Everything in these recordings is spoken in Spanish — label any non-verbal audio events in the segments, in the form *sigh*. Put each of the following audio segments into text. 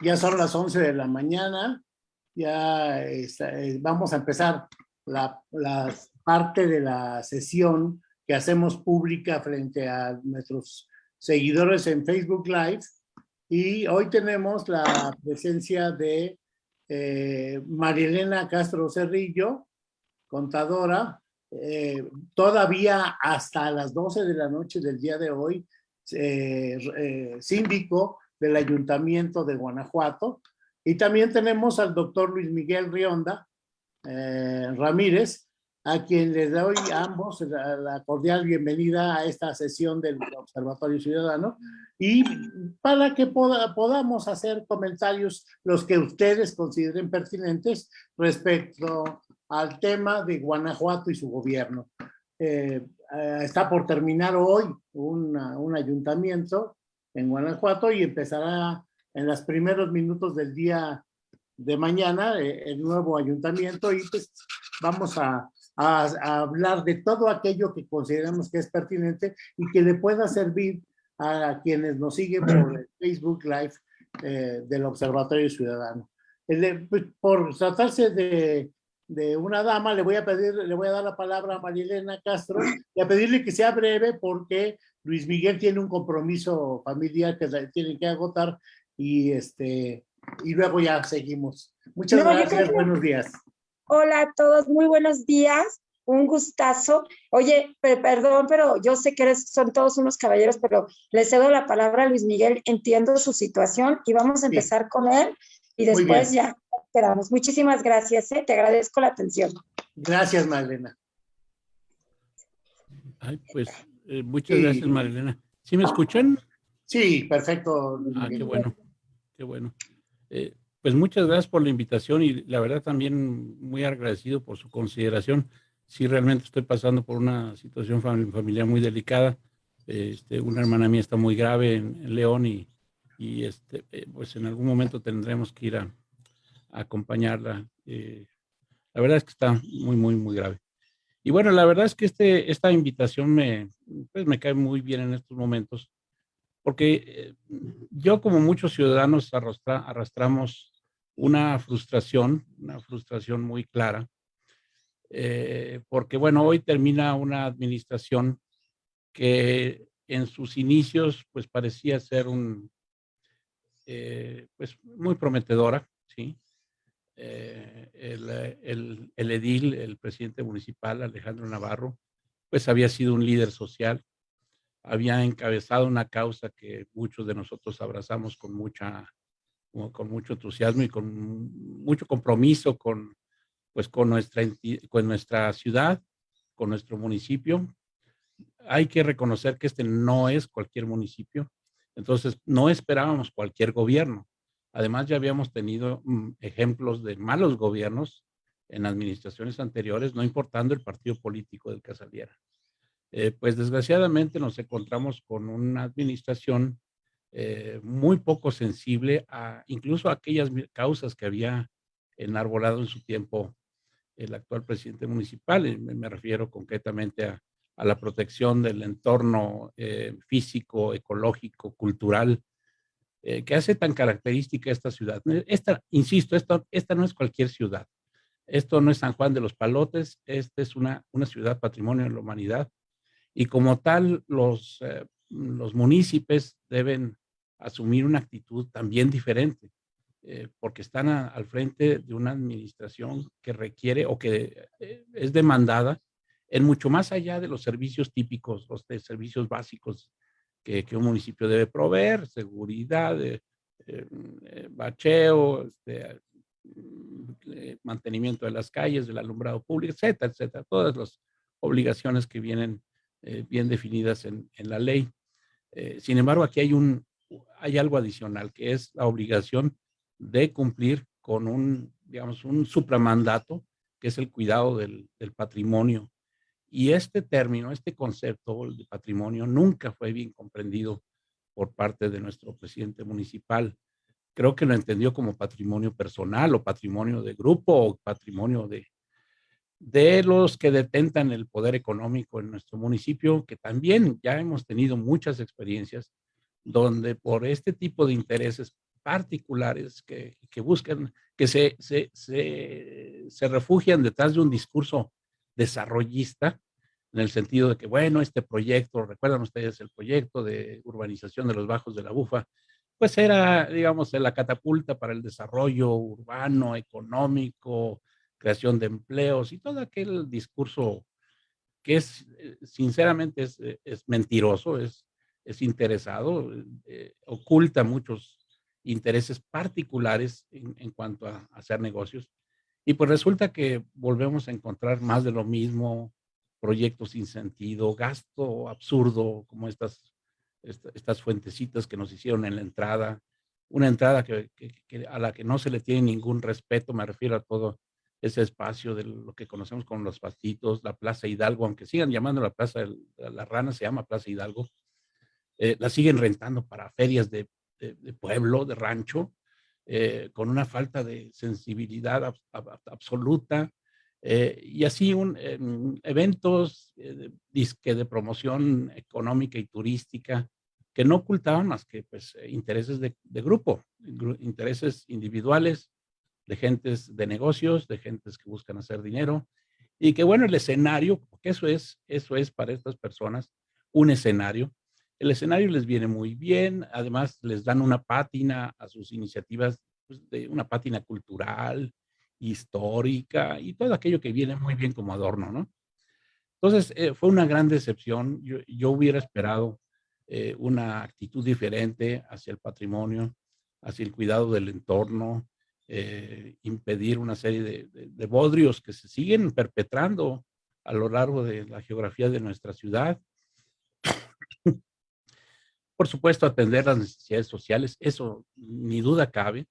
Ya son las 11 de la mañana, ya está, eh, vamos a empezar la, la, parte de la sesión que hacemos pública frente a nuestros seguidores en Facebook Live. Y hoy tenemos la presencia de eh, Castro Cerrillo, contadora, eh, todavía hasta las 12 de la noche del día de hoy, eh, eh, síndico del Ayuntamiento de Guanajuato. Y también tenemos al doctor Luis Miguel Rionda eh, Ramírez, a quien les doy a ambos la, cordial bienvenida a esta sesión del Observatorio Ciudadano y para que poda, podamos hacer comentarios los que ustedes consideren pertinentes respecto al tema de Guanajuato y su gobierno. Eh, eh, está por terminar hoy una, un ayuntamiento en Guanajuato y empezará en los primeros minutos del día de mañana eh, el nuevo ayuntamiento y pues vamos a, a, a, hablar de todo aquello que consideramos que es pertinente y que le pueda servir a quienes nos siguen por el Facebook Live eh, del Observatorio Ciudadano. El, pues, por tratarse de de una dama, le voy a pedir, le voy a dar la palabra a Marilena Castro y a pedirle que sea breve porque Luis Miguel tiene un compromiso familiar que tiene que agotar y este y luego ya seguimos. Muchas no, gracias, buenos días. Hola a todos, muy buenos días, un gustazo. Oye, perdón, pero yo sé que eres, son todos unos caballeros, pero le cedo la palabra a Luis Miguel, entiendo su situación y vamos a empezar sí. con él y después ya esperamos. Muchísimas gracias, ¿eh? te agradezco la atención. Gracias, Magdalena. Ay, pues, eh, muchas sí. gracias, Magdalena. ¿Sí me escuchan? Sí, perfecto. Ah, qué bueno, qué bueno. Eh, pues muchas gracias por la invitación y la verdad también muy agradecido por su consideración. Sí, realmente estoy pasando por una situación familiar muy delicada. Este, una hermana mía está muy grave en, en León y, y este, eh, pues en algún momento tendremos que ir a, acompañarla. Eh, la verdad es que está muy, muy, muy grave. Y bueno, la verdad es que este, esta invitación me, pues me cae muy bien en estos momentos, porque eh, yo como muchos ciudadanos arrastra, arrastramos una frustración, una frustración muy clara, eh, porque bueno, hoy termina una administración que en sus inicios pues parecía ser un, eh, pues muy prometedora, ¿sí? El, el, el, edil, el presidente municipal, Alejandro Navarro, pues había sido un líder social, había encabezado una causa que muchos de nosotros abrazamos con mucha con mucho entusiasmo y con mucho compromiso con pues con nuestra con nuestra ciudad, con nuestro municipio. Hay que reconocer que este no es cualquier municipio, entonces no esperábamos cualquier gobierno. Además, ya habíamos tenido mm, ejemplos de malos gobiernos en administraciones anteriores, no importando el partido político del que saliera. Eh, pues desgraciadamente nos encontramos con una administración eh, muy poco sensible a incluso a aquellas causas que había enarbolado en su tiempo el actual presidente municipal. Me refiero concretamente a, a, la protección del entorno eh, físico, ecológico, cultural, eh, que hace tan característica esta ciudad. Esta, insisto, esta, esta no es cualquier ciudad. Esto no es San Juan de los Palotes, esta es una, una ciudad patrimonio de la humanidad y como tal los, eh, los municipios deben asumir una actitud también diferente eh, porque están al frente de una administración que requiere o que eh, es demandada en mucho más allá de los servicios típicos, los de servicios básicos que, un municipio debe proveer, seguridad, eh, eh, bacheo, este, eh, mantenimiento de las calles, del alumbrado público, etcétera, etcétera. Todas las obligaciones que vienen eh, bien definidas en, la ley. Eh, sin embargo, aquí hay, un, hay algo adicional, que es la obligación de cumplir con un, digamos, un supramandato, que es el cuidado del patrimonio y este término, este concepto de patrimonio nunca fue bien comprendido por parte de nuestro presidente municipal. Creo que lo entendió como patrimonio personal o patrimonio de grupo o patrimonio de, de los que detentan el poder económico en nuestro municipio, que también ya hemos tenido muchas experiencias donde por este tipo de intereses particulares que, que buscan, que se, se, se, se refugian detrás de un discurso desarrollista, en el sentido de que, bueno, este proyecto, recuerdan ustedes el proyecto de urbanización de los bajos de la Bufa, pues era, digamos, la catapulta para el desarrollo urbano, económico, creación de empleos y todo aquel discurso que es, eh, sinceramente, es, eh, es mentiroso, es, es interesado, eh, oculta muchos intereses particulares en, cuanto a, hacer negocios. Y pues resulta que volvemos a encontrar más de lo mismo, proyectos sin sentido, gasto absurdo, como estas, estas fuentecitas que nos hicieron en la entrada, una entrada que, a la que no se le tiene ningún respeto, me refiero a todo ese espacio de lo que conocemos como los pastitos, la Plaza Hidalgo, aunque sigan llamando la Plaza de la Rana, se llama Plaza Hidalgo, eh, la siguen rentando para ferias de pueblo, de rancho, eh, con una falta de sensibilidad ab, ab, absoluta, eh, y así un, eh, eventos eh, de, promoción económica y turística que no ocultaban más que pues, intereses de, de grupo, intereses individuales, de gentes de negocios, de gentes que buscan hacer dinero, y que bueno, el escenario, porque eso es, eso es para estas personas un escenario, el escenario les viene muy bien, además les dan una pátina a sus iniciativas, pues, una pátina cultural, histórica y todo aquello que viene muy bien como adorno, ¿no? Entonces, eh, fue una gran decepción. Yo, yo hubiera esperado eh, una actitud diferente hacia el patrimonio, hacia el cuidado del entorno, eh, impedir una serie de, de, de, bodrios que se siguen perpetrando a lo largo de la geografía de nuestra ciudad. Por supuesto, atender las necesidades sociales, eso ni duda cabe,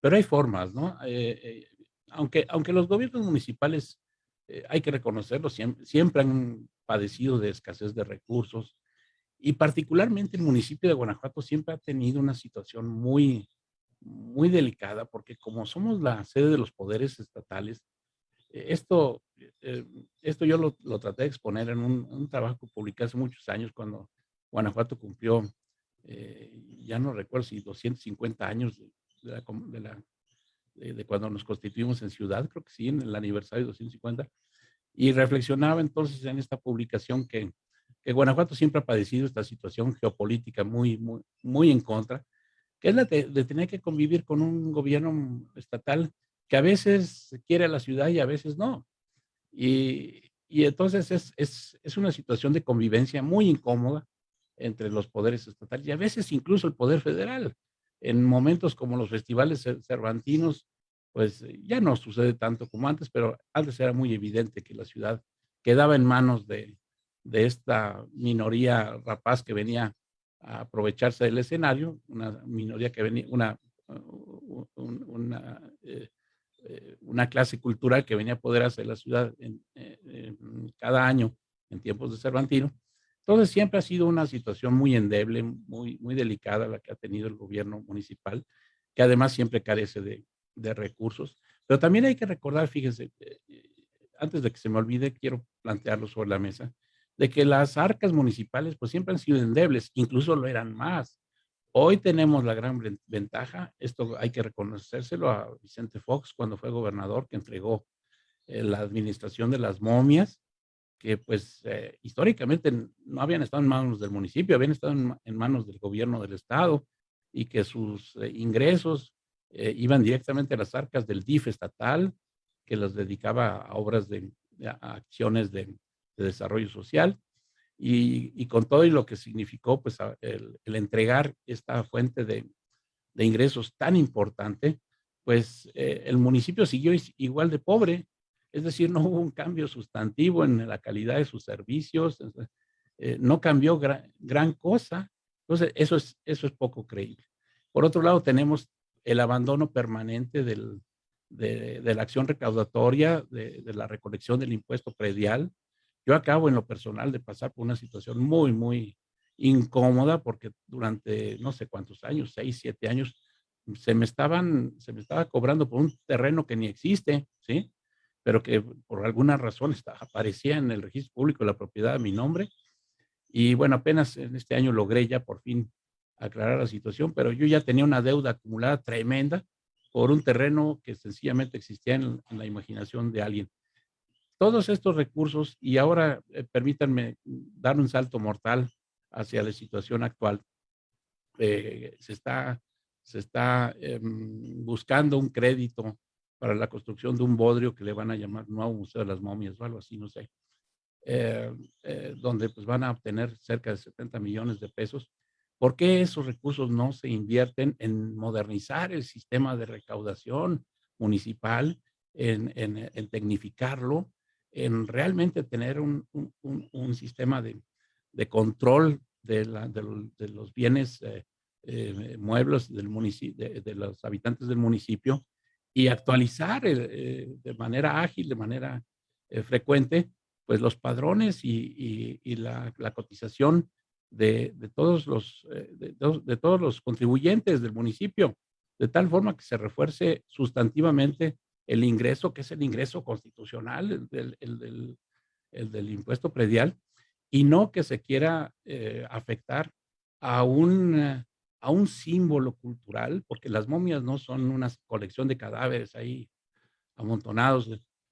pero hay formas, ¿no? Eh, eh aunque, aunque los gobiernos municipales, eh, hay que reconocerlo, siempre, siempre han padecido de escasez de recursos y particularmente el municipio de Guanajuato siempre ha tenido una situación muy, muy delicada porque como somos la sede de los poderes estatales, esto, esto yo lo, traté de exponer en un, un, trabajo que publiqué hace muchos años cuando Guanajuato cumplió, eh, ya no recuerdo si 250 años de, de, la, de la, de, cuando nos constituimos en ciudad, creo que sí, en el aniversario 250, y reflexionaba entonces en esta publicación que, que Guanajuato siempre ha padecido esta situación geopolítica muy, muy, muy en contra, que es la de, tener que convivir con un gobierno estatal que a veces quiere a la ciudad y a veces no. Y, y entonces es, es, es, una situación de convivencia muy incómoda entre los poderes estatales y a veces incluso el poder federal. En momentos como los festivales cervantinos, pues eh, ya no sucede tanto como antes, pero antes era muy evidente que la ciudad quedaba en manos de, de esta minoría rapaz que venía a aprovecharse del escenario, una minoría que venía, una, eh, eh, una clase cultural que venía a apoderarse de la ciudad cada año en tiempos de Cervantino, entonces siempre ha sido una situación muy endeble, muy, muy delicada la que ha tenido el gobierno municipal, que además siempre carece de, de recursos. Pero también hay que recordar, fíjense, eh, antes de que se me olvide, quiero plantearlo sobre la mesa, de que las arcas municipales pues siempre han sido endebles, incluso lo eran más. Hoy tenemos la gran ventaja, esto hay que reconocérselo a Vicente Fox cuando fue gobernador, que entregó eh, la administración de las momias que pues eh, históricamente no habían estado en manos del municipio, habían estado en, manos del gobierno del estado y que sus eh, ingresos eh, iban directamente a las arcas del DIF estatal, que los dedicaba a obras de, acciones de, de, desarrollo social y, con todo y lo que significó pues el, entregar esta fuente de, ingresos tan importante, pues el municipio siguió igual de pobre, es decir, no hubo un cambio sustantivo en la calidad de sus servicios, eh, no cambió gran, cosa. Entonces, eso es, eso es poco creíble. Por otro lado, tenemos el abandono permanente de, la acción recaudatoria, de, de, la recolección del impuesto predial. Yo acabo en lo personal de pasar por una situación muy, muy incómoda porque durante no sé cuántos años, seis, siete años, se me estaban, se me estaba cobrando por un terreno que ni existe, ¿sí? Pero que por alguna razón está, aparecía en el registro público la propiedad a mi nombre. Y bueno, apenas en este año logré ya por fin aclarar la situación, pero yo ya tenía una deuda acumulada tremenda por un terreno que sencillamente existía en, la imaginación de alguien. Todos estos recursos, y ahora eh, permítanme dar un salto mortal hacia la situación actual, eh, se está, se está em, buscando un crédito para la construcción de un bodrio que le van a llamar Nuevo Museo de las Momias o algo así, no sé, eh, donde pues van a obtener cerca de 70 millones de pesos. ¿Por qué esos recursos no se invierten en modernizar el sistema de recaudación municipal, en, tecnificarlo, en realmente tener un, sistema de, control de, los bienes eh, eh, muebles del de, los habitantes del municipio y actualizar eh, de manera ágil, de manera frecuente, pues los padrones y, la, cotización de, todos los, eh, de, todos los contribuyentes del municipio, de tal forma que se refuerce sustantivamente el ingreso, que es el ingreso constitucional, el del, impuesto predial, y no que se quiera eh, afectar a un, a un símbolo cultural, porque las momias no son una colección de cadáveres ahí amontonados,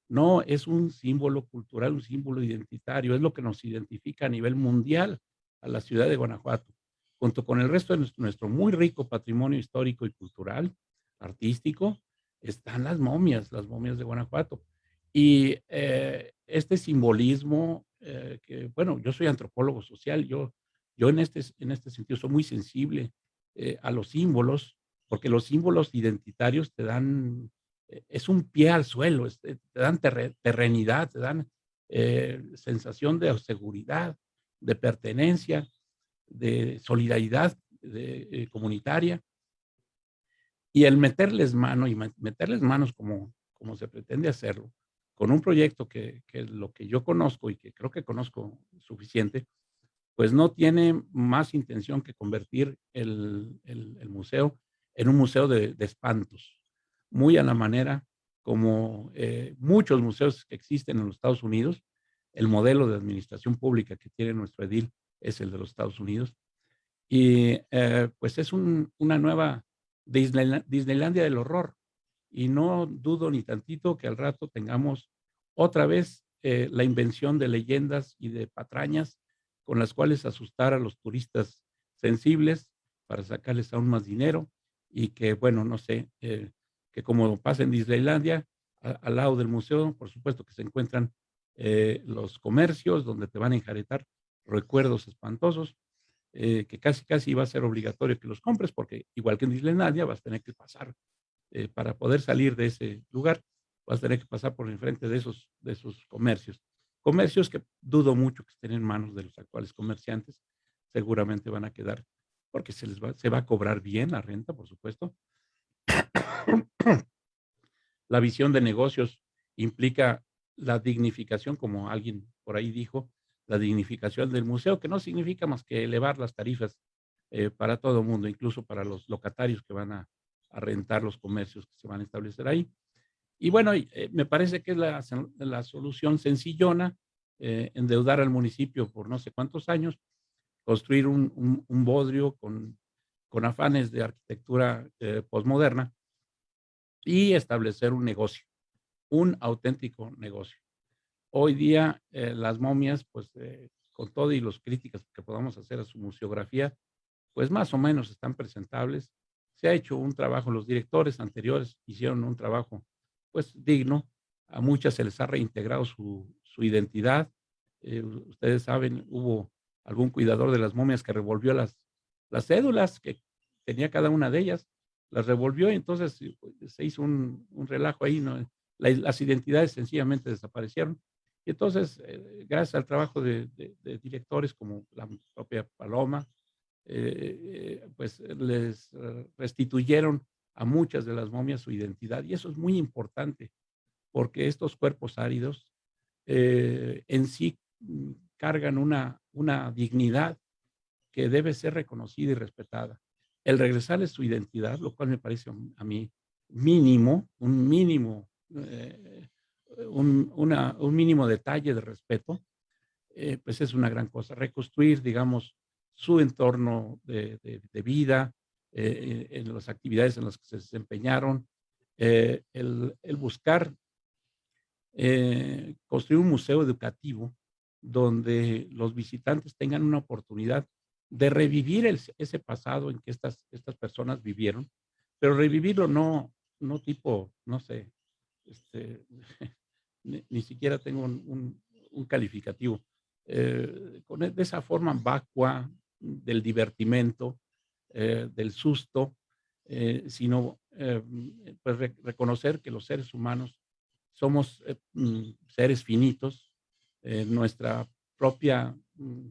no, es un símbolo cultural, un símbolo identitario, es lo que nos identifica a nivel mundial a la ciudad de Guanajuato, junto con el resto de nuestro, muy rico patrimonio histórico y cultural, artístico, están las momias, las momias de Guanajuato. Y eh, este simbolismo, eh, que bueno, yo soy antropólogo social, yo, yo en, este, en este sentido soy muy sensible eh, a los símbolos, porque los símbolos identitarios te dan, es un pie al suelo, te dan terrenidad, te dan sensación de seguridad, de pertenencia, de solidaridad eh, comunitaria. Y el meterles mano y meterles manos como, como se pretende hacerlo, con un proyecto que, que lo que yo conozco y que creo que conozco suficiente, pues no tiene más intención que convertir el, el, museo en un museo de, espantos, muy a la manera como eh, muchos museos que existen en los Estados Unidos, el modelo de administración pública que tiene nuestro edil es el de los Estados Unidos. Y eh, pues es una nueva Disneylandia del horror. Y no dudo ni tantito que al rato tengamos otra vez eh, la invención de leyendas y de patrañas con las cuales asustar a los turistas sensibles para sacarles aún más dinero y que, bueno, no sé, eh, que como pasa en Disneylandia, al lado del museo, por supuesto que se encuentran eh, los comercios donde te van a enjaretar recuerdos espantosos, eh, que casi casi va a ser obligatorio que los compres, porque igual que en Disneylandia vas a tener que pasar, para poder salir de ese lugar, vas a tener que pasar por enfrente de esos, de esos comercios. Comercios que dudo mucho que estén en manos de los actuales comerciantes, seguramente van a quedar, porque se les va, se va a cobrar bien la renta, por supuesto. *coughs* la visión de negocios implica la dignificación, como alguien por ahí dijo, la dignificación del museo, que no significa más que elevar las tarifas eh, para todo el mundo, incluso para los locatarios que van a, rentar los comercios que se van a establecer ahí. Y bueno, eh, me parece que es la, solución sencillona, eh, endeudar al municipio por no sé cuántos años, construir un, un, bodrio con, con, afanes de arquitectura postmoderna y establecer un negocio un auténtico negocio. Hoy día eh, las momias, pues eh, con todo y los críticas que podamos hacer a su museografía, pues más o menos están presentables. Se ha hecho un trabajo, los directores anteriores hicieron un trabajo pues digno. A muchas se les ha reintegrado su, identidad. Eh, ustedes saben, hubo algún cuidador de las momias que revolvió las, las cédulas que tenía cada una de ellas, las revolvió y entonces se hizo un, un relajo ahí, ¿no? las identidades sencillamente desaparecieron. Y entonces, eh, gracias al trabajo de, directores como la propia Paloma, eh, eh, pues les restituyeron a muchas de las momias su identidad. Y eso es muy importante, porque estos cuerpos áridos en sí mm, cargan una, una dignidad que debe ser reconocida y respetada. El regresarles su identidad, lo cual me parece a mí mínimo, un mínimo eh, un, un, mínimo detalle de respeto, eh, pues es una gran cosa. Reconstruir, digamos, su entorno de, vida, eh, en las actividades en las que se desempeñaron, el, el, buscar construir un museo educativo donde los visitantes tengan una oportunidad de revivir ese pasado en que estas, estas personas vivieron, pero revivirlo no, no tipo, no sé, este, *laughs* ni, siquiera tengo un, calificativo. Eh, con, de esa forma vacua del divertimento, eh, del susto, eh, sino pues reconocer que los seres humanos somos mm, seres finitos, nuestra propia mm,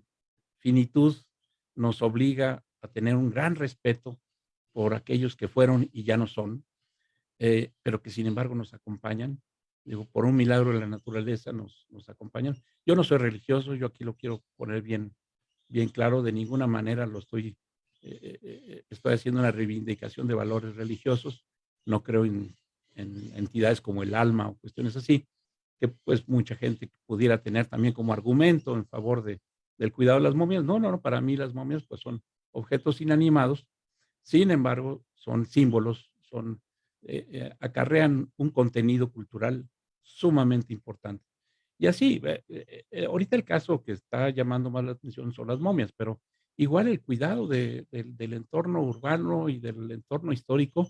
finitud nos obliga a tener un gran respeto por aquellos que fueron y ya no son, eh, pero que sin embargo nos acompañan. Digo, por un milagro de la naturaleza nos, nos acompañan. Yo no soy religioso, yo aquí lo quiero poner bien, bien claro, de ninguna manera lo estoy, eh, eh, estoy haciendo una reivindicación de valores religiosos, no creo en, en, entidades como el alma o cuestiones así, que pues mucha gente pudiera tener también como argumento en favor de, del cuidado de las momias. No, no, no, para mí las momias pues son objetos inanimados, sin embargo son símbolos, son eh, eh, acarrean un contenido cultural sumamente importante. Y así, eh, ahorita el caso que está llamando más la atención son las momias, pero igual el cuidado del entorno urbano y del entorno histórico,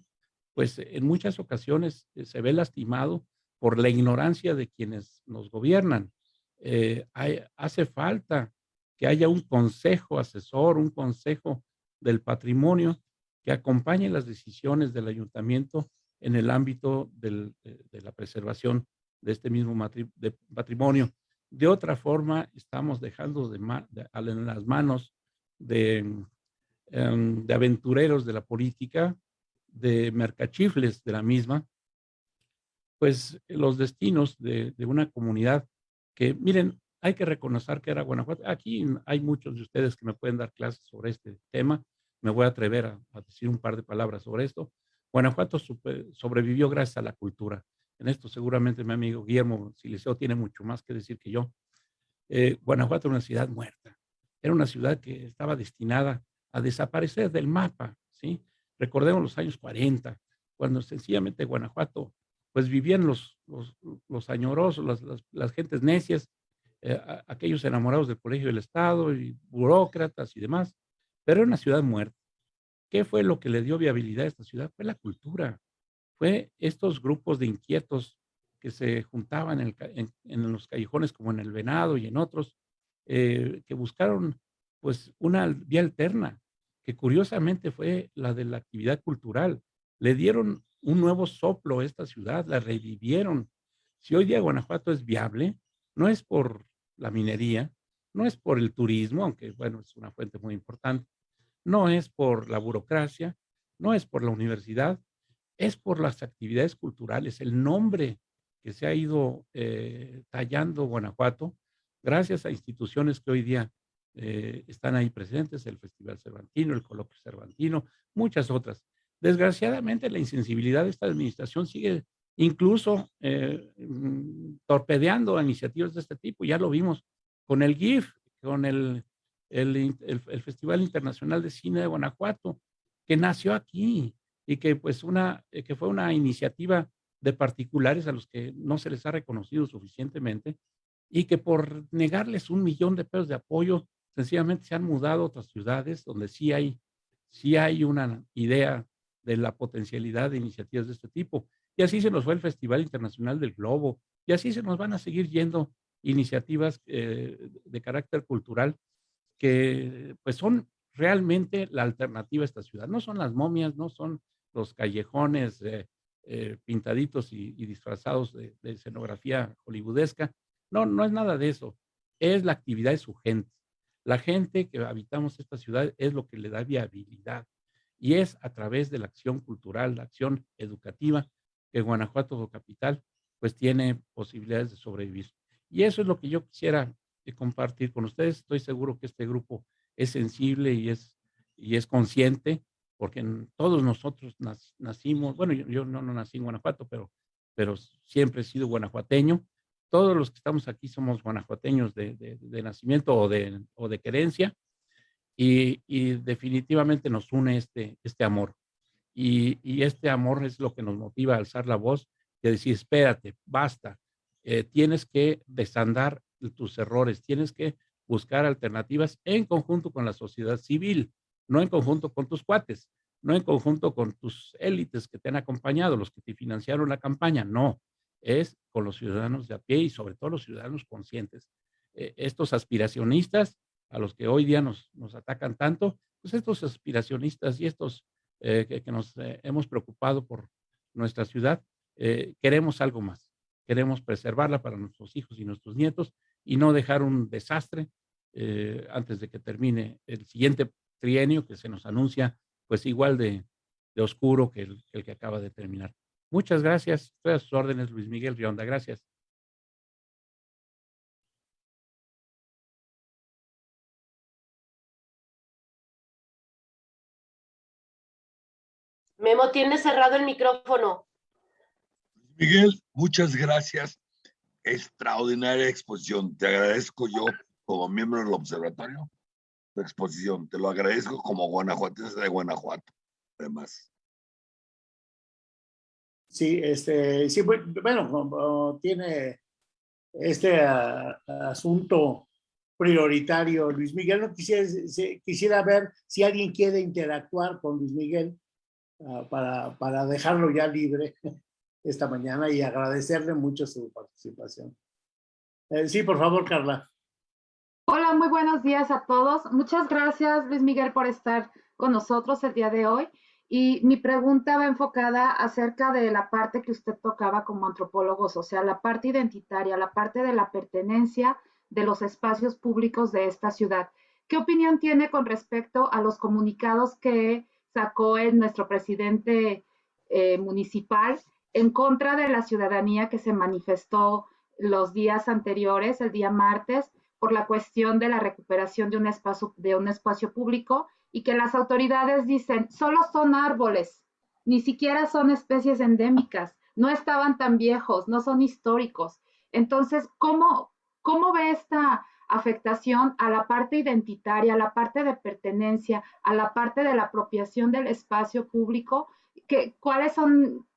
pues en muchas ocasiones se ve lastimado por la ignorancia de quienes nos gobiernan. hace falta que haya un consejo asesor, un consejo del patrimonio que acompañe las decisiones del ayuntamiento en el ámbito de, la preservación de este mismo patrimonio. De otra forma, estamos dejando de, en las manos em, de, aventureros de la política, de mercachifles de la misma, pues los destinos de, una comunidad que, miren, hay que reconocer que era Guanajuato. Aquí hay muchos de ustedes que me pueden dar clases sobre este tema. Me voy a atrever a decir un par de palabras sobre esto. Guanajuato sobrevivió gracias a la cultura. En esto seguramente mi amigo Guillermo Siliceo tiene mucho más que decir que yo. Eh, Guanajuato era una ciudad muerta. Era una ciudad que estaba destinada a desaparecer del mapa, ¿sí? Recordemos los años 40, cuando sencillamente Guanajuato, pues vivían los, los, añorosos, las, las, gentes necias, eh, aquellos enamorados del colegio del Estado y burócratas y demás, pero era una ciudad muerta. ¿Qué fue lo que le dio viabilidad a esta ciudad? Fue la cultura. Fue estos grupos de inquietos que se juntaban en, los callejones como en el Venado y en otros, eh, que buscaron pues una vía alterna, que curiosamente fue la de la actividad cultural. Le dieron un nuevo soplo a esta ciudad, la revivieron. Si hoy día Guanajuato es viable, no es por la minería, no es por el turismo, aunque bueno, es una fuente muy importante, no es por la burocracia, no es por la universidad, es por las actividades culturales, el nombre que se ha ido eh, tallando Guanajuato, gracias a instituciones que hoy día eh, están ahí presentes, el Festival Cervantino, el Coloquio Cervantino, muchas otras. Desgraciadamente, la insensibilidad de esta administración sigue incluso eh, mm, torpedeando iniciativas de este tipo. Ya lo vimos con el GIF, con el el, Festival Internacional de Cine de Guanajuato, que nació aquí y que, pues una, eh, que fue una iniciativa de particulares a los que no se les ha reconocido suficientemente y que por negarles un millón de pesos de apoyo, sencillamente se han mudado a otras ciudades donde sí hay, sí hay una idea de la potencialidad de iniciativas de este tipo. Y así se nos fue el Festival Internacional del Globo, y así se nos van a seguir yendo iniciativas eh, de carácter cultural que pues son realmente la alternativa a esta ciudad. No son las momias, no son los callejones eh, eh, pintaditos y, disfrazados de, escenografía hollywoodesca. No, no es nada de eso. Es la actividad de su gente. La gente que habitamos esta ciudad es lo que le da viabilidad. Y es a través de la acción cultural, la acción educativa, que Guanajuato Capital pues tiene posibilidades de sobrevivir. Y eso es lo que yo quisiera compartir con ustedes. Estoy seguro que este grupo es sensible y es, y es consciente, porque todos nosotros nacimos, bueno, yo, no, no, nací en Guanajuato, pero, pero siempre he sido guanajuateño. Todos los que estamos aquí somos guanajuateños de, nacimiento o de, o querencia. y, definitivamente nos une este, este amor. Y, este amor es lo que nos motiva a alzar la voz y decir, espérate, basta, eh, tienes que desandar tus errores, tienes que buscar alternativas en conjunto con la sociedad civil, no en conjunto con tus cuates, no en conjunto con tus élites que te han acompañado, los que te financiaron la campaña, no, es con los ciudadanos de a pie y sobre todo los ciudadanos conscientes. Eh, estos aspiracionistas a los que hoy día nos, nos atacan tanto, pues estos aspiracionistas y estos eh, que, nos eh, hemos preocupado por nuestra ciudad, queremos algo más. Queremos preservarla para nuestros hijos y nuestros nietos y no dejar un desastre antes de que termine el siguiente trienio que se nos anuncia pues igual de, de oscuro que el, el, que acaba de terminar. Muchas gracias. Estoy a sus órdenes, Luis Miguel Rionda. Gracias. Memo, tiene cerrado el micrófono. Miguel, muchas gracias. Extraordinaria exposición. Te agradezco yo como miembro del observatorio tu exposición. Te lo agradezco como guanajuatense de Guanajuato, además. Sí, este, sí, bueno, tiene este asunto prioritario Luis Miguel. No quisiera, quisiera ver si alguien quiere interactuar con Luis Miguel uh, para, para dejarlo ya libre *laughs* esta mañana y agradecerle mucho su participación. Eh, sí, por favor, Carla. Hola, muy buenos días a todos. Muchas gracias, Luis Miguel, por estar con nosotros el día de hoy. Y mi pregunta va enfocada acerca de la parte que usted tocaba como antropólogos, o sea, la parte identitaria, la parte de la pertenencia de los espacios públicos de esta ciudad. ¿Qué opinión tiene con respecto a los comunicados que sacó el, nuestro presidente eh, municipal en contra de la ciudadanía que se manifestó los días anteriores, el día martes, por la cuestión de la recuperación de un espacio, de un espacio público y que las autoridades dicen, solo son árboles, ni siquiera son especies endémicas, no estaban tan viejos, no son históricos. Entonces, ¿cómo, cómo ve esta afectación a la parte identitaria, a la parte de pertenencia, a la parte de la apropiación del espacio público? Que, ¿Cuáles son,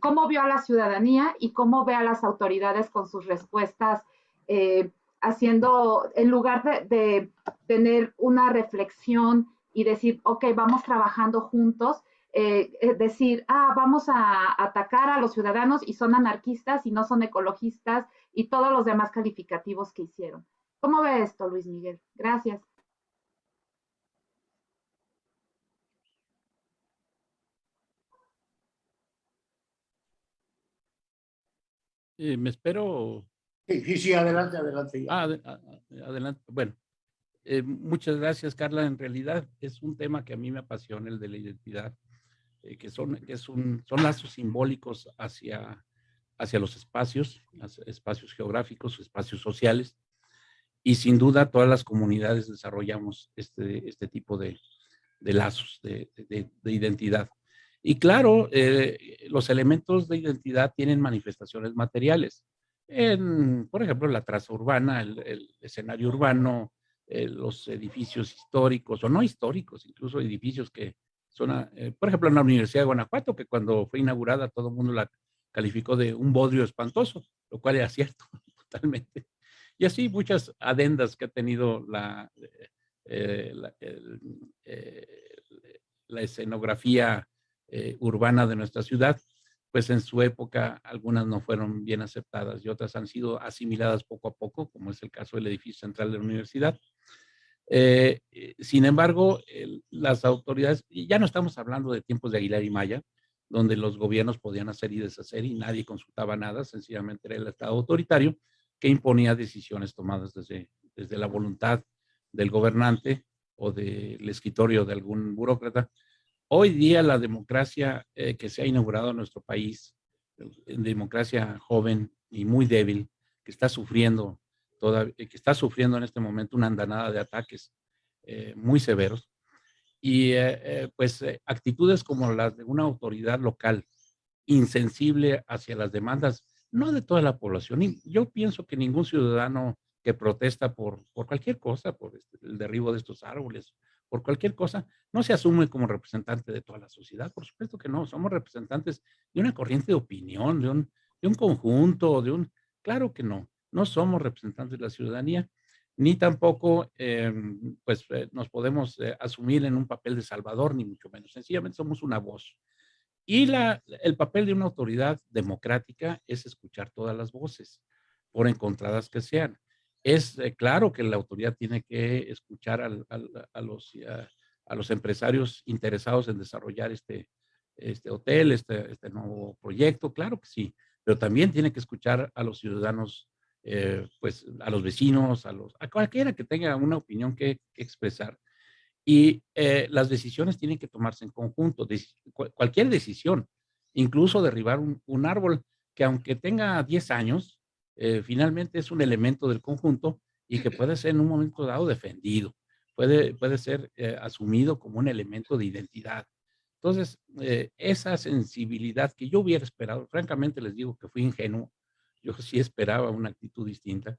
cómo vio a la ciudadanía y cómo ve a las autoridades con sus respuestas? Eh, haciendo, en lugar de, tener una reflexión y decir, ok, vamos trabajando juntos, eh, decir, ah, vamos a atacar a los ciudadanos y son anarquistas y no son ecologistas y todos los demás calificativos que hicieron. ¿Cómo ve esto, Luis Miguel? Gracias. Eh, me espero. Sí, sí, adelante, adelante. Ah, ad adelante. Bueno, eh, muchas gracias, Carla. En realidad es un tema que a mí me apasiona, el de la identidad, eh, que, son, que es un, son lazos simbólicos hacia, hacia los espacios, espacios geográficos, espacios sociales. Y sin duda todas las comunidades desarrollamos este, este tipo de, de lazos de, de, de, identidad. Y claro, eh, los elementos de identidad tienen manifestaciones materiales. Por ejemplo, la traza urbana, el escenario urbano, eh, los edificios históricos o no históricos, incluso edificios que son, eh, por ejemplo, en la Universidad de Guanajuato, que cuando fue inaugurada todo el mundo la calificó de un bodrio espantoso, lo cual era cierto *laughs* totalmente. Y así muchas adendas que ha tenido la, eh, la, escenografía urbana de nuestra ciudad, pues en su época algunas no fueron bien aceptadas y otras han sido asimiladas poco a poco, como es el caso del edificio central de la universidad. Eh, eh, sin embargo, las autoridades, ya no estamos hablando de tiempos de Aguilar y Maya, donde los gobiernos podían hacer y deshacer y nadie consultaba nada, sencillamente era el Estado autoritario que imponía decisiones tomadas desde, desde la voluntad del gobernante o del escritorio de algún burócrata. Hoy día la democracia eh, que se ha inaugurado en nuestro país, democracia joven y muy débil, que está sufriendo toda, que está sufriendo en este momento una andanada de ataques eh, muy severos y eh, eh pues eh, actitudes como las de una autoridad local insensible hacia las demandas, no de toda la población. Yo pienso que ningún ciudadano que protesta por, por cualquier cosa, por este, el derribo de estos árboles por cualquier cosa, no se asume como representante de toda la sociedad. Por supuesto que no, somos representantes de una corriente de opinión, de un, conjunto, de un... Claro que no, no somos representantes de la ciudadanía, ni tampoco em, pues, eh, nos podemos eh, asumir en un papel de salvador, ni mucho menos. Sencillamente somos una voz. Y la, el papel de una autoridad democrática es escuchar todas las voces, por encontradas que sean. Es eh, claro que la autoridad tiene que escuchar a, los, a, los empresarios interesados en desarrollar este, este hotel, este, este nuevo proyecto, claro que sí, pero también tiene que escuchar a los ciudadanos eh, pues a los vecinos, a, los, a cualquiera que tenga una opinión que, expresar. Y eh, las decisiones tienen que tomarse en conjunto, cualquier decisión, incluso derribar un, árbol que aunque tenga 10 años, eh, finalmente es un elemento del conjunto y que puede ser en un momento dado defendido, puede, puede ser asumido como un elemento de identidad. Entonces, esa sensibilidad que yo hubiera esperado, francamente les digo que fui ingenuo, yo sí esperaba una actitud distinta,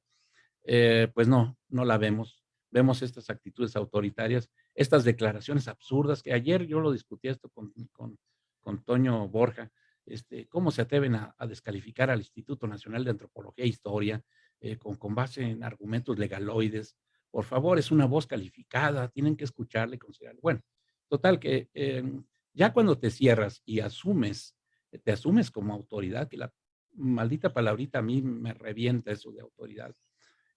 eh, pues no, no la vemos. Vemos estas actitudes autoritarias, estas declaraciones absurdas, que ayer yo lo discutí esto con, con, con Toño Borja, este, cómo se atreven a, descalificar al Instituto Nacional de Antropología e Historia eh, con, base en argumentos legaloides. Por favor, es una voz calificada, tienen que escucharle y considerarle. Bueno, total que em, ya cuando te cierras y asumes, te asumes como autoridad, que la maldita palabrita a mí me revienta eso de autoridad.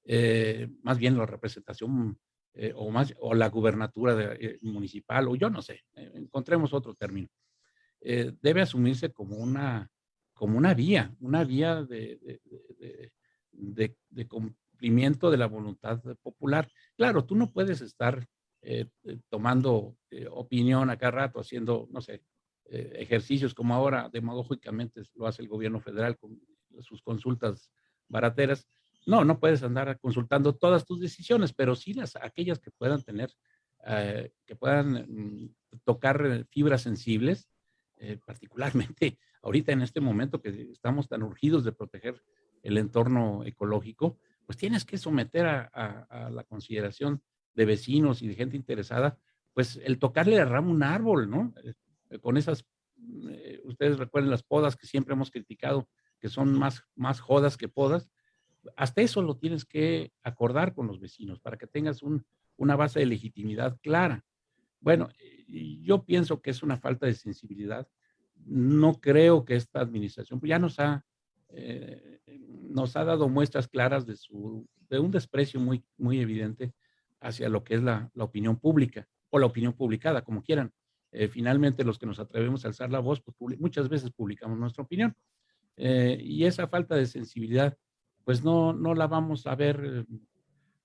Eh, más bien la representación eh, o, la gubernatura de, eh, municipal, o yo no sé, encontremos otro término. Debe asumirse como una, como una vía, una vía de, de, de, cumplimiento de la voluntad popular. Claro, tú no puedes estar tomando opinión a cada rato, haciendo, no sé, eh, ejercicios como ahora demagógicamente lo hace el gobierno federal con sus consultas barateras. No, no puedes andar consultando todas tus decisiones, pero sí las aquellas que puedan tener, eh, que puedan mm, tocar fibras sensibles, eh, particularmente *laughs* ahorita en este momento que estamos tan urgidos de proteger el entorno ecológico, pues tienes que someter a, a la consideración de vecinos y de gente interesada, pues el tocarle a rama un árbol, ¿no? Eh, con esas, eh, ustedes recuerden las podas que siempre hemos criticado, que son más, más jodas que podas, hasta eso lo tienes que acordar con los vecinos para que tengas una base de legitimidad clara. Bueno, yo pienso que es una falta de sensibilidad. No creo que esta administración pues ya nos ha, eh, nos ha dado muestras claras de, su, de un desprecio muy, muy evidente hacia lo que es la, la opinión pública o la opinión publicada, como quieran. Eh, finalmente los que nos atrevemos a alzar la voz, pues muchas veces publicamos nuestra opinión. Eh, y esa falta de sensibilidad, pues no, no la vamos a ver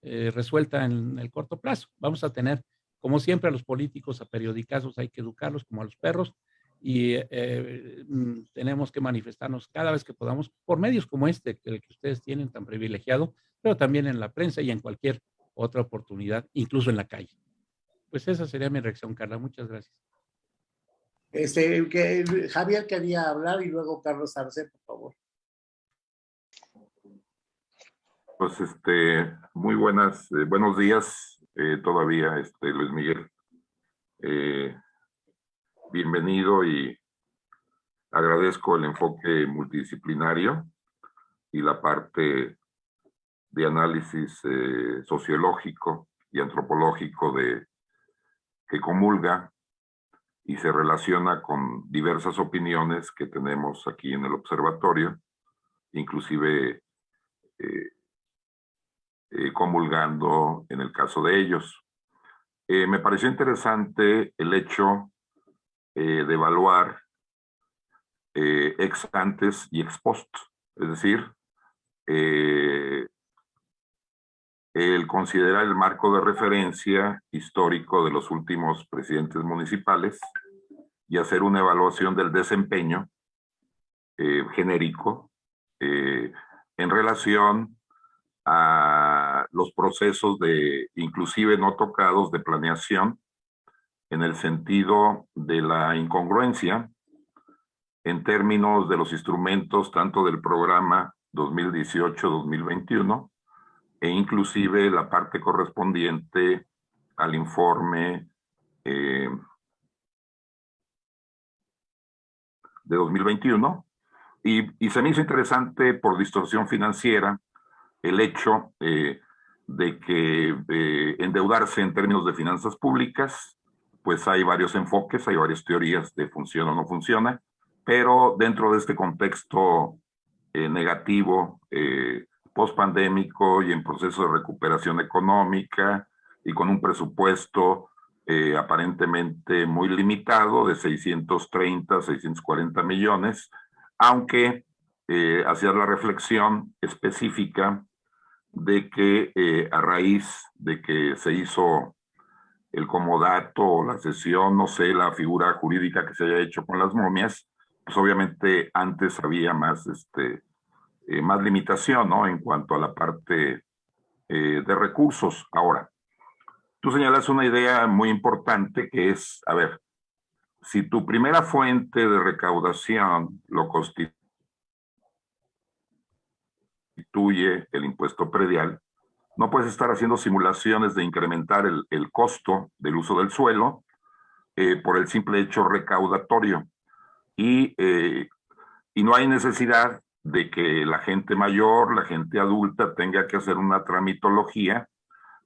eh, resuelta en el corto plazo. Vamos a tener, como siempre, a los políticos, a periodicazos, hay que educarlos como a los perros y mm, tenemos que manifestarnos cada vez que podamos por medios como este, que, que ustedes tienen tan privilegiado, pero también en la prensa y en cualquier otra oportunidad, incluso en la calle. Pues esa sería mi reacción, Carla. Muchas gracias. Este, que Javier quería hablar y luego Carlos Arce, por favor. Pues este, muy buenas, eh, buenos días eh, todavía, este, Luis Miguel. Eh, bienvenido y agradezco el enfoque multidisciplinario y la parte de análisis sociológico y antropológico de que comulga y se relaciona con diversas opiniones que tenemos aquí en el observatorio, inclusive eh, eh, comulgando en el caso de ellos. Eh, me pareció interesante el hecho de evaluar ex antes y ex post, es decir, el considerar el marco de referencia histórico de los últimos presidentes municipales y hacer una evaluación del desempeño eh, genérico eh, en relación a los procesos de, inclusive no tocados, de planeación, en el sentido de la incongruencia en términos de los instrumentos tanto del programa 2018-2021 e inclusive la parte correspondiente al informe eh, de 2021 y, y, se me hizo interesante por distorsión financiera el hecho eh, de que eh, endeudarse en términos de finanzas públicas, pues hay varios enfoques, hay varias teorías de funciona o no funciona, pero dentro de este contexto eh, negativo, eh, post-pandémico y en proceso de recuperación económica y con un presupuesto eh, aparentemente muy limitado de 630, 640 millones, aunque eh, hacía la reflexión específica de que eh, a raíz de que se hizo el comodato la sesión, no sé, la figura jurídica que se haya hecho con las momias, pues obviamente antes había más, este, eh, más limitación, ¿no? En cuanto a la parte eh, de recursos. Ahora, tú señalas una idea muy importante que es, a ver, si tu primera fuente de recaudación lo constituye el impuesto predial, no puedes estar haciendo simulaciones de incrementar el, el costo del uso del suelo eh, por el simple hecho recaudatorio. Y, eh, y no hay necesidad de que la gente mayor, la gente adulta tenga que hacer una tramitología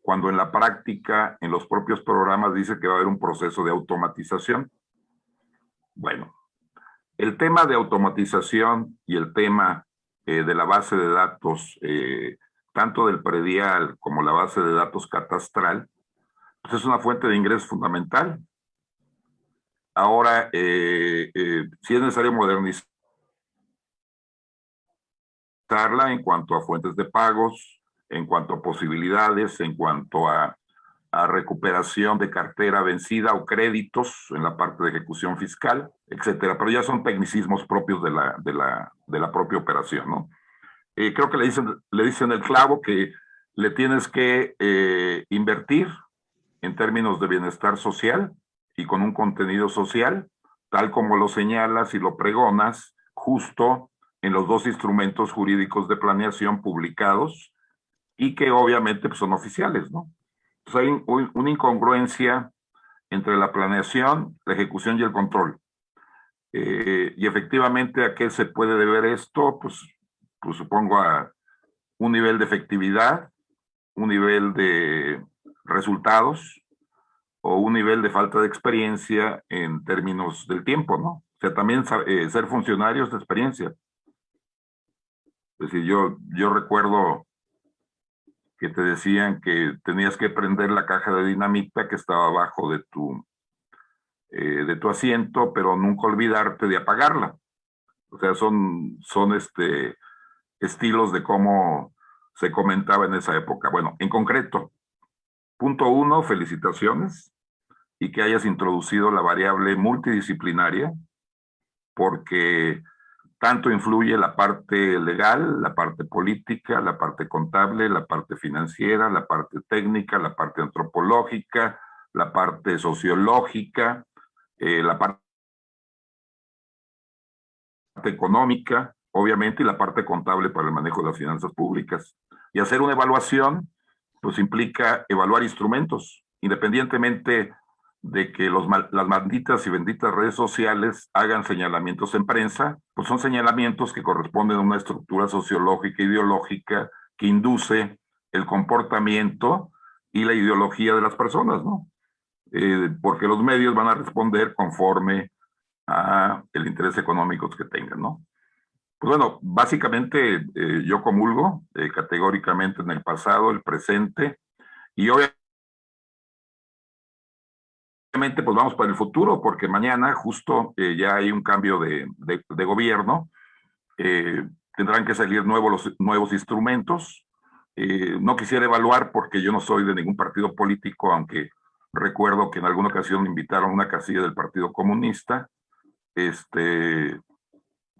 cuando en la práctica, en los propios programas dice que va a haber un proceso de automatización. Bueno, el tema de automatización y el tema eh, de la base de datos, eh, tanto del predial como la base de datos catastral, pues es una fuente de ingreso fundamental. Ahora, eh, si es necesario modernizarla en cuanto a fuentes de pagos, en cuanto a posibilidades, en cuanto a, a recuperación de cartera vencida o créditos en la parte de ejecución fiscal, etcétera. Pero ya son tecnicismos propios de la, de la, de la propia operación, ¿no? Eh, creo que le dicen, le dicen el clavo que le tienes que eh, invertir en términos de bienestar social y con un contenido social, tal como lo señalas y lo pregonas, justo en los dos instrumentos jurídicos de planeación publicados y que obviamente pues, son oficiales, ¿no? Hay un, una incongruencia entre la planeación, la ejecución y el control. Eh, y efectivamente, ¿a qué se puede deber esto? Pues, pues supongo a un nivel de efectividad, un nivel de resultados o un nivel de falta de experiencia en términos del tiempo, ¿no? O sea, también eh, ser funcionarios de experiencia. Es decir, yo, yo recuerdo que te decían que tenías que prender la caja de dinamita que estaba abajo de tu, eh, de tu asiento, pero nunca olvidarte de apagarla. O sea, son, son este, estilos de cómo se comentaba en esa época. Bueno, en concreto, punto uno, felicitaciones y que hayas introducido la variable multidisciplinaria, porque tanto influye la parte legal, la parte política, la parte contable, la parte financiera, la parte técnica, la parte antropológica, la parte sociológica, eh, la parte económica, obviamente, y la parte contable para el manejo de las finanzas públicas. Y hacer una evaluación, pues implica evaluar instrumentos, independientemente de que las malditas y benditas redes sociales hagan señalamientos en prensa, pues son señalamientos que corresponden a una estructura sociológica ideológica que induce el comportamiento y la ideología de las personas, ¿no? Eh, porque los medios van a responder conforme a el interés económico que tengan, ¿no? Pues bueno, básicamente eh, yo comulgo eh, categóricamente en el pasado, el presente, y obviamente Obviamente, pues vamos para el futuro, porque mañana justo eh, ya hay un cambio de, de, gobierno, eh, tendrán que salir nuevos, los, nuevos instrumentos. Eh, no quisiera evaluar porque yo no soy de ningún partido político, aunque recuerdo que en alguna ocasión me invitaron a una casilla del Partido Comunista, este,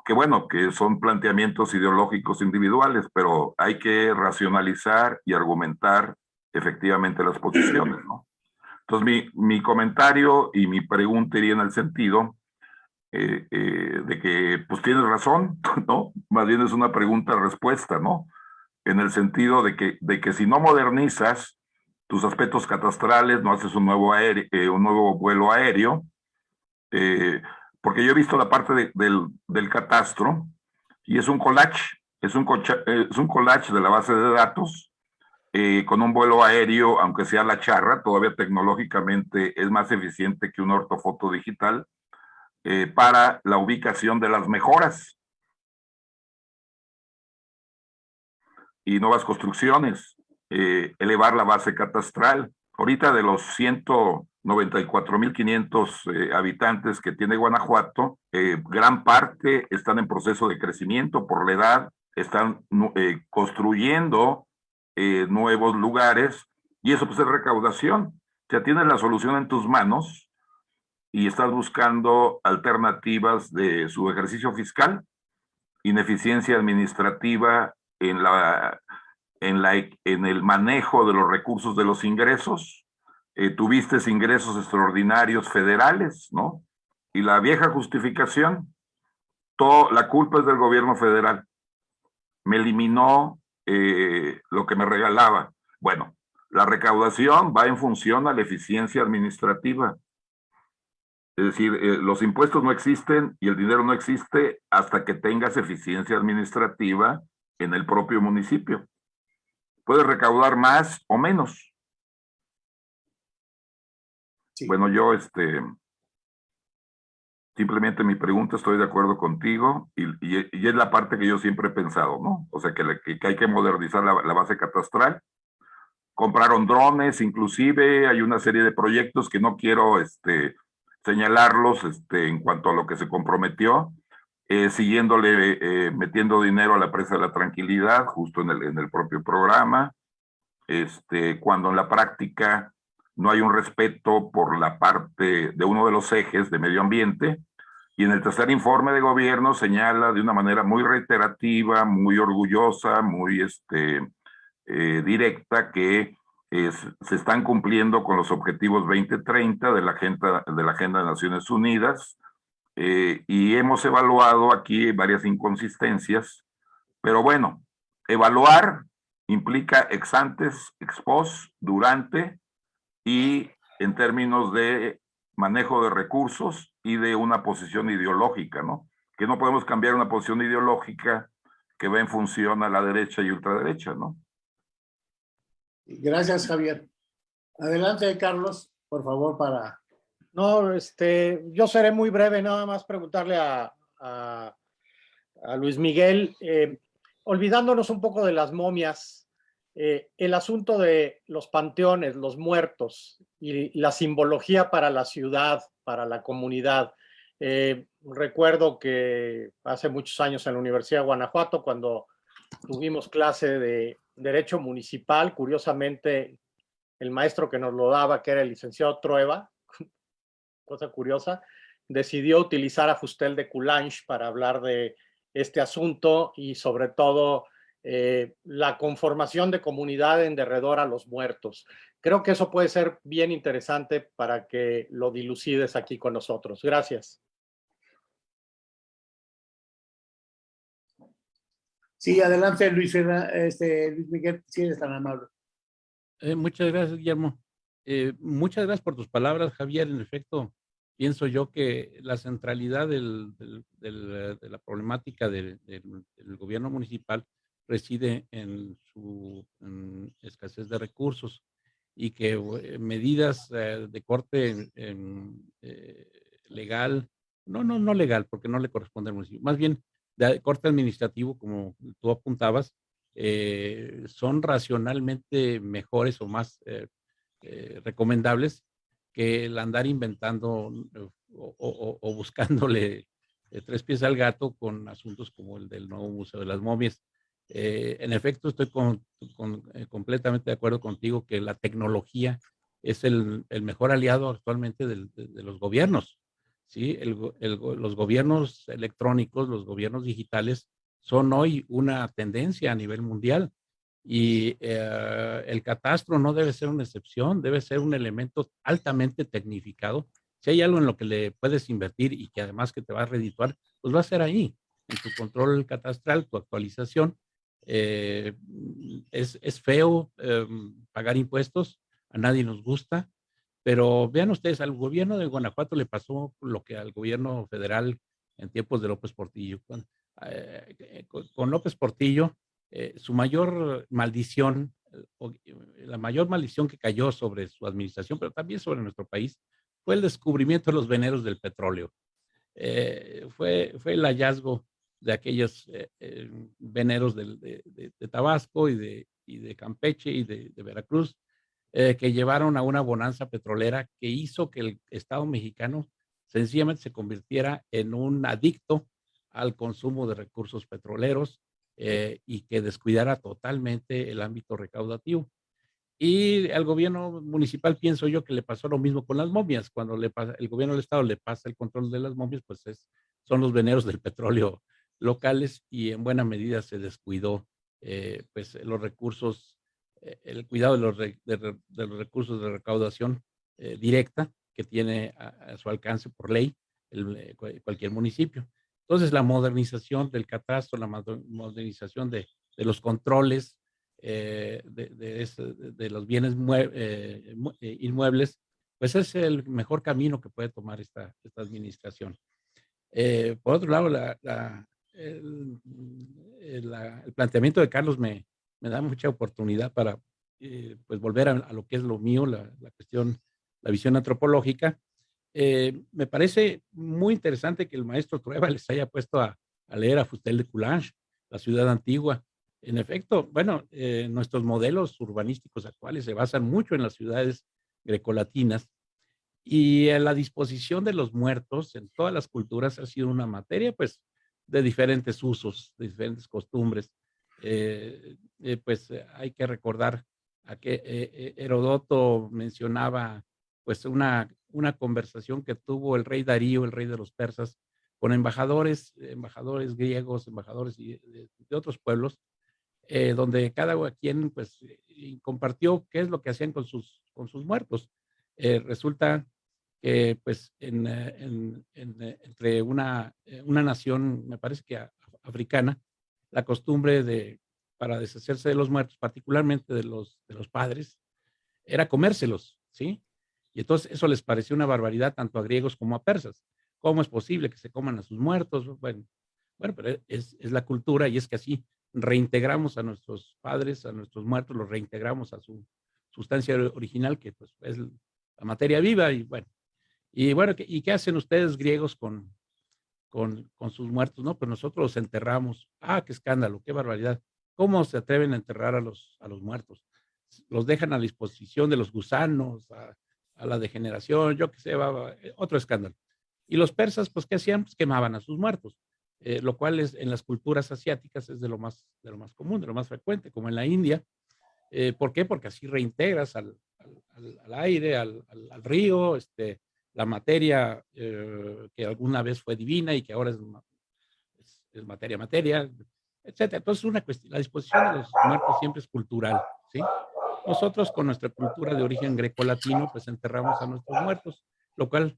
que bueno, que son planteamientos ideológicos individuales, pero hay que racionalizar y argumentar efectivamente las posiciones, ¿no? Entonces, mi, mi comentario y mi pregunta iría en el sentido eh, eh, de que, pues tienes razón, *laughs* ¿no? Más bien es una pregunta-respuesta, ¿no? En el sentido de que, de que si no modernizas tus aspectos catastrales, no haces un nuevo, aéreo, eh, un nuevo vuelo aéreo, porque yo he visto la parte del, del, catastro y es un collage, es un, es un collage de la base de datos eh, con un vuelo aéreo, aunque sea la charra, todavía tecnológicamente es más eficiente que un ortofoto digital para la ubicación de las mejoras y nuevas construcciones, eh, elevar la base catastral. Ahorita de los 194.500 eh, habitantes que tiene Guanajuato, eh, gran parte están en proceso de crecimiento por la edad, están construyendo nuevos lugares y eso pues es recaudación. Ya tienes la solución en tus manos y estás buscando alternativas de su ejercicio fiscal, ineficiencia administrativa en, la, en, la, en el manejo de los recursos de los ingresos, eh, tuviste ingresos extraordinarios federales, ¿no? Y la vieja justificación, todo, la culpa es del gobierno federal. Me eliminó eh, lo que me regalaba. Bueno, la recaudación va en función a la eficiencia administrativa. Es decir, eh, los impuestos no existen y el dinero no existe hasta que tengas eficiencia administrativa en el propio municipio. Puede recaudar más o menos. Bueno, yo este, simplemente mi pregunta, estoy de acuerdo contigo y, y, es la parte que yo siempre he pensado, ¿no? O sea, que, que hay que modernizar la, base catastral. Compraron drones, inclusive hay una serie de proyectos que no quiero este, señalarlos este, en cuanto a lo que se comprometió, eh, siguiéndole, eh, metiendo dinero a la presa de la tranquilidad, justo en el, en el propio programa, este, cuando en la práctica no hay un respeto por la parte de uno de los ejes de medio ambiente, y en el tercer informe de gobierno señala de una manera muy reiterativa, muy orgullosa, muy este, eh, directa, que se están cumpliendo con los objetivos 2030 de la Agenda de, la agenda de Naciones Unidas, eh, y hemos evaluado aquí varias inconsistencias, pero bueno, evaluar implica ex antes, ex post, durante y en términos de manejo de recursos y de una posición ideológica, ¿no? Que no podemos cambiar una posición ideológica que va en función a la derecha y ultraderecha, ¿no? Gracias, Javier. Adelante, Carlos, por favor, para no, este, yo seré muy breve, nada más preguntarle a, a, Luis Miguel, eh, olvidándonos un poco de las momias, eh, el asunto de los panteones, los muertos y la simbología para la ciudad, para la comunidad. Eh, recuerdo que hace muchos años en la Universidad de Guanajuato, cuando tuvimos clase de Derecho Municipal, curiosamente el maestro que nos lo daba, que era el licenciado Trueba, *laughs* cosa curiosa, decidió utilizar a Fustel de Coulange para hablar de este asunto y sobre todo eh, la conformación de comunidad en derredor a los muertos. Creo que eso puede ser bien interesante para que lo dilucides aquí con nosotros. Gracias. Sí, adelante Luis, este, Luis Miguel, si eres tan amable. Eh, muchas gracias, Guillermo. Eh, muchas gracias por tus palabras, Javier. En efecto, pienso yo que la centralidad del, de la problemática del, gobierno municipal reside en su escasez de recursos y que eh, medidas eh, de corte eh, legal, no, no, no legal, porque no le corresponde al municipio, más bien de corte administrativo, como tú apuntabas, son racionalmente mejores o más recomendables que el andar inventando eh, o, buscándole tres pies al gato con asuntos como el del nuevo Museo de las Momias. Eh, en efecto, estoy completamente de acuerdo contigo que la tecnología es el, mejor aliado actualmente de, los gobiernos. ¿sí? los gobiernos electrónicos, los gobiernos digitales son hoy una tendencia a nivel mundial. Y eh, el catastro no debe ser una excepción, debe ser un elemento altamente tecnificado. Si hay algo en lo que le puedes invertir y que además que te va a redituar, pues va a ser ahí, en tu control catastral, tu actualización. Eh, es, es, feo em, pagar impuestos, a nadie nos gusta, pero vean ustedes, al gobierno de Guanajuato le pasó lo que al gobierno federal en tiempos de López Portillo. Con, eh, con López Portillo, eh, su mayor maldición, la mayor maldición que cayó sobre su administración, pero también sobre nuestro país, fue el descubrimiento de los veneros del petróleo. Eh, fue, fue el hallazgo de aquellos eh, veneros de, de, Tabasco y de, y de Campeche y de, Veracruz, que llevaron a una bonanza petrolera que hizo que el Estado mexicano sencillamente se convirtiera en un adicto al consumo de recursos petroleros eh, y que descuidara totalmente el ámbito recaudativo. Y al gobierno municipal pienso yo que le pasó lo mismo con las momias. Cuando le pasa, el gobierno del estado le pasa el control de las momias, pues es, son los veneros del petróleo locales y en buena medida se descuidó eh, pues los recursos, eh, el cuidado de los, de, los, recursos de recaudación directa que tiene a, su alcance por ley el, cualquier municipio. Entonces, la modernización del catastro, la modernización de, los controles eh, de, los bienes eh, eh, inmuebles, pues es el mejor camino que puede tomar esta, administración. por otro lado, el, planteamiento de Carlos me, da mucha oportunidad para pues volver a, lo que es lo mío, la, la cuestión, la visión antropológica, eh, me parece muy interesante que el maestro Trueba *laughs* les haya puesto a, leer a Fustel de Coulanges, la ciudad antigua. En efecto, bueno, eh, nuestros modelos urbanísticos actuales se basan mucho en las ciudades grecolatinas y la disposición de los muertos en todas las culturas ha sido una materia, pues, de diferentes usos, de diferentes costumbres. Eh, pues hay que recordar a que Herodoto mencionaba pues una, una conversación que tuvo el rey Darío, el rey de los persas, con embajadores, embajadores griegos, embajadores de, otros pueblos, eh, donde cada quien pues compartió qué es lo que hacían con sus, con sus muertos. Eh, resulta que pues en, en, entre una, una nación, me parece que africana, la costumbre de, para deshacerse de los muertos, particularmente de los, de los padres, era comérselos, ¿sí? Y entonces eso les pareció una barbaridad tanto a griegos como a persas. ¿Cómo es posible que se coman a sus muertos? Bueno, bueno pero es, es la cultura y es que así reintegramos a nuestros padres, a nuestros muertos, los reintegramos a su sustancia original, que pues es la materia viva y bueno. Y bueno, ¿y qué hacen ustedes griegos con, con, con sus muertos? No, pues nosotros los enterramos. Ah, qué escándalo, qué barbaridad. ¿Cómo se atreven a enterrar a los, a los muertos? Los dejan a disposición de los gusanos, a, a la degeneración, yo que sé, va, eh, otro escándalo. Y los persas, pues, ¿qué hacían? Pues quemaban a sus muertos, eh, lo cual es, en las culturas asiáticas es de lo, más, de lo más común, de lo más frecuente, como en la India. Eh, ¿Por qué? Porque así reintegras al, al, aire, al, río, este, la materia que alguna vez fue divina y que ahora es, es, materia, materia, etc. Entonces, una cuestión, la disposición de los muertos siempre es cultural, ¿sí? Nosotros con nuestra cultura de origen greco-latino, pues enterramos a nuestros muertos, lo cual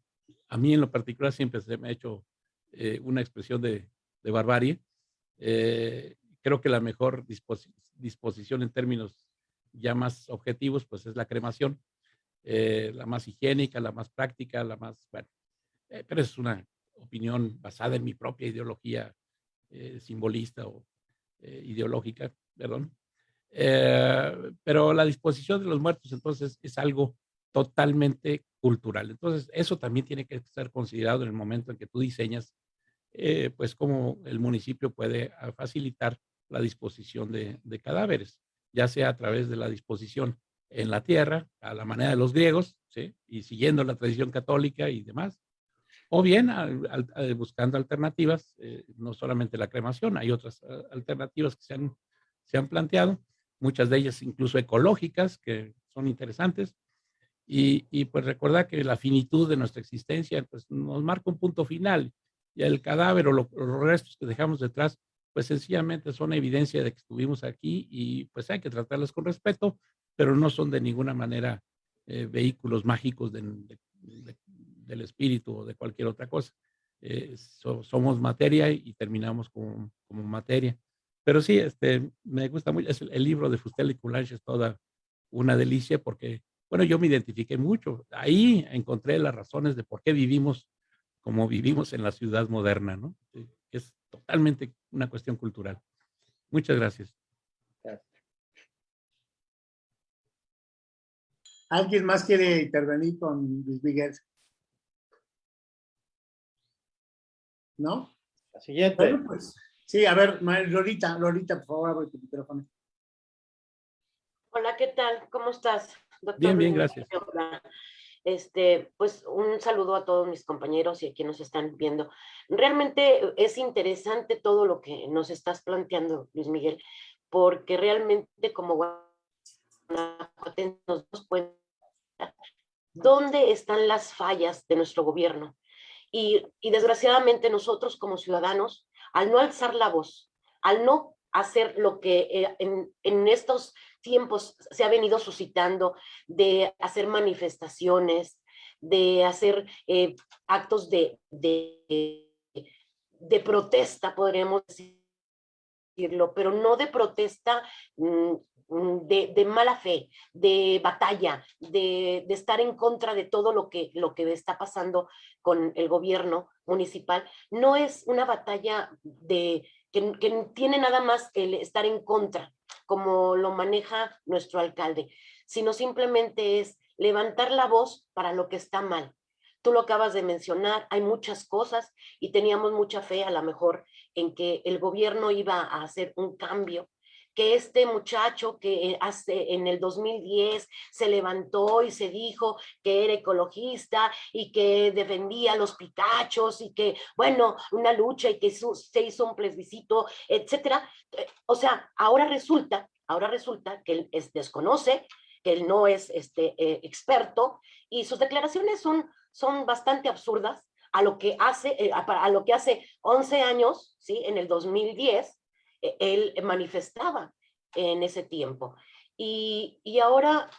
a mí en lo particular siempre se me ha hecho eh, una expresión de, de barbarie. Eh, creo que la mejor disposición en términos ya más objetivos, pues es la cremación, eh, la más higiénica, la más práctica, la más, bueno, pero es una opinión basada en mi propia ideología simbolista o ideológica, perdón. Eh, pero la disposición de los muertos entonces es algo totalmente cultural. Entonces, eso también tiene que ser considerado en el momento en que tú diseñas, eh, pues, cómo el municipio puede ah, facilitar la disposición de, cadáveres, ya sea a través de la disposición en la tierra, a la manera de los griegos, ¿sí? y siguiendo la tradición católica y demás, o bien buscando alternativas, eh, no solamente la cremación, hay otras ah, alternativas que se han, se han planteado, muchas de ellas incluso ecológicas, que son interesantes. Y, y, pues recordar que la finitud de nuestra existencia pues, nos marca un punto final. Y el cadáver o los restos que dejamos detrás, pues sencillamente son evidencia de que estuvimos aquí y pues hay que tratarlos con respeto, pero no son de ninguna manera eh, vehículos mágicos del espíritu o de cualquier otra cosa. Eh, somos materia y terminamos como, como materia. Pero sí, este, me gusta mucho, es el, libro de Fustel y Coulanges es toda una delicia porque bueno, yo me identifiqué mucho. Ahí encontré las razones de por qué vivimos como vivimos en la ciudad moderna, ¿no? Es totalmente una cuestión cultural. Muchas gracias. ¿Alguien más quiere intervenir con Luis Miguel? ¿No? La siguiente. Bueno, pues, sí, a ver, Lorita, Lorita, por favor, abre tu micrófono. Hola, ¿qué tal? ¿Cómo estás, doctor? Bien, bien, gracias. Este, pues un saludo a todos mis compañeros y a quienes nos están viendo. Realmente es interesante todo lo que nos estás planteando, Luis Miguel, porque realmente como nos damos cuenta dónde están las fallas de nuestro gobierno. Y, desgraciadamente nosotros como ciudadanos, al no alzar la voz, al no hacer lo que eh, en, estos tiempos se ha venido suscitando de hacer manifestaciones, de hacer eh, actos de, de, de, protesta, podríamos decirlo, pero no de protesta mm, Mm, de, mala fe, de batalla, de, estar en contra de todo lo que, lo que está pasando con el gobierno municipal, no es una batalla de, que, que tiene nada más el estar en contra, como lo maneja nuestro alcalde, sino simplemente es levantar la voz para lo que está mal. Tú lo acabas de mencionar, hay muchas cosas y teníamos mucha fe a lo mejor en que el gobierno iba a hacer un cambio que este muchacho que hace en el 2010 se levantó y se dijo que era ecologista y que defendía los pitachos y que, bueno, una lucha y que se hizo un plebiscito, etcétera. Eh, o sea, ahora resulta, ahora resulta que él es, desconoce, que él no es este, eh, experto y sus declaraciones son, son bastante absurdas a lo que hace, eh, a, lo que hace 11 años, ¿sí? En el 2010, e, él manifestaba en ese tiempo. Y, ahora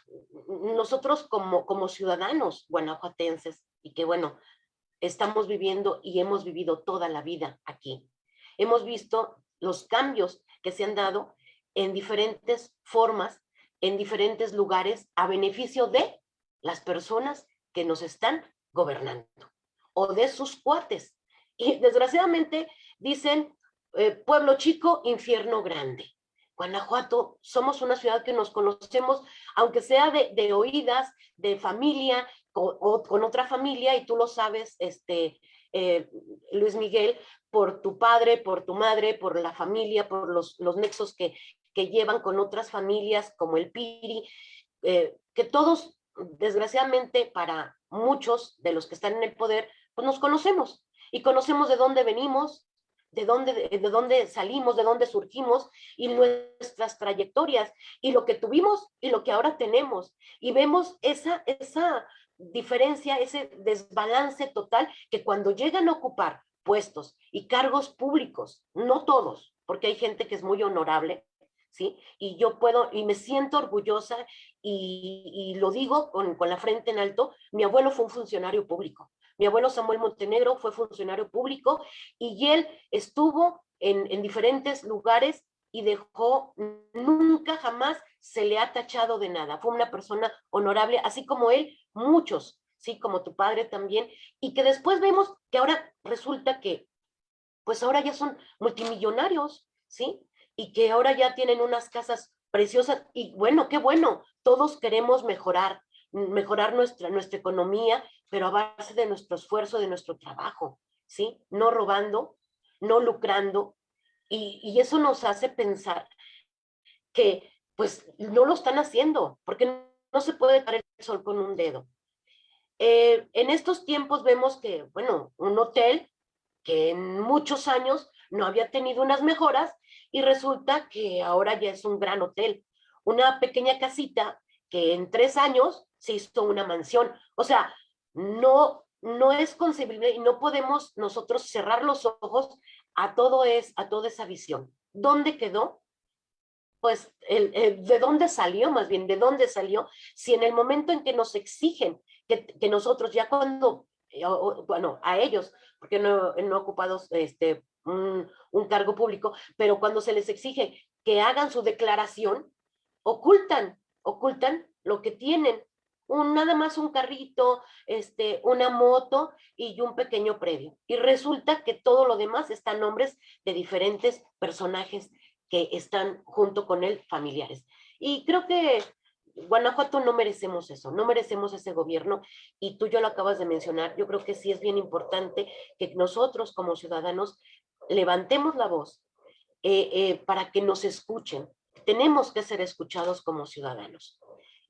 nosotros como, como ciudadanos guanajuatenses, y que bueno, estamos viviendo y hemos vivido toda la vida aquí, hemos visto los cambios que se han dado en diferentes formas, en diferentes lugares, a beneficio de las personas que nos están gobernando o de sus cuates. Y desgraciadamente dicen, eh, pueblo chico, infierno grande. Guanajuato, somos una ciudad que nos conocemos, aunque sea de, oídas, de familia, o, con otra familia, y tú lo sabes, este, eh, Luis Miguel, por tu padre, por tu madre, por la familia, por los, los nexos que, que llevan con otras familias, como el Piri, eh, que todos, desgraciadamente, para muchos de los que están en el poder, pues nos conocemos, y conocemos de dónde venimos, de dónde, de dónde salimos, de dónde surgimos y nuestras trayectorias y lo que tuvimos y lo que ahora tenemos. Y vemos esa, esa diferencia, ese desbalance total que cuando llegan a ocupar puestos y cargos públicos, no todos, porque hay gente que es muy honorable, ¿sí? Y yo puedo, y me siento orgullosa y, y lo digo con, con la frente en alto, mi abuelo fue un funcionario público, mi abuelo Samuel Montenegro fue funcionario público y él estuvo en, diferentes lugares y dejó, nunca jamás se le ha tachado de nada. Fue una persona honorable, así como él, muchos, sí, como tu padre también, y que después vemos que ahora resulta que, pues ahora ya son multimillonarios, ¿sí? Y que ahora ya tienen unas casas preciosas, y bueno, qué bueno, todos queremos mejorar, mejorar nuestra, nuestra economía pero a base de nuestro esfuerzo, de nuestro trabajo, ¿sí? No robando, no lucrando, y, eso nos hace pensar que pues no lo están haciendo, porque no se puede caer el sol con un dedo. Eh, en estos tiempos vemos que, bueno, un hotel que en muchos años no había tenido unas mejoras y resulta que ahora ya es un gran hotel. Una pequeña casita que en tres años se hizo una mansión. O sea, no, no es concebible y no podemos nosotros cerrar los ojos a todo es, a toda esa visión. ¿Dónde quedó? Pues, el, ¿de dónde salió más bien? ¿De dónde salió? Si en el momento en que nos exigen que, nosotros ya cuando, eh, bueno, a ellos, porque no, no ocupados este, un, un cargo público, pero cuando se les exige que hagan su declaración, ocultan, ocultan lo que tienen un, nada más un carrito, este, una moto y un pequeño predio. Y resulta que todo lo demás está a nombres de diferentes personajes que están junto con él, familiares. Y creo que Guanajuato no merecemos eso, no merecemos ese gobierno y tú yo lo acabas de mencionar, yo creo que sí es bien importante que nosotros como ciudadanos levantemos la voz eh, eh, para que nos escuchen. Tenemos que ser escuchados como ciudadanos.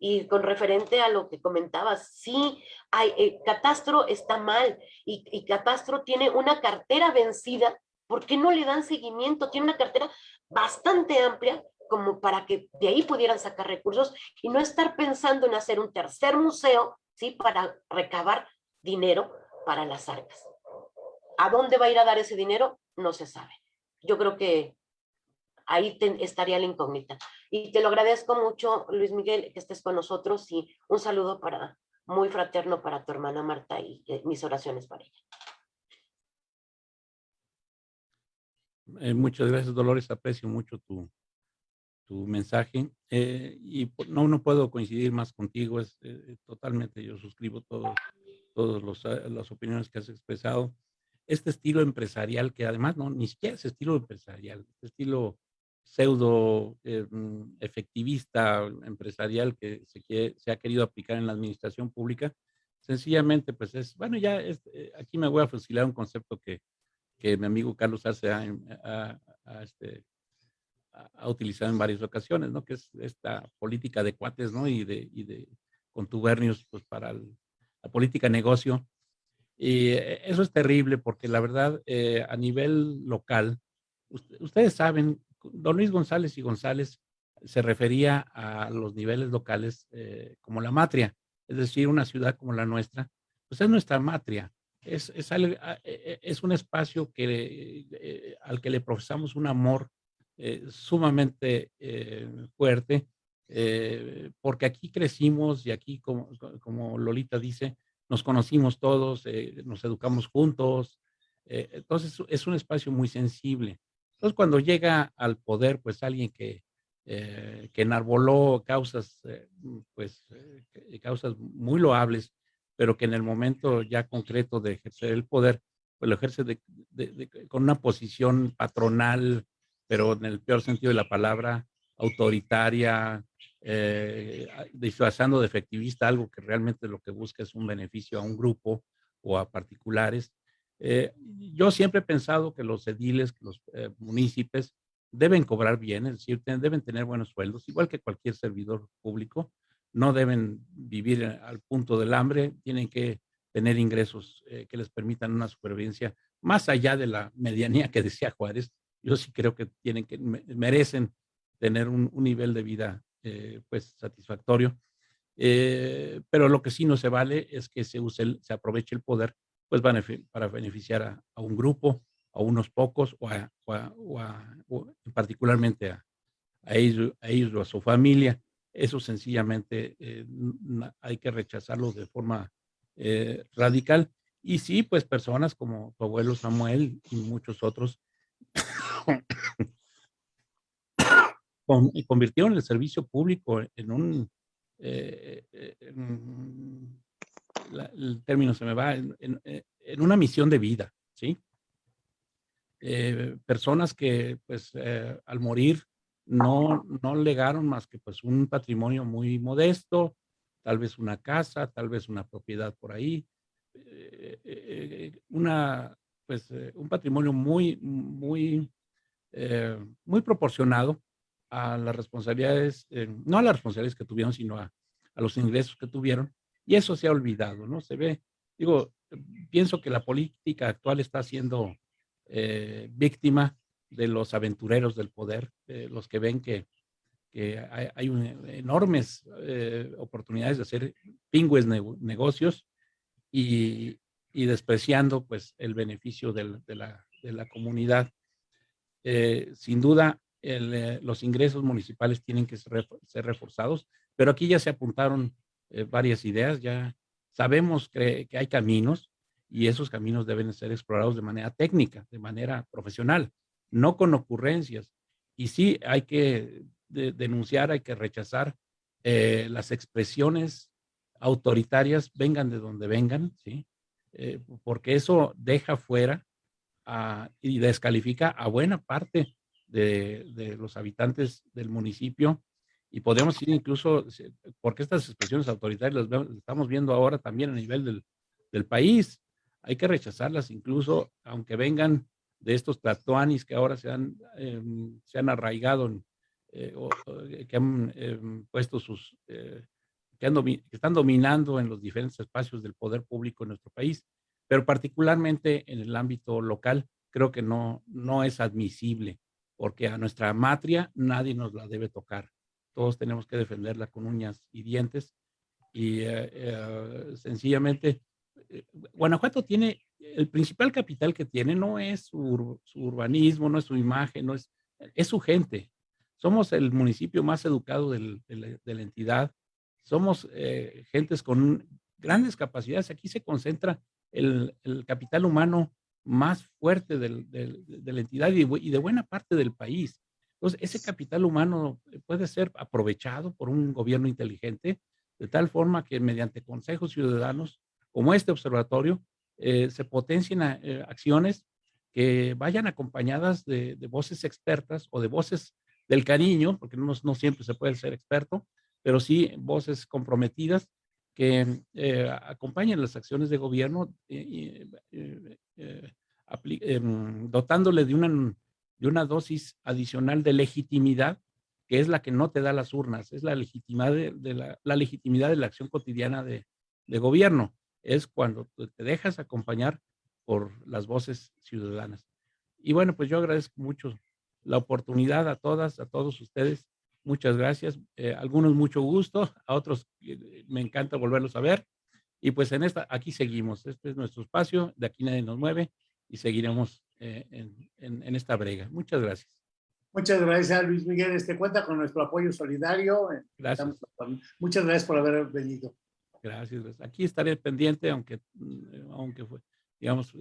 Y con referente a lo que comentabas, sí, hay, eh, Catastro está mal y, y Catastro tiene una cartera vencida. ¿Por qué no le dan seguimiento? Tiene una cartera bastante amplia como para que de ahí pudieran sacar recursos y no estar pensando en hacer un tercer museo, ¿sí? Para recabar dinero para las arcas. ¿A dónde va a ir a dar ese dinero? No se sabe. Yo creo que ahí estaría la incógnita. Y te lo agradezco mucho, Luis Miguel, que estés con nosotros y un saludo para muy fraterno para tu hermana Marta y eh, mis oraciones para ella. Eh, muchas gracias, Dolores. Aprecio mucho tu, tu mensaje. Eh, y no, no puedo coincidir más contigo. Es totalmente, yo suscribo todas todos las opiniones que has expresado. Este estilo empresarial, que además no, ni siquiera es estilo empresarial, este estilo pseudo eh, mm, empresarial que se, ha querido aplicar en la administración pública, sencillamente pues es, bueno, ya eh, aquí me voy a fusilar un concepto que, que mi amigo Carlos Arce ha, este, ha, utilizado en varias ocasiones, ¿no? Que es esta política de cuates, ¿no? Y de, y de contubernios pues para la política negocio. Y eh, eso es terrible porque la verdad a nivel local, ustedes saben don Luis González y González se refería a los niveles locales eh, como la matria, es decir, una ciudad como la nuestra, pues es nuestra matria, es, es, e, e, es un espacio que, eh, al que le profesamos un amor eh, sumamente fuerte, porque aquí crecimos y aquí, como, como Lolita dice, nos conocimos todos, nos educamos juntos, entonces es un espacio muy sensible. Entonces, cuando llega al poder, pues alguien que, eh, que enarboló causas, eh, pues, eh, causas muy loables, pero que en el momento ya concreto de ejercer el poder, pues lo ejerce con una posición patronal, pero en el peor sentido de la palabra, autoritaria, disfrazando de efectivista algo que realmente lo que busca es un beneficio a un grupo o a particulares, eh, yo siempre he pensado que los ediles, los eh, municipios deben cobrar bien, es decir, deben tener buenos sueldos, igual que cualquier servidor público. No deben vivir al punto del hambre, tienen que tener ingresos eh, que les permitan una supervivencia más allá de la medianía que decía Juárez. Yo sí creo que tienen que merecen tener un, nivel de vida pues satisfactorio. pero lo que sí no se vale es que se use, se aproveche el poder pues para beneficiar a, un grupo, a unos pocos o, a, particularmente a, ellos, a ellos o a su familia. Eso sencillamente eh, hay que rechazarlo de forma eh, radical. Y sí, pues personas como tu abuelo Samuel y muchos otros *coughs* convirtieron el servicio público en un, eh, el término se me va, en, una misión de vida, ¿sí? Eh, personas que pues eh, al morir no, no legaron más que pues un patrimonio muy modesto, tal vez una casa, tal vez una propiedad por ahí, eh, una, pues un patrimonio muy, muy, muy proporcionado a las responsabilidades, no a las responsabilidades que tuvieron, sino a, a los ingresos que tuvieron y eso se ha olvidado, ¿no? Se ve, digo, pienso que la política actual está siendo eh, víctima de los aventureros del poder, los que ven que, hay, enormes eh, oportunidades de hacer pingües negocios y, despreciando pues el beneficio de, la, comunidad. Eh, sin duda, los ingresos municipales tienen que ser reforzados, pero aquí ya se apuntaron eh, varias ideas, ya sabemos que, hay caminos y esos caminos deben ser explorados de manera técnica, de manera profesional, no con ocurrencias. Y sí, hay que denunciar, hay que rechazar eh, las expresiones autoritarias, vengan de donde vengan, ¿sí? Eh, porque eso deja fuera y descalifica a buena parte de, los habitantes del municipio y podemos ir incluso, porque estas expresiones autoritarias las, estamos viendo ahora también a nivel del, del, país, hay que rechazarlas incluso aunque vengan de estos tatuanis que ahora se han, em, se han arraigado, eh, que han em, puesto sus, eh, que, que están dominando en los diferentes espacios del poder público en nuestro país pero particularmente en el ámbito local, creo que no, no es admisible, porque a nuestra matria nadie nos la debe tocar. Todos tenemos que defenderla con uñas y dientes. Y eh, eh, sencillamente, eh, Guanajuato tiene, el principal capital que tiene no es su, urbanismo, no es su imagen, no es, es su gente. Somos el municipio más educado de, la, entidad. Somos gentes con grandes capacidades. Aquí se concentra el, capital humano más fuerte de la entidad y, de buena parte del país. Entonces, ese capital humano puede ser aprovechado por un gobierno inteligente, de tal forma que mediante consejos ciudadanos, como este observatorio, eh, se potencien eh, acciones que vayan acompañadas de, voces expertas o de voces del cariño, porque no, no siempre se puede ser experto, pero sí voces comprometidas que eh, acompañen las acciones de gobierno eh, eh, em, dotándole de una, de una dosis adicional de legitimidad, que es la que no te da las urnas, es la legitimidad de, la, legitimidad de la acción cotidiana de, de gobierno. Es cuando te dejas acompañar por las voces ciudadanas. Y bueno, pues yo agradezco mucho la oportunidad a todas, a todos ustedes Muchas gracias. Eh, algunos mucho gusto, a otros eh, me encanta volverlos a ver. Y pues en esta, aquí seguimos. Este es nuestro espacio, de aquí nadie nos mueve y seguiremos eh, en, esta brega. Muchas gracias. Muchas gracias, Luis Miguel. Este cuenta con nuestro apoyo solidario. Gracias. muchas gracias por haber venido. Gracias. Aquí estaré pendiente, aunque, mm, aunque fue, digamos,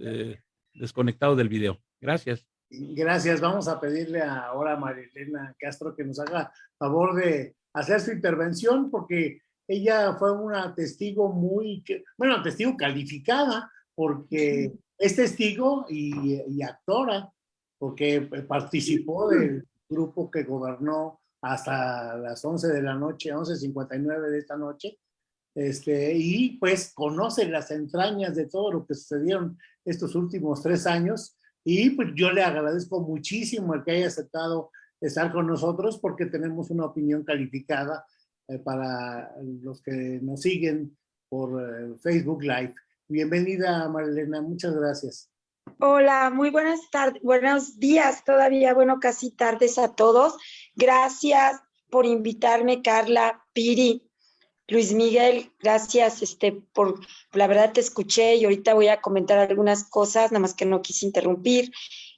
desconectado del video. Gracias. Gracias. Vamos a pedirle ahora a Marilena Castro que nos haga favor de hacer su intervención porque ella fue una testigo muy, bueno, testigo calificada porque es testigo y, actora porque participó del grupo que gobernó hasta las 11 de la noche, 11.59 de esta noche, este, y pues conoce las entrañas de todo lo que sucedieron estos últimos tres años. Y pues yo le agradezco muchísimo el que haya aceptado estar con nosotros porque tenemos una opinión calificada eh, para los que nos siguen por eh, Facebook Live. Bienvenida Marilena, muchas gracias. Hola, muy buenas tardes, buenos días todavía, bueno, casi tardes a todos. Gracias por invitarme, Carla, Piri, Luis Miguel, gracias este, por, la verdad te escuché y ahorita voy a comentar algunas cosas, nada más que no quise interrumpir.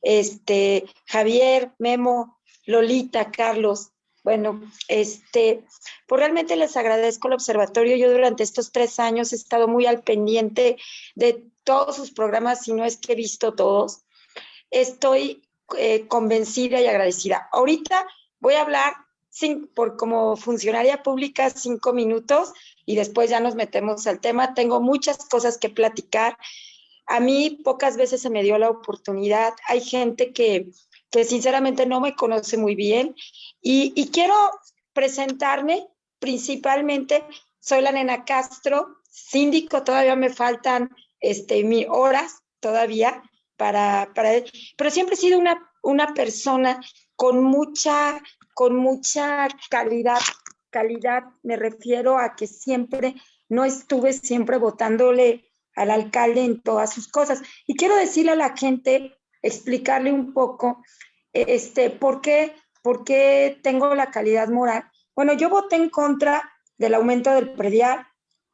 Este, Javier, Memo, Lolita, Carlos, bueno, este, pues realmente les agradezco el observatorio. Yo durante estos tres años he estado muy al pendiente de todos sus programas, si no es que he visto todos. Estoy eh, convencida y agradecida. Ahorita voy a hablar por como funcionaria pública cinco minutos y después ya nos metemos al tema. Tengo muchas cosas que platicar. A mí pocas veces se me dio la oportunidad. Hay gente que, sinceramente no me conoce muy bien y, y quiero presentarme principalmente. Soy la nena Castro, síndico, todavía me faltan este, mi horas todavía para, para, pero siempre he sido una, una persona con mucha con mucha calidad. Calidad me refiero a que siempre, no estuve siempre votándole al alcalde en todas sus cosas. Y quiero decirle a la gente, explicarle un poco, este, por qué, por qué tengo la calidad moral. Bueno, yo voté en contra del aumento del predial,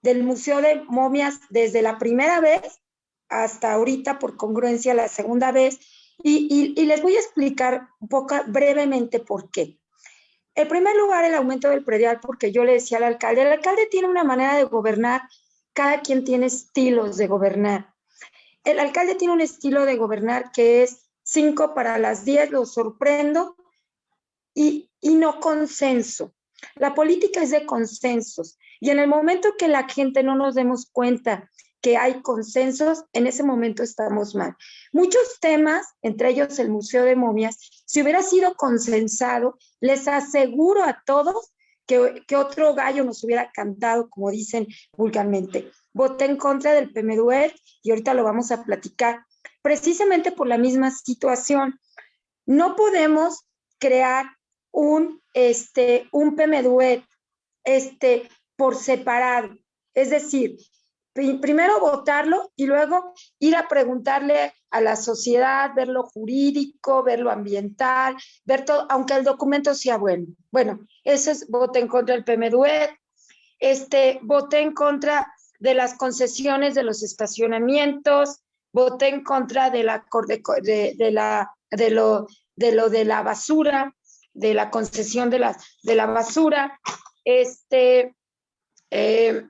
del Museo de Momias desde la primera vez hasta ahorita por congruencia la segunda vez y, les voy a explicar brevemente por qué. En primer lugar, el aumento del predial, porque yo le decía al alcalde, el alcalde tiene una manera de gobernar, cada quien tiene estilos de gobernar. El alcalde tiene un estilo de gobernar que es cinco para las diez, lo sorprendo, y, y no consenso. La política es de consensos. Y en el momento que la gente no nos demos cuenta que hay consensos, en ese momento estamos mal. Muchos temas, entre ellos el Museo de Momias, si hubiera sido consensado, les aseguro a todos que, que otro gallo nos hubiera cantado, como dicen vulgarmente. Voté en contra del PMDUER y ahorita lo vamos a platicar, precisamente por la misma situación. No podemos crear un, este, un PMDUER este, por separado. Es decir, primero votarlo y luego ir a preguntarle a la sociedad, ver lo jurídico, ver lo ambiental, ver todo, aunque el documento sea bueno. Bueno, ese es voté en contra del PMDUED, este, voté en contra de las concesiones de los estacionamientos, voté en contra de la, de, de la, de lo, de lo de la basura, de la concesión de la, de la basura, este, eh,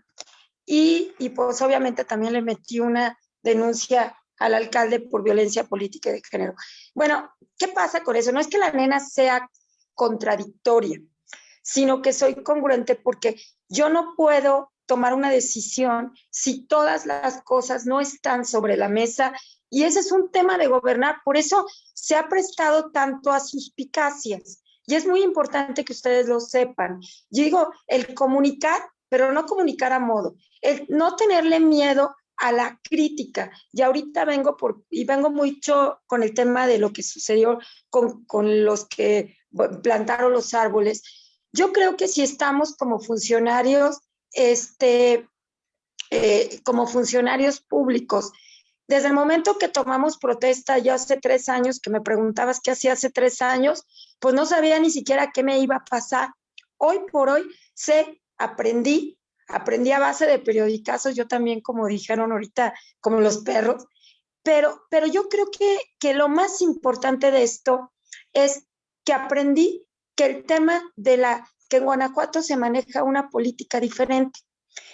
y, y pues obviamente también le metí una denuncia al alcalde por violencia política de género. Bueno, ¿qué pasa con eso? No es que la nena sea contradictoria, sino que soy congruente porque yo no puedo tomar una decisión si todas las cosas no están sobre la mesa y ese es un tema de gobernar, por eso se ha prestado tanto a suspicacias y es muy importante que ustedes lo sepan. Yo digo, el comunicar, pero no comunicar a modo, el no tenerle miedo a la crítica. Y ahorita vengo por, y vengo mucho con el tema de lo que sucedió con, con los que plantaron los árboles. Yo creo que si estamos como funcionarios, este, eh, como funcionarios públicos, desde el momento que tomamos protesta, ya hace tres años, que me preguntabas qué hacía hace tres años, pues no sabía ni siquiera qué me iba a pasar. Hoy por hoy sé, aprendí aprendí a base de periodicazos, yo también, como dijeron ahorita, como los perros, pero, pero yo creo que, que lo más importante de esto es que aprendí que el tema de la, en Guanajuato se maneja una política diferente.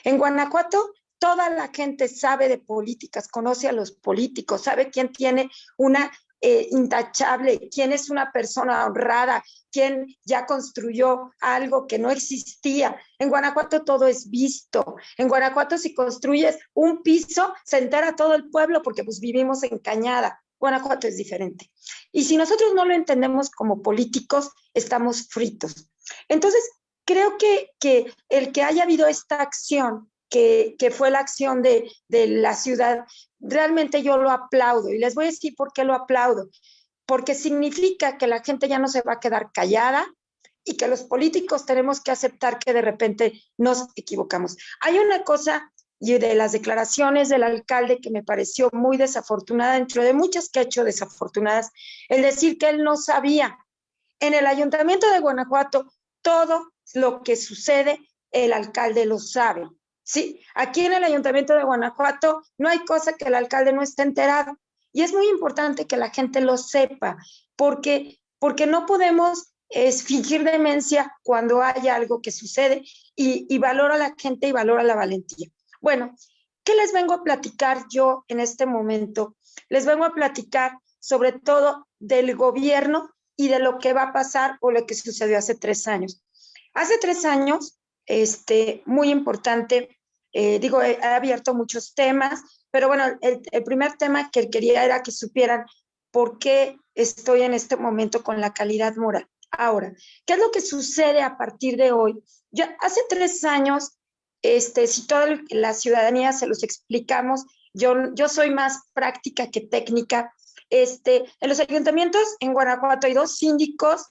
En Guanajuato toda la gente sabe de políticas, conoce a los políticos, sabe quién tiene una eh, intachable, quién es una persona honrada, quién ya construyó algo que no existía. En Guanajuato todo es visto. En Guanajuato si construyes un piso, se entera todo el pueblo porque pues vivimos en Cañada. Guanajuato es diferente. Y si nosotros no lo entendemos como políticos, estamos fritos. Entonces, creo que, que el que haya habido esta acción que, fue la acción de, la ciudad, realmente yo lo aplaudo y les voy a decir por qué lo aplaudo. Porque significa que la gente ya no se va a quedar callada y que los políticos tenemos que aceptar que de repente nos equivocamos. Hay una cosa y de las declaraciones del alcalde que me pareció muy desafortunada, dentro de muchas que ha hecho desafortunadas, el decir que él no sabía. En el ayuntamiento de Guanajuato, todo lo que sucede, el alcalde lo sabe. Sí, aquí en el Ayuntamiento de Guanajuato no hay cosa que el alcalde no esté enterado. Y es muy importante que la gente lo sepa, porque, porque no podemos fingir demencia cuando hay algo que sucede y, y valora a la gente y valora la valentía. Bueno, ¿qué les vengo a platicar yo en este momento? Les vengo a platicar sobre todo del gobierno y de lo que va a pasar o lo que sucedió hace tres años. Hace tres años, este, muy importante, eh, digo, he, abierto muchos temas, pero bueno, el, primer tema que quería era que supieran por qué estoy en este momento con la calidad moral. Ahora, ¿qué es lo que sucede a partir de hoy? Yo hace tres años, este, si toda la ciudadanía se los explicamos, yo, yo soy más práctica que técnica. Este, en los ayuntamientos en Guanajuato hay dos síndicos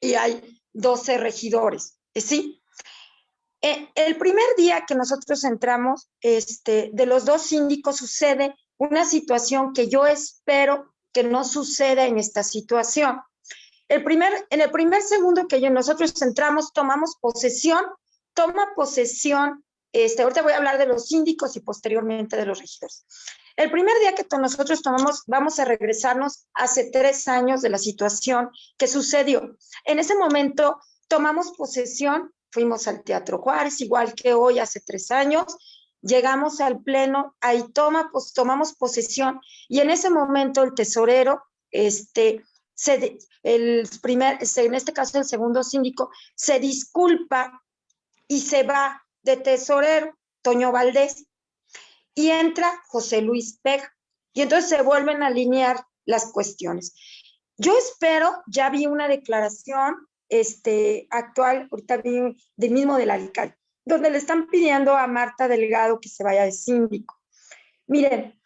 y hay 12 regidores, ¿sí? Eh, el primer día que nosotros entramos, este, de los dos síndicos sucede una situación que yo espero que no suceda en esta situación. En el primer segundo que nosotros entramos, tomamos posesión, toma posesión, este, ahorita voy a hablar de los síndicos y posteriormente de los regidores. El primer día que nosotros tomamos, vamos a regresarnos hace tres años de la situación que sucedió. En ese momento tomamos posesión fuimos al Teatro Juárez, igual que hoy, hace tres años, llegamos al pleno, ahí toma, tomamos posesión y en ese momento el tesorero, este, se, el primer, en este caso el segundo síndico, se disculpa y se va de tesorero Toño Valdés y entra José Luis Pega. Y entonces se vuelven a alinear las cuestiones. Yo espero, ya vi una declaración este, actual, ahorita vi del mismo del alcalde, donde le están pidiendo a Marta Delgado que se vaya de síndico. Miren,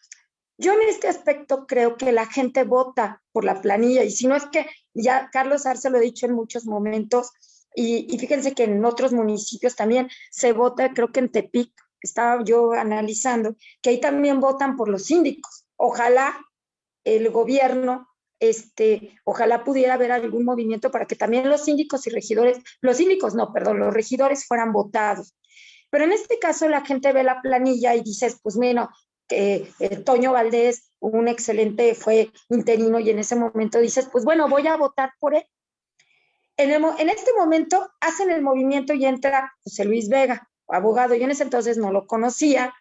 yo en este aspecto creo que la gente vota por la planilla y si no es que ya Carlos Arce lo ha dicho en muchos momentos y, y fíjense que en otros municipios también se vota, creo que en Tepic, estaba yo analizando, que ahí también votan por los síndicos. Ojalá el gobierno este, ojalá pudiera haber algún movimiento para que también los síndicos y regidores, los síndicos no, perdón, los regidores fueran votados. Pero en este caso la gente ve la planilla y dices, pues bueno, que eh, Toño Valdés, un excelente, fue interino y en ese momento dices, pues bueno, voy a votar por él. En, este momento hacen el movimiento y entra José Luis Vega, abogado. Yo en ese entonces no lo conocía,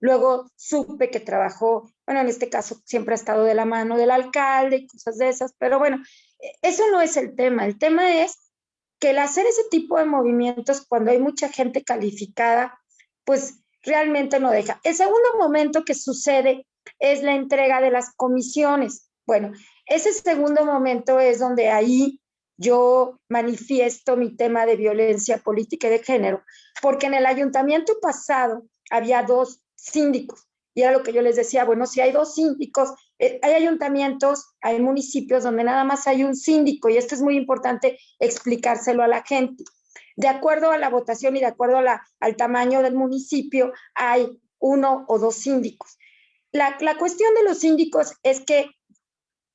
Luego supe que trabajó, bueno, en este caso siempre ha estado de la mano del alcalde y cosas de esas, pero bueno, e, eso no es el tema. El tema es que el hacer ese tipo de movimientos cuando hay mucha gente calificada, pues realmente no deja. El segundo momento que sucede es la entrega de las comisiones. Bueno, ese segundo momento es donde ahí yo manifiesto mi tema de violencia política y de género, porque en el ayuntamiento pasado había dos síndicos. Y era lo que yo les decía, bueno, si hay dos síndicos, eh, hay ayuntamientos, hay municipios donde nada más hay un síndico y esto es muy importante explicárselo a la gente. De acuerdo a la votación y de acuerdo al tamaño del municipio, hay uno o dos síndicos. La, cuestión de los síndicos es que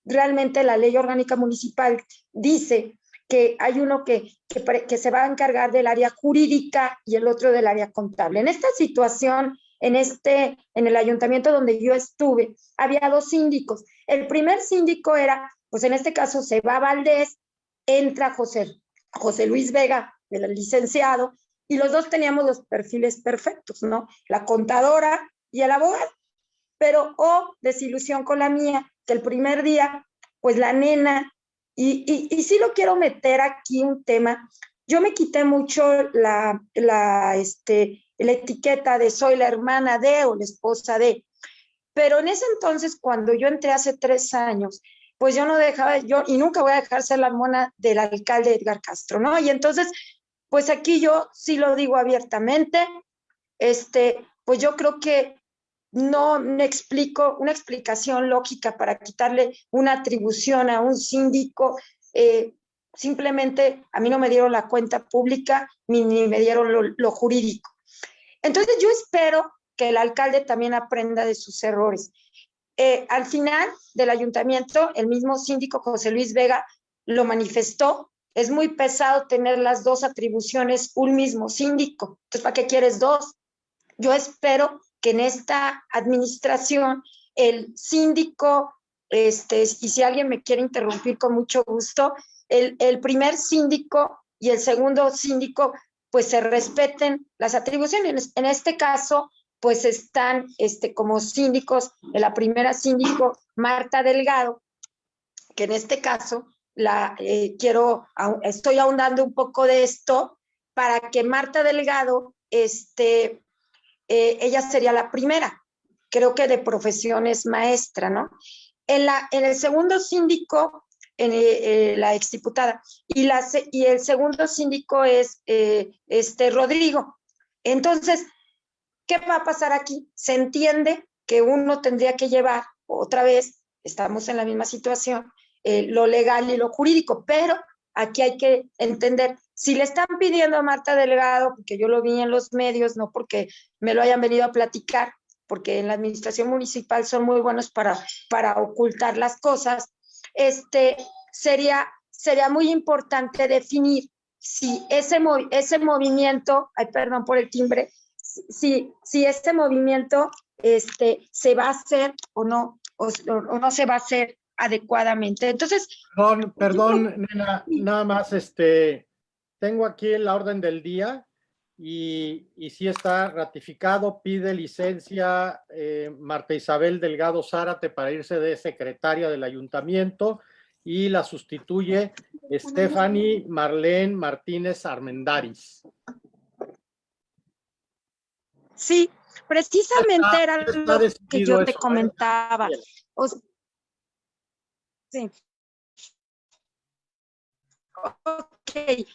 realmente la ley orgánica municipal dice que hay uno que, que, se va a encargar del área jurídica y el otro del área contable. En esta situación en este, en el ayuntamiento donde yo estuve, había dos síndicos. El primer síndico era, pues en este caso se va Valdés, entra José, José Luis Vega, el licenciado, y los dos teníamos los perfiles perfectos, ¿no? La contadora y el abogado. Pero, oh, desilusión con la mía, que el primer día, pues la nena, y, y, y sí lo quiero meter aquí un tema, yo me quité mucho la, la, este, la etiqueta de soy la hermana de o la esposa de. Pero en ese entonces, cuando yo entré hace tres años, pues yo no dejaba, yo, y nunca voy a dejar ser la mona del alcalde Edgar Castro, ¿no? Y entonces, pues aquí yo sí lo digo abiertamente, este, pues yo creo que no me explico una explicación lógica para quitarle una atribución a un síndico. Eh, simplemente a mí no me dieron la cuenta pública ni, me dieron lo jurídico. Entonces yo espero que el alcalde también aprenda de sus errores. Eh, al final del ayuntamiento, el mismo síndico José Luis Vega lo manifestó. Es muy pesado tener las dos atribuciones un mismo síndico. Entonces, ¿para qué quieres dos? Yo espero que en esta administración el síndico, este, y si alguien me quiere interrumpir con mucho gusto, el, el primer síndico y el segundo síndico pues se respeten las atribuciones. En este caso, pues están este, como síndicos, la primera síndico, Marta Delgado, que en este caso la eh, quiero, estoy ahondando un poco de esto para que Marta Delgado, este, eh, ella sería la primera, creo que de profesiones maestra, ¿no? En, la, en el segundo síndico en, eh, la exdiputada. Y, la, y el segundo síndico es eh, este Rodrigo. Entonces, ¿qué va a pasar aquí? Se entiende que uno tendría que llevar otra vez, estamos en la misma situación, eh, lo legal y lo jurídico, pero aquí hay que entender, si le están pidiendo a Marta Delgado, porque yo lo vi en los medios, no porque me lo hayan venido a platicar, porque en la administración municipal son muy buenos para, para ocultar las cosas, este, sería, sería muy importante definir si ese, ese movimiento, ay, perdón por el timbre, si, si este movimiento este, se va a hacer o no, o, no se va a hacer adecuadamente. Entonces... Perdón, perdón, nena, nada más, este, tengo aquí la orden del día y, y sí está ratificado, pide licencia eh, Marta Isabel Delgado Zárate para irse de secretaria del ayuntamiento y la sustituye Stephanie Marlene Martínez Armendaris. Sí, precisamente Está- era lo que yo te comentaba. O s- sí. Ok.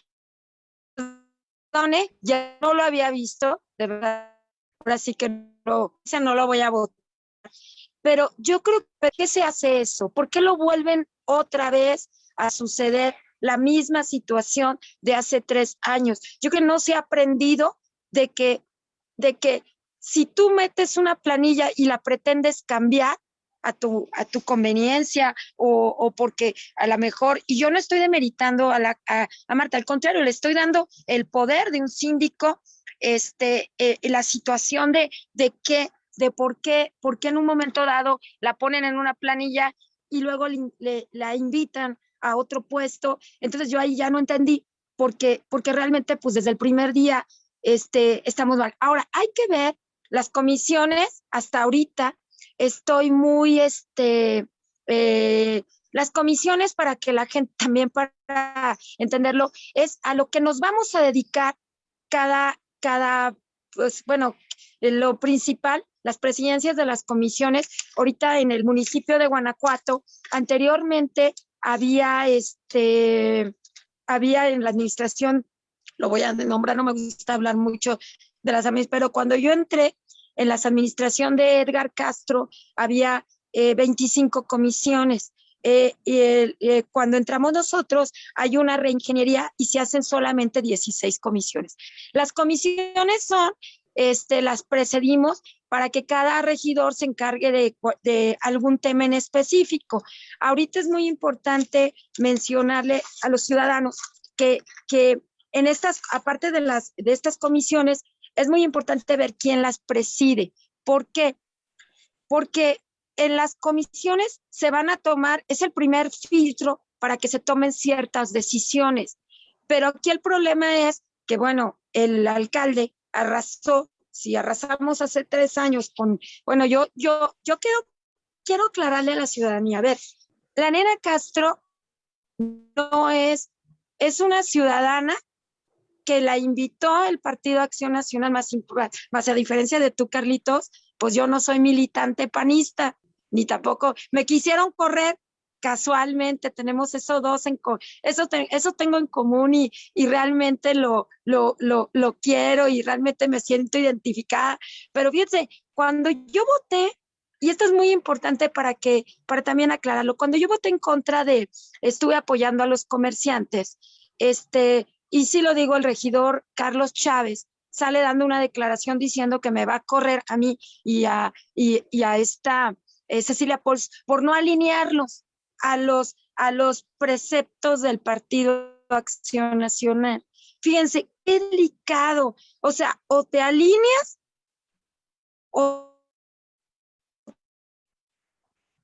Perdone, ya no lo había visto, de verdad. Ahora sí que no, no lo voy a votar. Pero yo creo que ¿por qué se hace eso? ¿Por qué lo vuelven otra vez a suceder la misma situación de hace tres años? Yo creo que no se ha aprendido de que, de que si tú metes una planilla y la pretendes cambiar a tu, a tu conveniencia o, o porque a lo mejor, y yo no estoy demeritando a, la, a, a Marta, al contrario, le estoy dando el poder de un síndico, este, eh, la situación de, de qué, de por qué, por qué en un momento dado la ponen en una planilla y luego le- le- la invitan a otro puesto. Entonces yo ahí ya no entendí porque, porque realmente pues desde el primer día este, estamos mal. Ahora, hay que ver las comisiones hasta ahorita. Estoy muy, este, eh, las comisiones para que la gente *laughs* también para entenderlo, es a lo que nos vamos a dedicar cada, cada, pues bueno, eh, lo principal, las presidencias de las comisiones. Ahorita en el municipio de Guanajuato, anteriormente había este, había en la administración, lo voy a nombrar, no me gusta hablar mucho de las administraciones, pero cuando yo entré en las administración de Edgar Castro, había eh, 25 comisiones. Eh, eh, cuando entramos nosotros, hay una reingeniería y se hacen solamente 16 comisiones. Las comisiones son, este, las precedimos para que cada regidor se encargue de, de algún tema en específico. Ahorita es muy importante mencionarle a los ciudadanos que, que en estas, aparte de, las, de estas comisiones, es muy importante ver quién las preside. ¿Por qué? Porque en las comisiones se van a tomar, es el primer filtro para que se tomen ciertas decisiones. Pero aquí el problema es que, bueno, el alcalde arrasó, si arrasamos hace tres años con, bueno, yo, yo, yo quiero, quiero aclararle a la ciudadanía, a ver, la nena Castro no es, es una ciudadana que la invitó el Partido Acción Nacional, más, a diferencia de tú, Carlitos, pues yo no soy militante panista, ni tampoco me quisieron correr casualmente, tenemos eso dos en eso, eso tengo en común y, y realmente lo, lo, lo, lo quiero y realmente me siento identificada. Pero fíjense, cuando yo voté, y esto es muy importante para que, para también aclararlo, cuando yo voté en contra de, estuve apoyando a los comerciantes, este, y sí lo digo, el regidor Carlos Chávez sale dando una declaración diciendo que me va a correr a mí y a, y, a esta eh, Cecilia Pols por no alinearlos a los, a los preceptos del Partido Acción Nacional. Fíjense, qué delicado. O sea, o te alineas o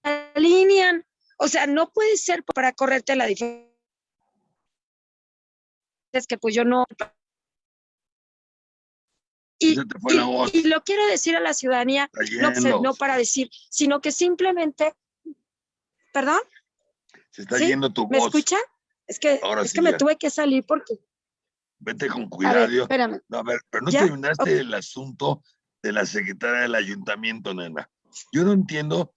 alinean. O sea, no puede ser para correrte la diferencia. Es que pues yo no. Y, lo quiero decir a la ciudadanía, no, para decir, sino que simplemente, perdón, Se está ¿Sí? yendo tu ¿me voz. escuchan? Es que, Ahora es sí que me tuve que salir porque, Vete con a ver, cuidado. espérame. No, a ver, pero no ¿Ya? terminaste el asunto de la secretaria del ayuntamiento, nena. Yo no entiendo.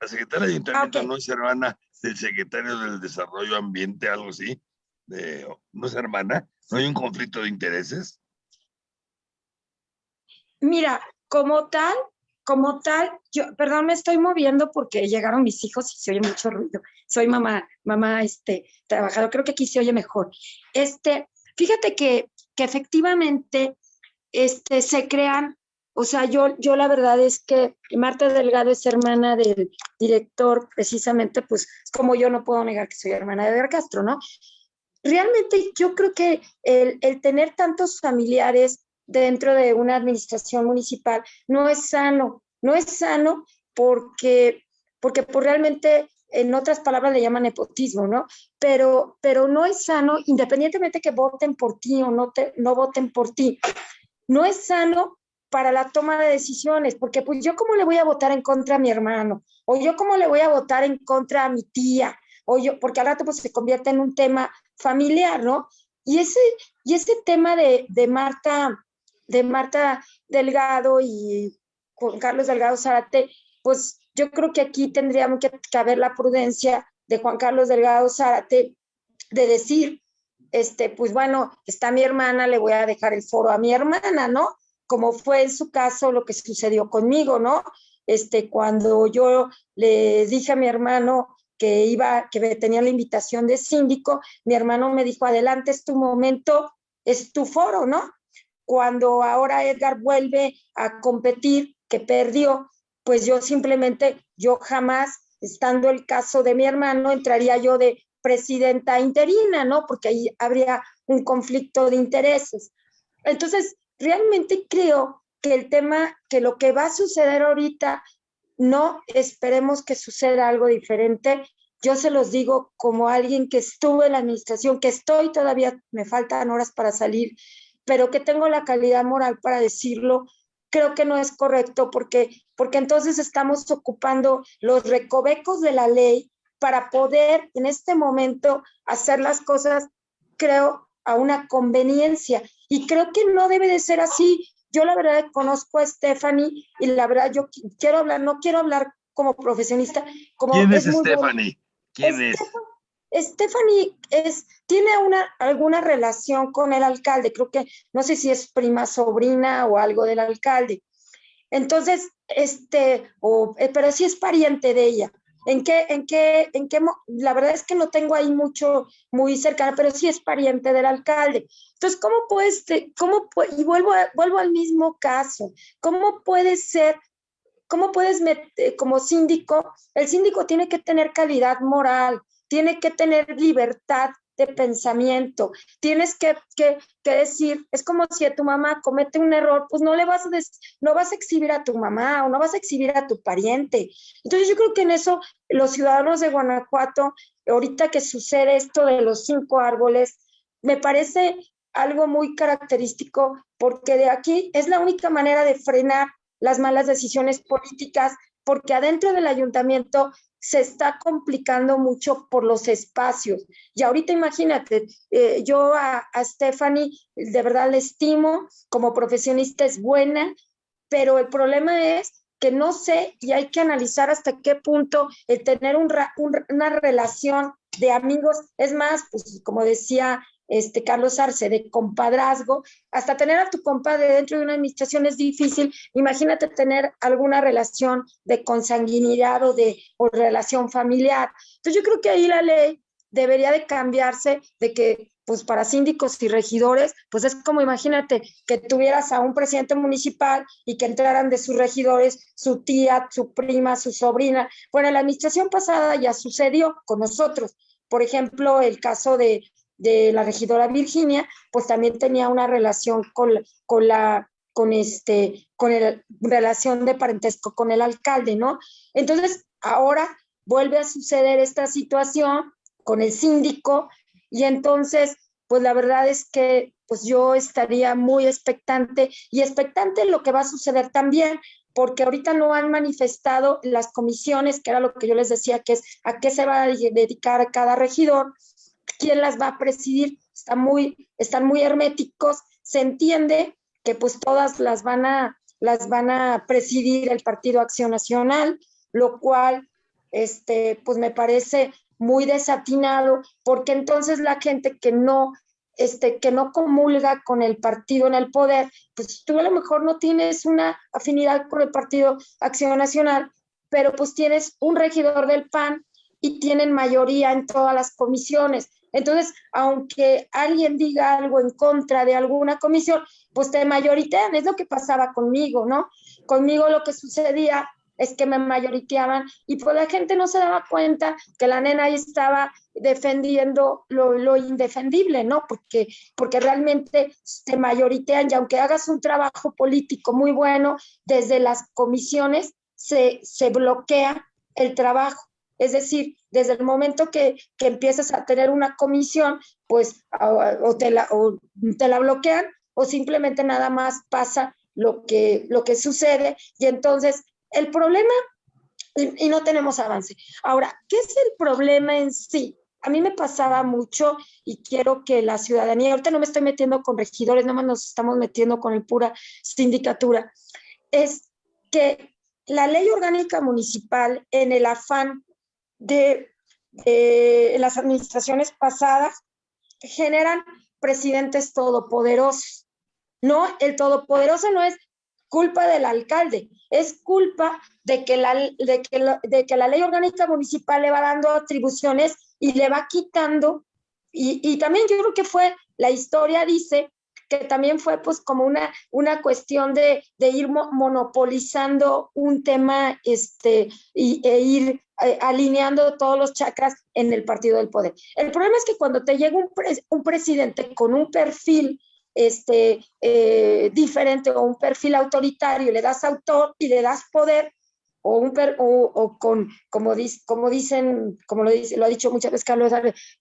La secretaria del ayuntamiento ok. no es hermana del secretario del desarrollo ambiente, algo así. De, no es hermana. No hay un conflicto de intereses. Mira, como tal, como tal, yo, perdón, me estoy moviendo porque llegaron mis hijos y se oye mucho ruido. Soy mamá, mamá, este, trabajador, creo que aquí se oye mejor. Este, fíjate que, que efectivamente, este, se crean, o sea, yo, yo la verdad es que Marta Delgado es hermana del director, precisamente, pues, como yo no puedo negar que soy hermana de Edgar Castro, ¿no? Realmente yo creo que el, tener tantos familiares dentro de una administración municipal no es sano, no es sano porque, porque pues realmente, en otras palabras le llaman nepotismo, ¿no? Pero, pero no es sano, independientemente que voten por ti o no, te, no voten por ti, no es sano para la toma de decisiones, porque pues yo cómo le voy a votar en contra a mi hermano, o yo cómo le voy a votar en contra a mi tía, o yo, porque al rato pues se convierte en un tema familiar, ¿no? Y ese, y ese tema de, de Marta, de Marta Delgado y Juan Carlos Delgado Zárate, pues yo creo que aquí tendríamos que, haber la prudencia de Juan Carlos Delgado Zárate de decir, este, pues bueno, está mi hermana, le voy a dejar el foro a mi hermana, ¿no? Como fue en su caso lo que sucedió conmigo, ¿no? Este, cuando yo le dije a mi hermano que iba, que tenía la invitación de síndico, mi hermano me dijo, adelante, es tu momento, es tu foro, ¿no? Cuando ahora Edgar vuelve a competir, que perdió, pues yo simplemente, yo jamás, estando el caso de mi hermano, entraría yo de presidenta interina, ¿no? Porque ahí habría un conflicto de intereses. Entonces, realmente creo que el tema, que lo que va a suceder ahorita, no esperemos que suceda algo diferente. Yo se los digo como alguien que estuvo en la administración, que estoy todavía, me faltan horas para salir, pero que tengo la calidad moral para decirlo, creo que no es correcto porque, porque entonces estamos ocupando los recovecos de la ley para poder en este momento hacer las cosas, creo, a una conveniencia. Y creo que no debe de ser así. Yo la verdad conozco a Stephanie y la verdad yo quiero hablar, no quiero hablar como profesionista. Como ¿Quién es, Stephanie? ¿Quién es? Stephanie es, tiene una, alguna relación con el alcalde, creo que, no sé si es prima sobrina o algo del alcalde. Entonces, este, o, eh, pero sí es pariente de ella. ¿En qué, en qué, en qué, la verdad es que no tengo ahí mucho, muy cercana, pero sí es pariente del alcalde. Entonces, ¿cómo puedes, cómo, y vuelvo, vuelvo al mismo caso, ¿cómo puede ser ¿cómo puedes meter, como síndico, el síndico tiene que tener calidad moral, tiene que tener libertad de pensamiento. Tienes que, que, decir, es como si a tu mamá comete un error, pues no le vas a, no vas a exhibir a tu mamá o no vas a exhibir a tu pariente. Entonces yo creo que en eso los ciudadanos de Guanajuato, ahorita que sucede esto de los cinco árboles, me parece algo muy característico porque de aquí es la única manera de frenar las malas decisiones políticas porque adentro del ayuntamiento se está complicando mucho por los espacios. Y ahorita imagínate, eh, yo a, Stephanie de verdad la estimo, como profesionista es buena, pero el problema es que no sé y hay que analizar hasta qué punto el tener una relación de amigos, es más, pues como decía este, Carlos Arce, de compadrazgo, hasta tener a tu compadre dentro de una administración es difícil. Imagínate tener alguna relación de consanguinidad o de o relación familiar. Entonces yo creo que ahí la ley debería de cambiarse de que pues para síndicos y regidores, pues es como imagínate que tuvieras a un presidente municipal y que entraran de sus regidores su tía, su prima, su sobrina. Bueno, la administración pasada ya sucedió con nosotros. Por ejemplo, el caso de de la regidora Virginia, pues también tenía una relación con, con la con este con el relación de parentesco con el alcalde, ¿no? Entonces, ahora vuelve a suceder esta situación con el síndico y entonces, pues la verdad es que pues yo estaría muy expectante y expectante lo que va a suceder también, porque ahorita no han manifestado las comisiones, que era lo que yo les decía, que es a qué se va a dedicar cada regidor, quién las va a presidir, está muy, están muy herméticos, se entiende que pues todas las van a, las van a presidir el Partido Acción Nacional, lo cual este, pues me parece muy desatinado, porque entonces la gente que no, este, que no comulga con el partido en el poder, pues tú a lo mejor no tienes una afinidad con el Partido Acción Nacional, pero pues tienes un regidor del PAN y tienen mayoría en todas las comisiones. Entonces, aunque alguien diga algo en contra de alguna comisión, pues te mayoritean, es lo que pasaba conmigo, ¿no? Conmigo lo que sucedía es que me mayoriteaban y pues la gente no se daba cuenta que la nena ahí estaba defendiendo lo, indefendible, ¿no? Porque, porque realmente te mayoritean y aunque hagas un trabajo político muy bueno, desde las comisiones se, se bloquea el trabajo. Es decir, desde el momento que, que empiezas a tener una comisión, pues o, te la, te la bloquean o simplemente nada más pasa lo que, lo que sucede y entonces el problema y, no tenemos avance. Ahora, ¿qué es el problema en sí? a mí me pasaba mucho y quiero que la ciudadanía, ahorita no me estoy metiendo con regidores, nomás nos estamos metiendo con el pura sindicatura, es que la ley orgánica municipal en el afán de, las administraciones pasadas generan presidentes todopoderosos. No, el todopoderoso no es culpa del alcalde, es culpa de que la, de que de que la ley orgánica municipal le va dando atribuciones y le va quitando, y, y, también yo creo que fue, la historia dice que también fue pues como una, una cuestión de, de ir monopolizando un tema este, y, e ir eh, alineando todos los chakras en el partido del poder. El problema es que cuando te llega un, un presidente con un perfil este, eh, diferente o un perfil autoritario, le das autor y le das poder, o, un o, con, como, como dicen, como lo, dice, lo ha dicho muchas veces Carlos,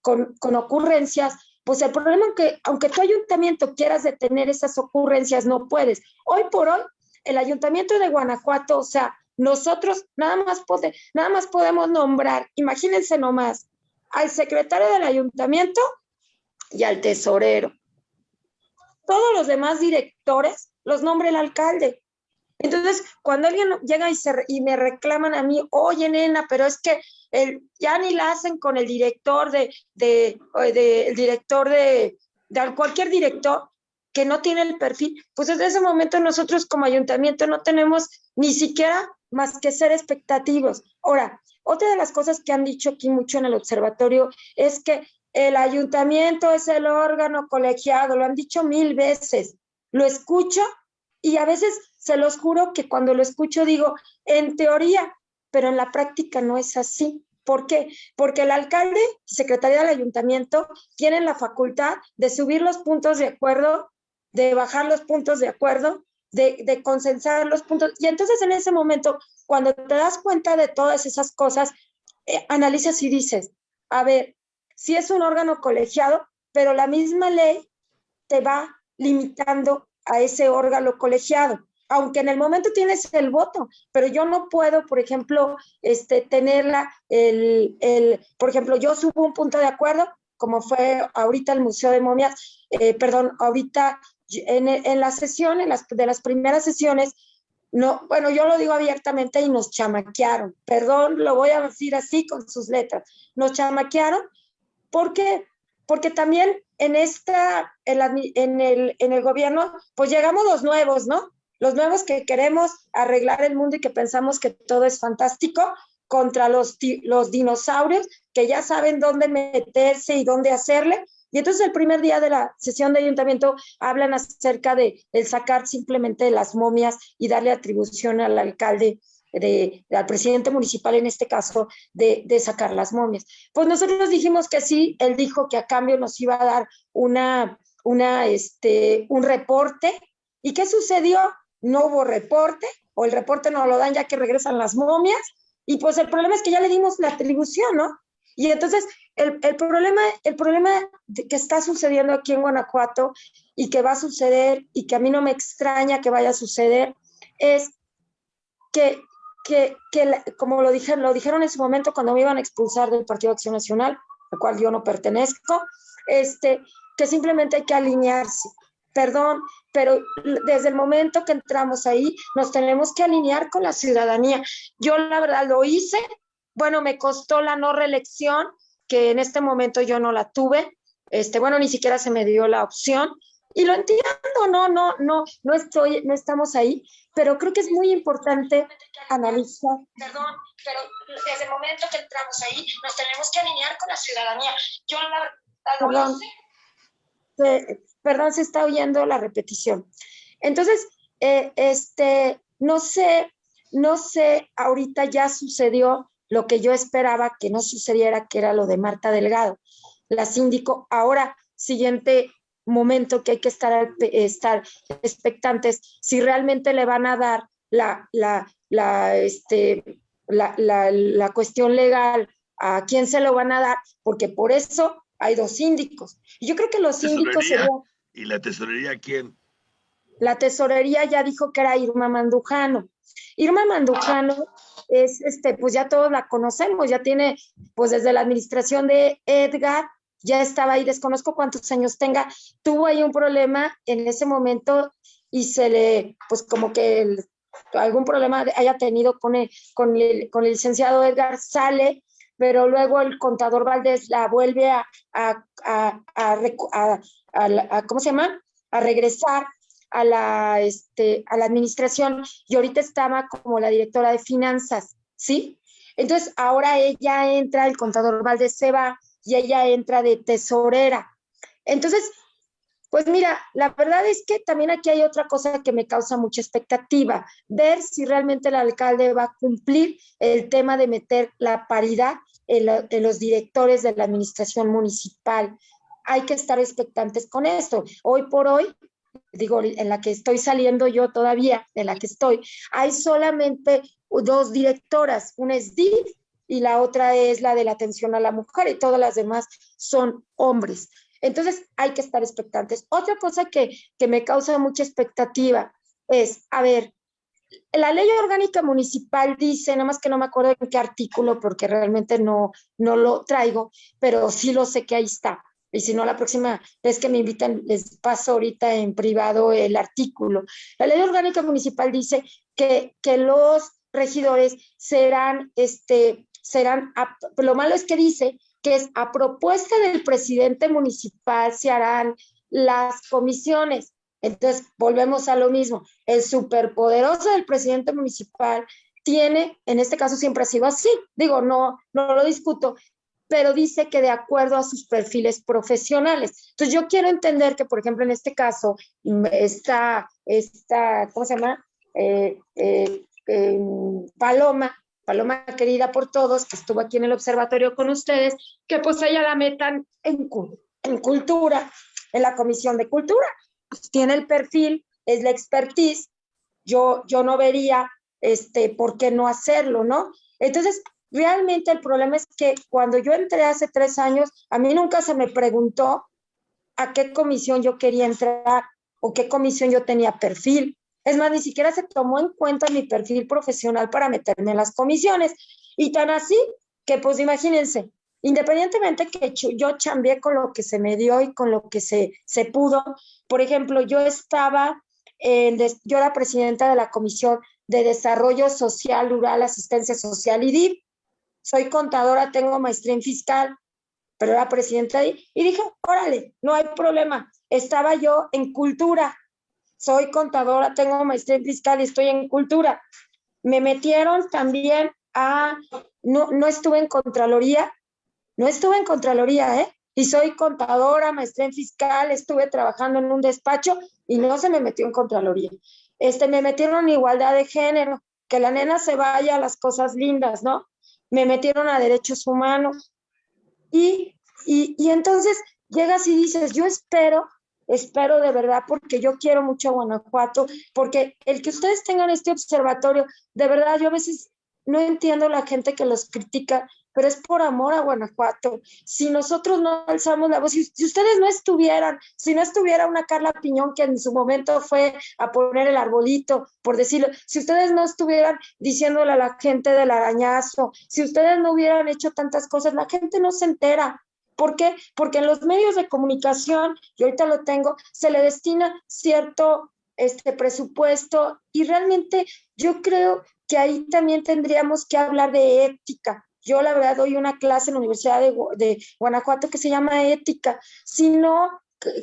con, con ocurrencias, pues el problema es que aunque tu ayuntamiento quieras detener esas ocurrencias, no puedes. Hoy por hoy, el ayuntamiento de Guanajuato, o sea, nosotros nada más, nada más podemos nombrar, imagínense nomás, al secretario del ayuntamiento y al tesorero. Todos los demás directores los nombra el alcalde. Entonces, cuando alguien llega y, se, y me reclaman a mí, oye, nena, pero es que el, ya ni la hacen con el director de, de, de el director de, de cualquier director que no tiene el perfil, pues desde ese momento nosotros como ayuntamiento no tenemos ni siquiera más que ser expectativos. Ahora, otra de las cosas que han dicho aquí mucho en el observatorio es que el ayuntamiento es el órgano colegiado, lo han dicho mil veces. Lo escucho y a veces se los juro que cuando lo escucho digo, en teoría, pero en la práctica no es así. ¿Por qué? Porque el alcalde secretaría del ayuntamiento tienen la facultad de subir los puntos de acuerdo, de bajar los puntos de acuerdo, de, de consensar los puntos. Y entonces en ese momento, cuando te das cuenta de todas esas cosas, eh, analizas y dices, a ver, si es un órgano colegiado, pero la misma ley te va limitando a ese órgano colegiado, aunque en el momento tienes el voto, pero yo no puedo, por ejemplo, este, tenerla, el, el, por ejemplo, yo subo un punto de acuerdo, como fue ahorita el Museo de Momias, eh, perdón, ahorita en, en la sesión, en las, de las primeras sesiones, no, bueno, yo lo digo abiertamente y nos chamaquearon, perdón, lo voy a decir así con sus letras, nos chamaquearon, ¿por qué? Porque también en esta, en, el, en el gobierno, pues llegamos los nuevos, ¿no? Los nuevos que queremos arreglar el mundo y que pensamos que todo es fantástico contra los, los dinosaurios que ya saben dónde meterse y dónde hacerle. Y entonces el primer día de la sesión de ayuntamiento hablan acerca de el sacar simplemente las momias y darle atribución al alcalde de, al presidente municipal en este caso, de, de, sacar las momias. Pues nosotros dijimos que sí, él dijo que a cambio nos iba a dar una, una, este, un reporte. ¿Y qué sucedió? No hubo reporte, o el reporte no lo dan ya que regresan las momias, y pues el problema es que ya le dimos la atribución, ¿no? Y entonces el, el, problema, el problema que está sucediendo aquí en Guanajuato y que va a suceder y que a mí no me extraña que vaya a suceder es que que, como lo dijeron, lo dijeron en ese momento cuando me iban a expulsar del Partido Acción Nacional, al cual yo no pertenezco, este, que simplemente hay que alinearse. Perdón, pero desde el momento que entramos ahí, nos tenemos que alinear con la ciudadanía. Yo la verdad lo hice, bueno, me costó la no reelección, que en este momento yo no la tuve, este, bueno, ni siquiera se me dio la opción, y lo entiendo, no, no, no, no estoy, no estamos ahí, pero creo que es muy importante analizar. Perdón, pero desde el momento que entramos ahí, nos tenemos que alinear con la ciudadanía. Yo la perdón, se, perdón, se está oyendo la repetición. Entonces, eh, este, no sé, no sé, ahorita ya sucedió lo que yo esperaba que no sucediera, que era lo de Marta Delgado, la síndico. Ahora, siguiente momento que hay que estar, estar expectantes si realmente le van a dar la, la, la, este, la, la, la cuestión legal a quién se lo van a dar, porque por eso hay dos síndicos. Yo creo que los síndicos... ¿Y la tesorería quién? La tesorería ya dijo que era Irma Mandujano. Irma Mandujano es, este, pues ya todos la conocemos, ya tiene, pues desde la administración de Edgar, ya estaba ahí, desconozco cuántos años tenga, tuvo ahí un problema en ese momento y se le, pues como que algún problema haya tenido con el, con, el, con el licenciado Edgar, sale, pero luego el contador Valdés la vuelve a, a, a, ¿cómo se llama? A regresar a la, este, a la administración y ahorita estaba como la directora de finanzas, ¿sí? Entonces ahora ella entra, el contador Valdés se va y ella entra de tesorera. Entonces, pues mira, la verdad es que también aquí hay otra cosa que me causa mucha expectativa, ver si realmente el alcalde va a cumplir el tema de meter la paridad en, en los directores de la administración municipal. Hay que estar expectantes con esto. Hoy por hoy, digo, en la que estoy saliendo yo todavía, en la que estoy, hay solamente dos directoras, una es DIF y la otra es la de la atención a la mujer y todas las demás son hombres. Entonces hay que estar expectantes. Otra cosa que, que me causa mucha expectativa es, a ver, la ley orgánica municipal dice, nada más que no me acuerdo en qué artículo porque realmente no, no lo traigo, pero sí lo sé que ahí está y si no, la próxima vez que me invitan, les paso ahorita en privado el artículo. La ley orgánica municipal dice que, que los regidores serán, este, serán, lo malo es que dice que es a propuesta del presidente municipal se harán las comisiones. Entonces, volvemos a lo mismo. El superpoderoso del presidente municipal tiene, en este caso siempre ha sido así, digo, no, no lo discuto, pero dice que de acuerdo a sus perfiles profesionales. Entonces yo quiero entender que, por ejemplo, en este caso, esta, esta ¿cómo se llama? Eh, eh, em, Paloma, Paloma querida por todos, que estuvo aquí en el observatorio con ustedes, que pues ella la metan en, en cultura, en la comisión de cultura. Pues tiene el perfil, es la expertise, yo, yo no vería este, por qué no hacerlo, ¿no? Entonces, Realmente el problema es que cuando yo entré hace tres años, a mí nunca se me preguntó a qué comisión yo quería entrar o qué comisión yo tenía perfil. Es más, ni siquiera se tomó en cuenta mi perfil profesional para meterme en las comisiones. Y tan así que, pues imagínense, independientemente que yo chambié con lo que se me dio y con lo que se, se pudo, por ejemplo, yo estaba, en, yo era presidenta de la Comisión de Desarrollo Social Rural, Asistencia Social y DIP, soy contadora, tengo maestría en fiscal, pero era presidenta ahí, y dije, órale, no hay problema. Estaba yo en cultura, soy contadora, tengo maestría en fiscal y estoy en cultura. Me metieron también a, no, no estuve en Contraloría, no estuve en Contraloría, ¿eh? Y soy contadora, maestría en fiscal, estuve trabajando en un despacho y no se me metió en Contraloría. Este, me metieron en igualdad de género, que la nena se vaya a las cosas lindas, ¿no? Me metieron a derechos humanos. Y, y, entonces llegas y dices, yo espero, espero de verdad, porque yo quiero mucho a Guanajuato, porque el que ustedes tengan este observatorio, de verdad, yo a veces no entiendo la gente que los critica, pero es por amor a Guanajuato. Si nosotros no alzamos la voz, si, ustedes no estuvieran, si no estuviera una Carla Piñón que en su momento fue a poner el arbolito, por decirlo, si ustedes no estuvieran diciéndole a la gente del arañazo, si ustedes no hubieran hecho tantas cosas, la gente no se entera. ¿Por qué? Porque en los medios de comunicación, y ahorita lo tengo, se le destina cierto este presupuesto y realmente yo creo que ahí también tendríamos que hablar de ética, yo la verdad doy una clase en la Universidad de, Guanajuato que se llama ética. Si no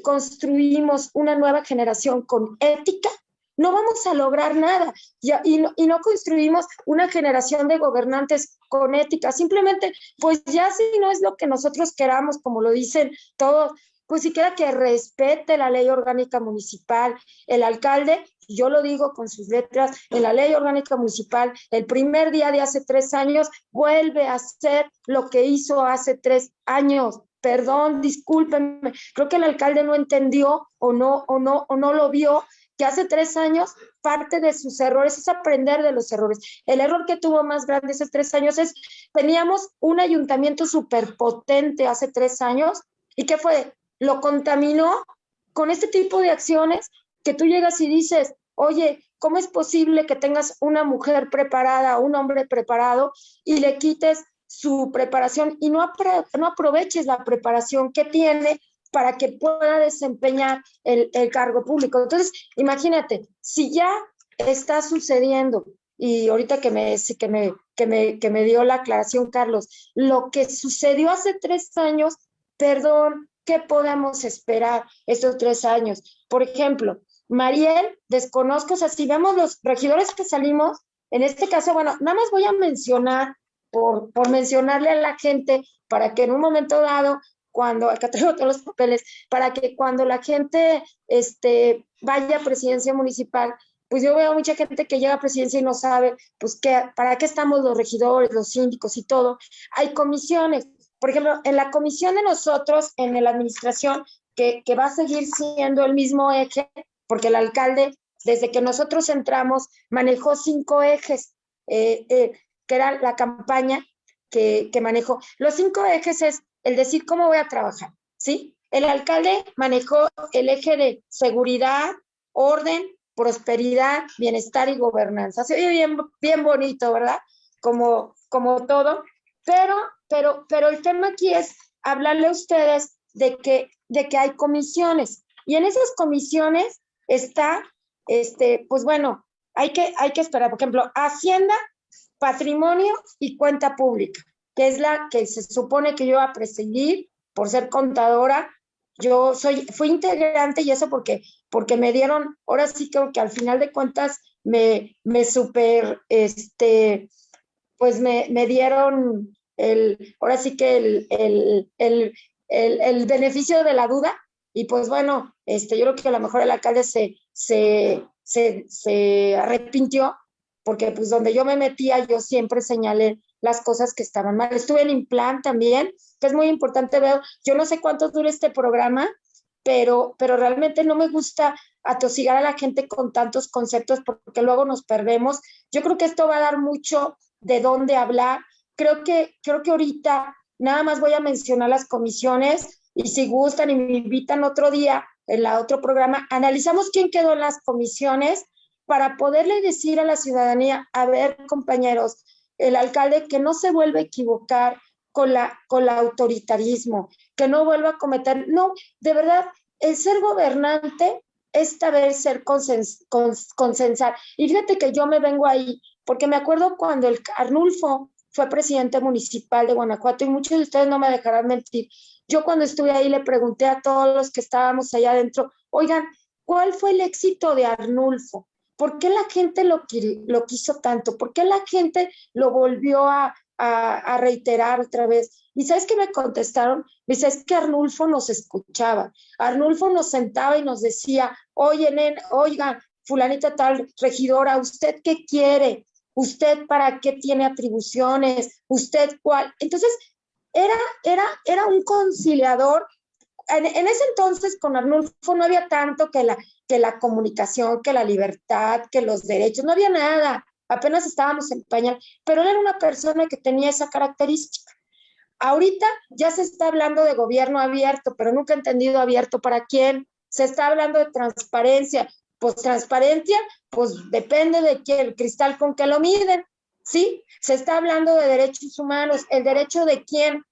construimos una nueva generación con ética, no vamos a lograr nada y, no, y, no, construimos una generación de gobernantes con ética. Simplemente, pues ya si no es lo que nosotros queramos, como lo dicen todos, pues siquiera que respete la ley orgánica municipal, el alcalde, yo lo digo con sus letras, en la ley orgánica municipal, el primer día de hace tres años, vuelve a hacer lo que hizo hace tres años. Perdón, discúlpenme, creo que el alcalde no entendió o no, o no, o no lo vio, que hace tres años parte de sus errores es aprender de los errores. El error que tuvo más grande hace tres años es, teníamos un ayuntamiento superpotente hace tres años, ¿y qué fue? lo contaminó con este tipo de acciones que tú llegas y dices, oye, ¿cómo es posible que tengas una mujer preparada, un hombre preparado y le quites su preparación y no, aproveches la preparación que tiene para que pueda desempeñar el, el cargo público? Entonces, imagínate, si ya está sucediendo y ahorita que me, que me, que me, que me dio la aclaración, Carlos, lo que sucedió hace tres años, perdón, ¿qué podemos esperar estos tres años? Por ejemplo, Mariel, desconozco, o sea, si vemos los regidores que salimos, en este caso, bueno, nada más voy a mencionar, por, por mencionarle a la gente, para que en un momento dado, cuando, acá traigo todos los papeles, para que cuando la gente este, vaya a presidencia municipal, pues yo veo mucha gente que llega a presidencia y no sabe, pues, qué, para qué estamos los regidores, los síndicos y todo. Hay comisiones. Por ejemplo, en la comisión de nosotros, en la administración, que, que va a seguir siendo el mismo eje, porque el alcalde, desde que nosotros entramos, manejó cinco ejes, eh, eh, que era la campaña que, que manejó. Los cinco ejes es el decir cómo voy a trabajar, ¿sí? El alcalde manejó el eje de seguridad, orden, prosperidad, bienestar y gobernanza. Se oye bien, bien bonito, ¿verdad? Como, como todo, pero, pero, pero el tema aquí es hablarle a ustedes de que, de que hay comisiones y en esas comisiones está, este, pues bueno, hay que, hay que esperar, por ejemplo, Hacienda, Patrimonio y Cuenta Pública, que es la que se supone que yo voy a presidir por ser contadora. Yo soy, fui integrante y eso porque, porque me dieron, ahora sí creo que al final de cuentas me, me super, este, pues me, me dieron el, ahora sí que el, el, el, el, beneficio de la duda y pues bueno, este, yo creo que a lo mejor el alcalde se, se, se, se arrepintió porque pues donde yo me metía yo siempre señalé las cosas que estaban mal. Estuve en Implant también, que es muy importante, veo, yo no sé cuánto dura este programa, pero, pero realmente no me gusta atosigar a la gente con tantos conceptos porque luego nos perdemos. Yo creo que esto va a dar mucho de dónde hablar. Creo que, creo que ahorita nada más voy a mencionar las comisiones y si gustan y me invitan otro día en la otro programa, analizamos quién quedó en las comisiones para poderle decir a la ciudadanía, a ver, compañeros, el alcalde que no se vuelva a equivocar con la con el autoritarismo, que no vuelva a cometer, no, de verdad, el ser gobernante es saber ser consens, consensar. Y fíjate que yo me vengo ahí, porque me acuerdo cuando el Arnulfo fue presidente municipal de Guanajuato y muchos de ustedes no me dejarán mentir. Yo cuando estuve ahí le pregunté a todos los que estábamos allá adentro, oigan, ¿cuál fue el éxito de Arnulfo? ¿Por qué la gente lo, quiso tanto? ¿Por qué la gente lo volvió a, reiterar otra vez? ¿Y sabes qué me contestaron? Me dice, es que Arnulfo nos escuchaba. Arnulfo nos sentaba y nos decía, oye, nen, oiga, fulanita tal, regidora, ¿usted qué quiere? ¿Usted para qué tiene atribuciones? ¿Usted cuál? Entonces, era, era, era un conciliador en, ese entonces con Arnulfo no había tanto que la, que la comunicación, que la libertad, que los derechos, no había nada, apenas estábamos en pañal, pero él era una persona que tenía esa característica. Ahorita ya se está hablando de gobierno abierto, pero nunca he entendido abierto para quién. Se está hablando de transparencia. Pues transparencia, pues depende de quién, el cristal con que lo miden, ¿sí? Se está hablando de derechos humanos, el derecho de quién,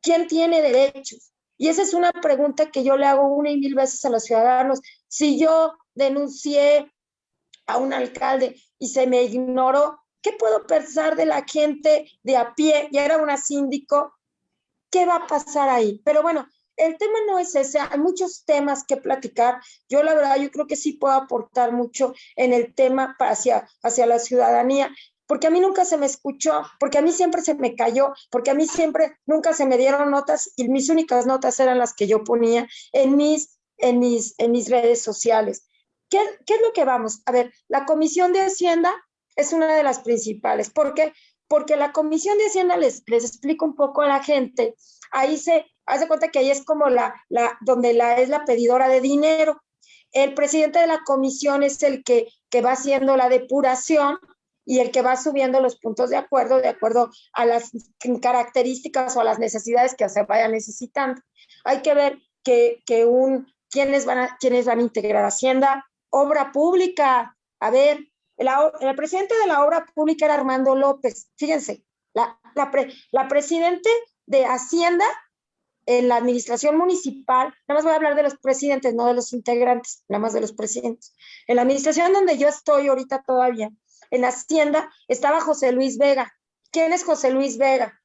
quién tiene derechos. Y esa es una pregunta que yo le hago una y mil veces a los ciudadanos. Si yo denuncié a un alcalde y se me ignoró, ¿qué puedo pensar de la gente de a pie? Ya era una síndico, ¿qué va a pasar ahí? Pero bueno, el tema no es ese, hay muchos temas que platicar. Yo la verdad, yo creo que sí puedo aportar mucho en el tema hacia, hacia la ciudadanía porque a mí nunca se me escuchó, porque a mí siempre se me cayó, porque a mí siempre nunca se me dieron notas y mis únicas notas eran las que yo ponía en mis, en mis, en mis redes sociales. ¿Qué, ¿Qué es lo que vamos? A ver, la Comisión de Hacienda es una de las principales. ¿Por qué? Porque la Comisión de Hacienda, les, les explico un poco a la gente, ahí se hace cuenta que ahí es como la, la, donde la es la pedidora de dinero. El presidente de la comisión es el que, que va haciendo la depuración y el que va subiendo los puntos de acuerdo de acuerdo a las características o a las necesidades que se vayan necesitando. Hay que ver que, que un, quiénes van, a, quiénes van a integrar Hacienda, obra pública, A ver, el, presidente de la obra pública era Armando López. Fíjense, la, la, presidente de Hacienda en la administración municipal, nada más voy a hablar de los presidentes, no de los integrantes, nada más de los presidentes. En la administración donde yo estoy ahorita todavía, en Hacienda, estaba José Luis Vega. ¿Quién es José Luis Vega?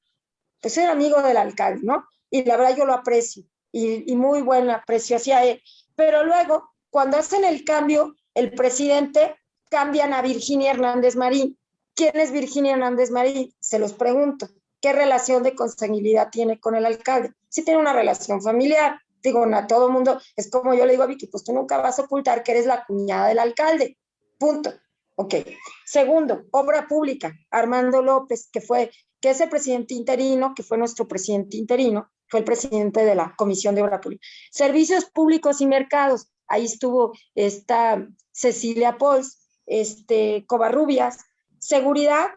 Pues era amigo del alcalde, ¿no? Y la verdad yo lo aprecio y, muy buen aprecio hacia él. Pero luego, cuando hacen el cambio, el presidente cambian a Virginia Hernández Marín. ¿Quién es Virginia Hernández Marín? Se los pregunto. ¿Qué relación de consanguinidad tiene con el alcalde? Sí tiene una relación familiar. Digo, a todo mundo, es como yo le digo a Vicky, pues tú nunca vas a ocultar que eres la cuñada del alcalde. Punto. Ok. Segundo, obra pública. Armando López, que fue, que es el presidente interino, que fue nuestro presidente interino, fue el presidente de la Comisión de Obra Pública. Servicios públicos y mercados. Ahí estuvo esta Cecilia Pols, este, Covarrubias, seguridad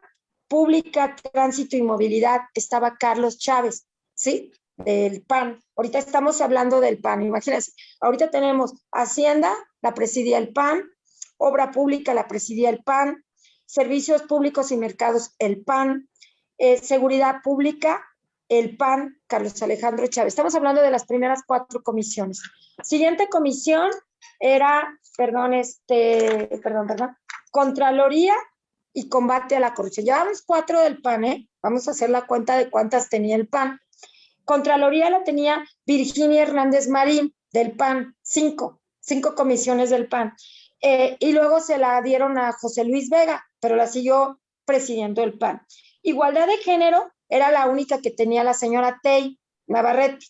pública, tránsito y movilidad, estaba Carlos Chávez, ¿sí? Del PAN. Ahorita estamos hablando del PAN, imagínense. Ahorita tenemos Hacienda, la presidía el PAN, Obra Pública, la presidía el PAN, Servicios Públicos y Mercados, el PAN, eh, Seguridad Pública, el PAN, Carlos Alejandro Chávez. Estamos hablando de las primeras cuatro comisiones. Siguiente comisión, era, perdón, este, perdón, perdón, Contraloría y combate a la corrupción. Llevamos cuatro del PAN, ¿eh? Vamos a hacer la cuenta de cuántas tenía el PAN. Contraloría la tenía Virginia Hernández Marín del PAN, cinco, cinco comisiones del PAN. Eh, y luego se la dieron a José Luis Vega, pero la siguió presidiendo el PAN. Igualdad de género era la única que tenía la señora Tey Navarrete,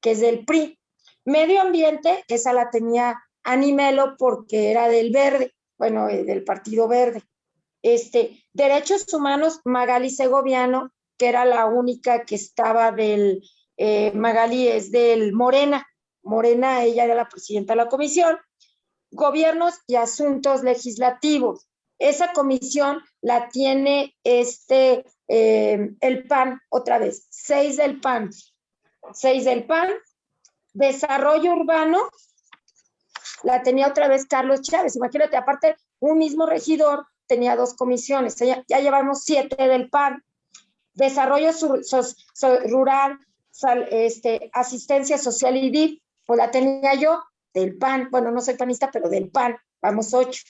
que es del PRI. Medio ambiente, esa la tenía Animelo porque era del verde, bueno, eh, del Partido Verde. Este, Derechos Humanos, Magali Segoviano, que era la única que estaba del, eh, Magali es del Morena. Morena, ella era la presidenta de la comisión. Gobiernos y Asuntos Legislativos. Esa comisión la tiene este, eh, el PAN, otra vez, seis del PAN. Seis del PAN, Desarrollo urbano, la tenía otra vez Carlos Chávez. Imagínate, aparte, un mismo regidor tenía dos comisiones. Ya, llevamos siete del PAN. Desarrollo rural, este, asistencia social y DIF, pues la tenía yo del PAN. Bueno, no soy panista, pero del PAN. Vamos ocho.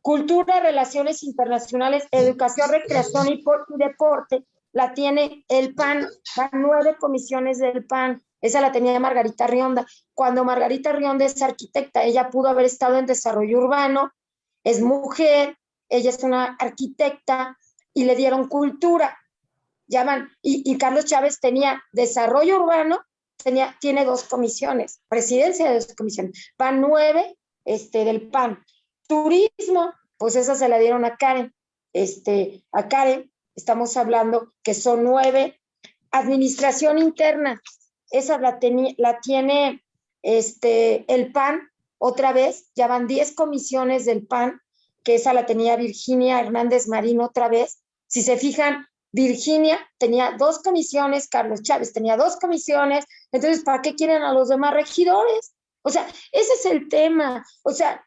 Cultura, relaciones internacionales, educación, recreación y deporte, la tiene el PAN. Van nueve comisiones del PAN. Esa la tenía Margarita Rionda. Cuando Margarita Rionda es arquitecta, ella pudo haber estado en desarrollo urbano, es mujer, ella es una arquitecta y le dieron cultura. Llaman, y, y Carlos Chávez tenía desarrollo urbano, tenía, tiene dos comisiones, presidencia de dos comisiones, van nueve este, del PAN. Turismo, pues esa se la dieron a Karen. Este, a Karen, estamos hablando que son nueve. Administración interna, esa la, la tiene este, el PAN otra vez, ya van 10 comisiones del PAN, que esa la tenía Virginia Hernández Marín otra vez. Si se fijan, Virginia tenía dos comisiones, Carlos Chávez tenía dos comisiones, entonces, ¿para qué quieren a los demás regidores? O sea, ese es el tema. O sea,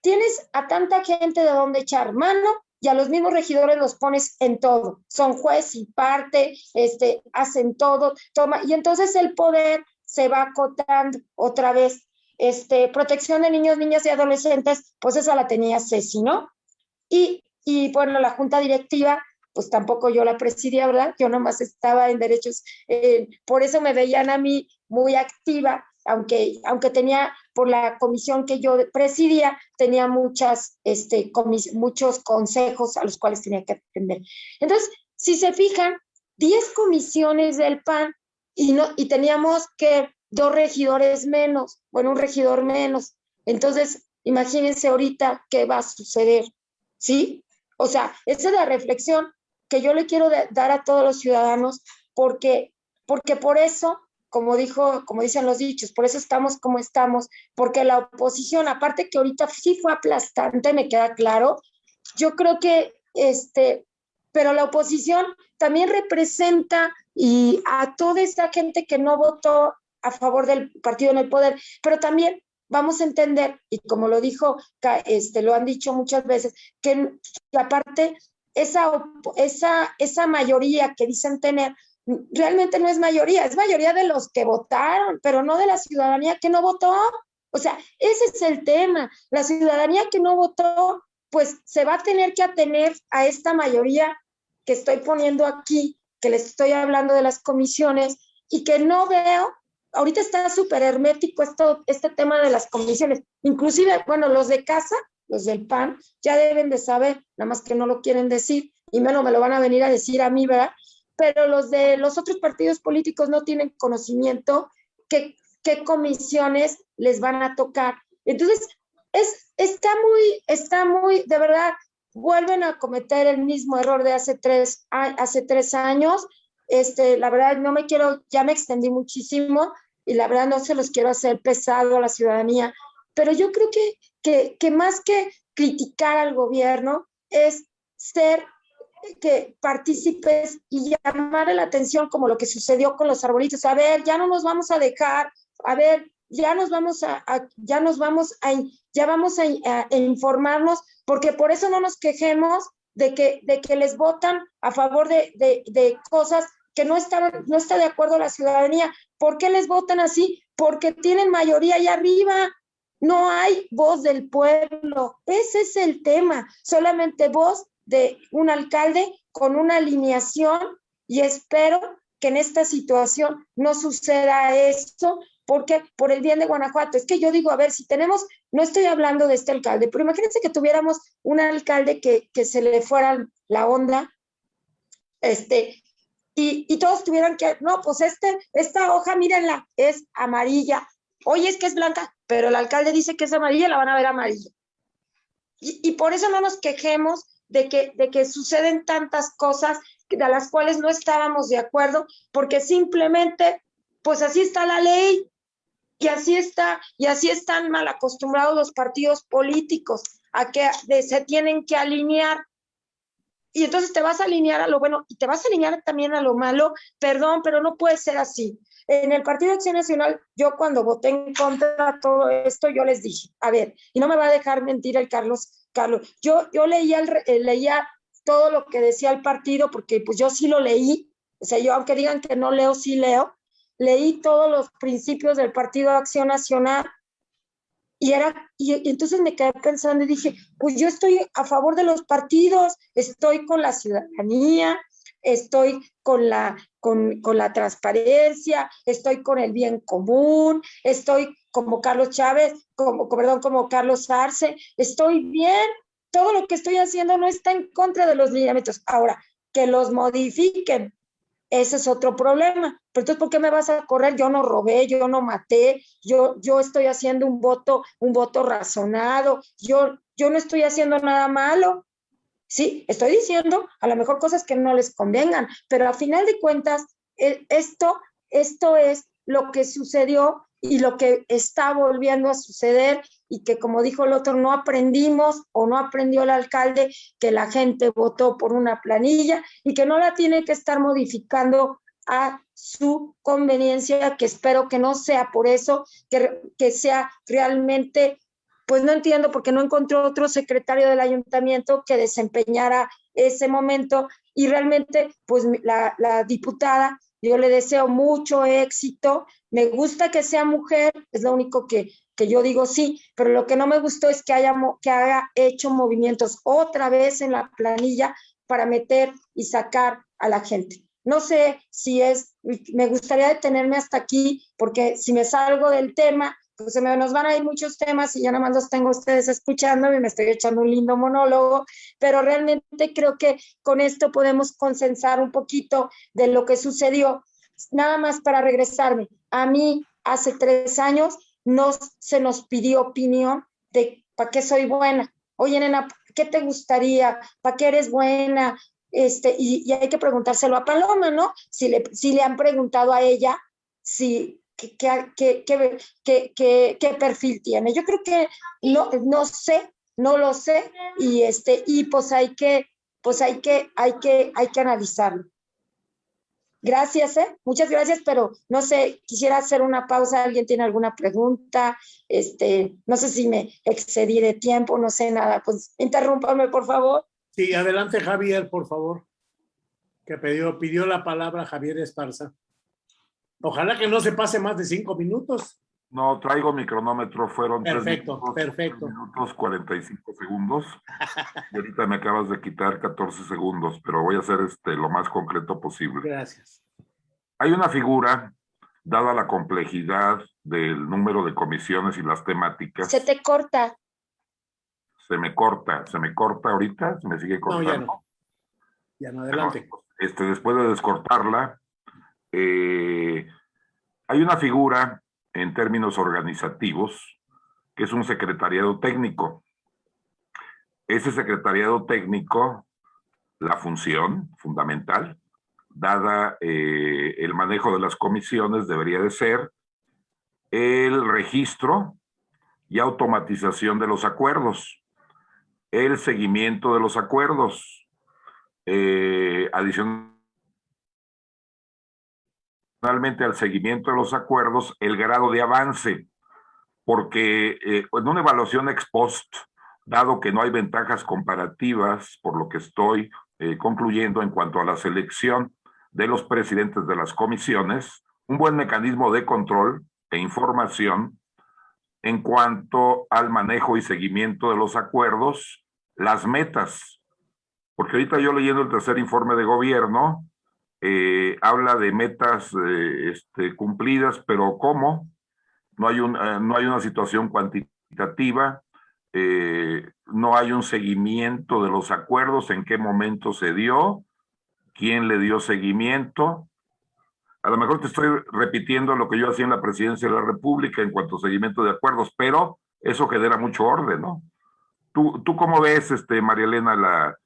tienes a tanta gente de donde echar mano y a los mismos regidores los pones en todo. Son juez y parte, este, hacen todo, toma, y entonces el poder se va acotando otra vez. Este, protección de niños, niñas y adolescentes, pues esa la tenía Ceci, ¿no? Y, y bueno, la junta directiva, pues tampoco yo la presidía, ¿verdad? Yo nomás estaba en derechos, eh, por eso me veían a mí muy activa, aunque, aunque tenía por la comisión que yo presidía, tenía muchas, este, muchos consejos a los cuales tenía que atender. Entonces, si se fijan, 10 comisiones del PAN y, no, y teníamos que dos regidores menos, bueno, un regidor menos. Entonces, imagínense ahorita qué va a suceder, ¿sí? O sea, esa es la reflexión que yo le quiero dar a todos los ciudadanos, porque, porque por eso como dijo, como dicen los dichos, por eso estamos como estamos, porque la oposición, aparte que ahorita sí fue aplastante, me queda claro, yo creo que este, pero la oposición también representa y a toda esta gente que no votó a favor del partido en el poder, pero también vamos a entender, y como lo dijo, este, lo han dicho muchas veces, que, aparte esa, esa, esa mayoría que dicen tener realmente no es mayoría, es mayoría de los que votaron, pero no de la ciudadanía que no votó. O sea, ese es el tema. La ciudadanía que no votó, pues se va a tener que atener a esta mayoría que estoy poniendo aquí, que les estoy hablando de las comisiones y que no veo, ahorita está súper hermético esto, este tema de las comisiones. Inclusive, bueno, los de casa, los del PAN, ya deben de saber, nada más que no lo quieren decir, y menos me lo van a venir a decir a mí, ¿verdad? pero los de los otros partidos políticos no tienen conocimiento qué, qué comisiones les van a tocar. Entonces, es, está muy, está muy, de verdad, vuelven a cometer el mismo error de hace tres, hace tres años. Este, la verdad, no me quiero, ya me extendí muchísimo y la verdad no se los quiero hacer pesado a la ciudadanía, pero yo creo que, que, que más que criticar al gobierno es ser que participes y llamar la atención como lo que sucedió con los arbolitos. A ver, ya no nos vamos a dejar, a ver, ya nos vamos a, ya nos vamos a, ya vamos a, informarnos, porque por eso no nos quejemos de que, de que les votan a favor de, de, de cosas que no, están, no está de acuerdo la ciudadanía. ¿Por qué les votan así? Porque tienen mayoría allá arriba. No hay voz del pueblo. Ese es el tema. Solamente voz de un alcalde con una alineación y espero que en esta situación no suceda esto, porque por el bien de Guanajuato, es que yo digo, a ver, si tenemos, no estoy hablando de este alcalde, pero imagínense que tuviéramos un alcalde que, que se le fuera la onda, este, y, y, todos tuvieran que, no, pues este, esta hoja, mírenla, es amarilla. Oye, es que es blanca, pero el alcalde dice que es amarilla, la van a ver amarilla. Y, por eso no nos quejemos de que, de que suceden tantas cosas de las cuales no estábamos de acuerdo, porque simplemente, pues así está la ley y así está, y así están mal acostumbrados los partidos políticos a que se tienen que alinear. Y entonces te vas a alinear a lo bueno y te vas a alinear también a lo malo. Perdón, pero no puede ser así. En el Partido de Acción Nacional, yo cuando voté en contra de todo esto, yo les dije, a ver, y no me va a dejar mentir el Carlos Carlos. Yo, yo leía, eh, leía todo lo que decía el partido, porque pues yo sí lo leí, o sea, yo aunque digan que no leo, sí leo, leí todos los principios del Partido de Acción Nacional y era, y, entonces me quedé pensando y dije, pues yo estoy a favor de los partidos, estoy con la ciudadanía, estoy con la, con, la transparencia, estoy con el bien común, estoy como Carlos Chávez, como, perdón, como Carlos Arce, estoy bien, todo lo que estoy haciendo no está en contra de los lineamientos. Ahora, que los modifiquen, ese es otro problema. Pero entonces, ¿por qué me vas a correr? Yo no robé, yo no maté, yo, yo estoy haciendo un voto, un voto razonado, yo, yo no estoy haciendo nada malo. Sí, estoy diciendo a lo mejor cosas que no les convengan, pero a final de cuentas, esto, esto es lo que sucedió y lo que está volviendo a suceder y que como dijo el otro, no aprendimos o no aprendió el alcalde que la gente votó por una planilla y que no la tiene que estar modificando a su conveniencia, que espero que no sea por eso, que, que sea realmente, pues no entiendo porque no encontró otro secretario del ayuntamiento que desempeñara ese momento y realmente pues la, diputada yo le deseo mucho éxito. Me gusta que sea mujer, es lo único que, que yo digo sí, pero lo que no me gustó es que haya, que haya hecho movimientos otra vez en la planilla para meter y sacar a la gente. No sé si es, me gustaría detenerme hasta aquí, porque si me salgo del tema, pues se me, nos van a ir muchos temas y ya nada más los tengo ustedes escuchando y me estoy echando un lindo monólogo, pero realmente creo que con esto podemos consensar un poquito de lo que sucedió. Nada más para regresarme, a mí hace tres años no se nos pidió opinión de para qué soy buena. Oye, nena, ¿qué te gustaría? ¿Para qué eres buena? Este, y, y, hay que preguntárselo a Paloma, ¿no? Si le, si le han preguntado a ella si qué, qué, qué, qué, perfil tiene. Yo creo que no, no sé, no lo sé, y este, y pues hay que, pues hay que, hay que, hay que analizarlo. Gracias, ¿eh? Muchas gracias, pero no sé, quisiera hacer una pausa. ¿Alguien tiene alguna pregunta? Este, no sé si me excedí de tiempo, no sé nada. Pues interrúmpame, por favor. Sí, adelante Javier, por favor. Que pidió, pidió la palabra Javier Esparza. Ojalá que no se pase más de cinco minutos. No, traigo mi cronómetro, fueron Perfecto, tres minutos, perfecto. tres minutos 45 segundos. Y ahorita me acabas de quitar 14 segundos, pero voy a hacer este lo más concreto posible. Gracias. Hay una figura, dada la complejidad del número de comisiones y las temáticas, Se te corta. se me corta, se me corta ahorita, se me sigue No, cortando. ya no. Ya no, adelante. este, después de descortarla, eh, hay una figura en términos organizativos que es un secretariado técnico. Ese secretariado técnico, la función fundamental, dada eh, el manejo de las comisiones, debería de ser el registro y automatización de los acuerdos, el seguimiento de los acuerdos, eh, adicionalmente al seguimiento de los acuerdos, el grado de avance, porque eh, en una evaluación ex post, dado que no hay ventajas comparativas, por lo que estoy eh, concluyendo en cuanto a la selección de los presidentes de las comisiones, un buen mecanismo de control e información en cuanto al manejo y seguimiento de los acuerdos, las metas, porque ahorita yo leyendo el tercer informe de gobierno, eh, habla de metas eh, este, cumplidas, pero ¿cómo? No hay, eh, no hay una situación cuantitativa, no hay un seguimiento de los acuerdos, en qué momento se dio, quién le dio seguimiento. A lo mejor te estoy repitiendo lo que yo hacía en la presidencia de la República en cuanto a seguimiento de acuerdos, pero eso genera mucho orden, ¿no? ¿Tú, tú cómo ves, este, María Elena, la,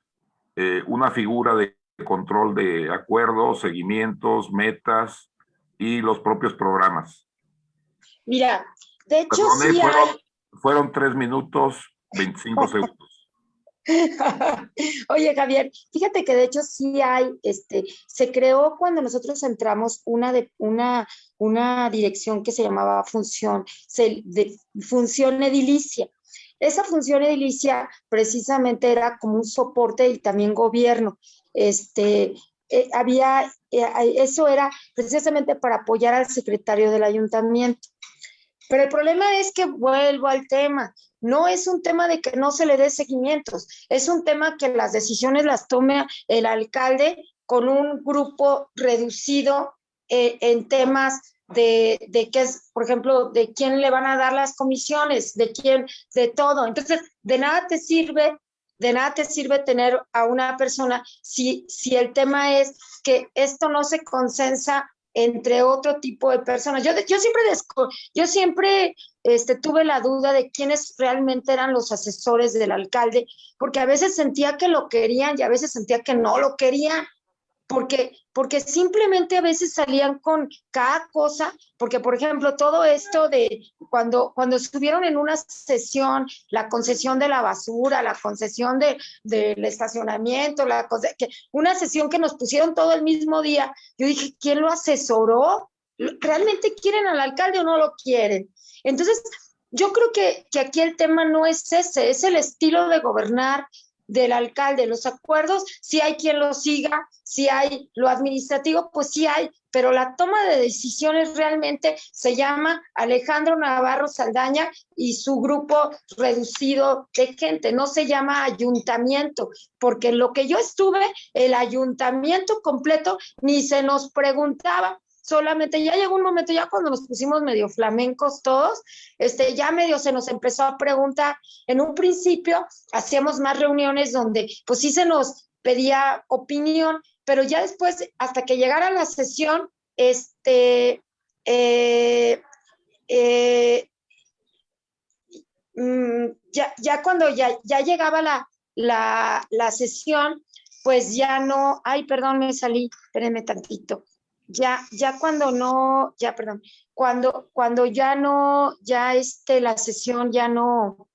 una figura de control de acuerdos, seguimientos, metas y los propios programas? Mira, de hecho Perdone, sí fueron, hay. fueron tres minutos, 25 *laughs* segundos. Oye, Javier, fíjate que de hecho sí hay, este, se creó cuando nosotros entramos una de una, una dirección que se llamaba función, se, de, función edilicia. Esa función edilicia precisamente era como un soporte y también gobierno. Este, eh, había, eh, eso era precisamente para apoyar al secretario del ayuntamiento. Pero el problema es que vuelvo al tema, no es un tema de que no se le dé seguimientos, es un tema que las decisiones las tome el alcalde con un grupo reducido eh, en temas de, de qué es, por ejemplo, de quién le van a dar las comisiones, de quién, de todo. Entonces, de nada te sirve, de nada te sirve tener a una persona si, si el tema es que esto no se consensa entre otro tipo de personas. Yo, yo siempre, yo siempre este, tuve la duda de quiénes realmente eran los asesores del alcalde, porque a veces sentía que lo querían y a veces sentía que no lo querían, porque, porque simplemente a veces salían con cada cosa, porque por ejemplo todo esto de cuando, cuando estuvieron en una sesión, la concesión de la basura, la concesión de, del estacionamiento, la, que, una sesión que nos pusieron todo el mismo día, yo dije, ¿quién lo asesoró? ¿Realmente quieren al alcalde o no lo quieren? Entonces, yo creo que, que aquí el tema no es ese, es el estilo de gobernar, del alcalde, los acuerdos, si hay quien los siga, si hay lo administrativo, pues sí hay, pero la toma de decisiones realmente se llama Alejandro Navarro Saldaña y su grupo reducido de gente, no se llama ayuntamiento, porque lo que yo estuve, el ayuntamiento completo, ni se nos preguntaba, solamente ya llegó un momento, ya cuando nos pusimos medio flamencos todos, este, ya medio se nos empezó a preguntar. En un principio hacíamos más reuniones donde pues sí se nos pedía opinión, pero ya después, hasta que llegara la sesión, este, eh, eh, ya, ya cuando ya, ya llegaba la, la, la sesión, pues ya no, ay, perdón, me salí, espérenme tantito ya, ya cuando no, ya, perdón, cuando, cuando ya no, ya este, la sesión ya no,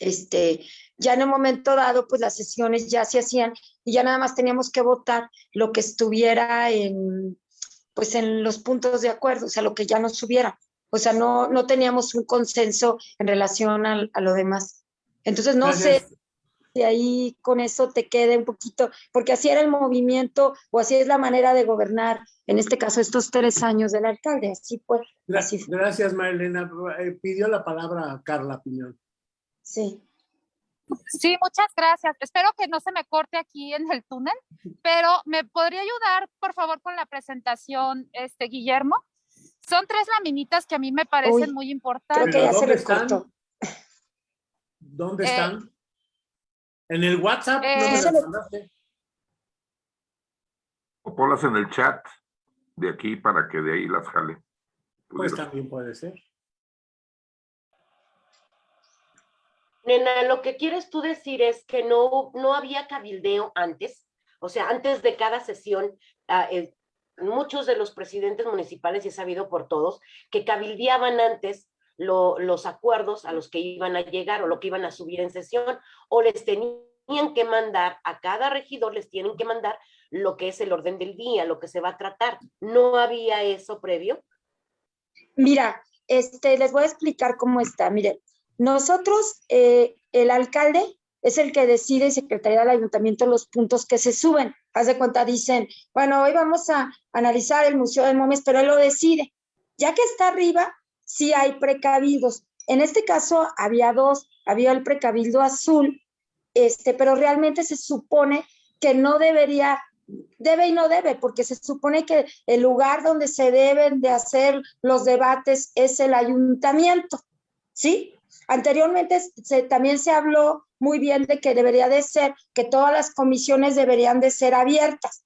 este, ya en un momento dado, pues las sesiones ya se hacían y ya nada más teníamos que votar lo que estuviera en, pues en los puntos de acuerdo, o sea, lo que ya nos subiera. O sea, no, no teníamos un consenso en relación a, a lo demás. Entonces, no sé si ahí con eso te quede un poquito, porque así era el movimiento o así es la manera de gobernar, en este caso, estos tres años del alcalde. Así pues. Gracias, gracias Marilena. Eh, pidió la palabra Carla Piñón. Sí. Sí, muchas gracias. Espero que no se me corte aquí en el túnel, pero ¿me podría ayudar, por favor, con la presentación, este Guillermo? Son tres laminitas que a mí me parecen muy importantes. Creo que ya se ¿Dónde cortó. ¿Dónde Eh, están? En el WhatsApp no eh, me se las mandaste. O ponlas en el chat de aquí para que de ahí las jale. Pues también puede ser. Nena, lo que quieres tú decir es que no, no había cabildeo antes, o sea, antes de cada sesión, ah, el- muchos de los presidentes municipales, y es sabido por todos, que cabildeaban antes lo- los acuerdos a los que iban a llegar o lo que iban a subir en sesión, o les tenían que mandar, a cada regidor les tienen que mandar lo que es el orden del día, lo que se va a tratar. ¿No había eso previo? Mira, este, les voy a explicar cómo está. Miren, nosotros, eh, el alcalde es el que decide, Secretaría del Ayuntamiento, los puntos que se suben. Haz de cuenta, dicen, bueno, hoy vamos a analizar el Museo de Momias, pero él lo decide. Ya que está arriba, sí hay precabildos. En este caso había dos, había el precabildo azul, este, pero realmente se supone que no debería, debe y no debe, porque se supone que el lugar donde se deben de hacer los debates es el ayuntamiento, ¿sí? Anteriormente también se habló muy bien de que debería de ser, que todas las comisiones deberían de ser abiertas.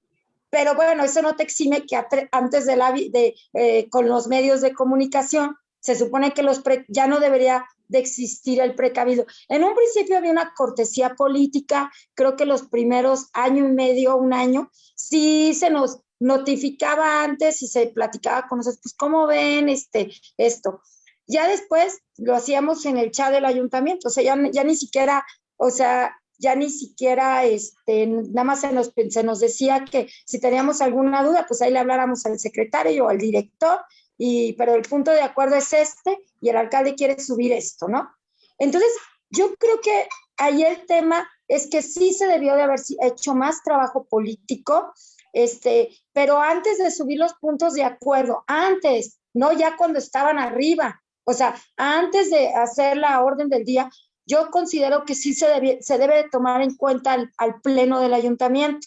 Pero bueno, eso no te exime que antes de la, de, eh, con los medios de comunicación, se supone que los ya no debería de existir el precavido. En un principio había una cortesía política, creo que los primeros año y medio, un año, sí se nos notificaba antes y se platicaba con nosotros, pues, ¿cómo ven este, esto? Ya después lo hacíamos en el chat del ayuntamiento, o sea, ya, ya ni siquiera, o sea, ya ni siquiera, este, nada más se nos, se nos decía que si teníamos alguna duda, pues ahí le habláramos al secretario o al director, pero el punto de acuerdo es este, y el alcalde quiere subir esto, ¿no? Entonces, yo creo que ahí el tema es que sí se debió de haber hecho más trabajo político, este, pero antes de subir los puntos de acuerdo, antes, no ya cuando estaban arriba, o sea, antes de hacer la orden del día, yo considero que sí se, debie- se debe de tomar en cuenta al, al pleno del ayuntamiento,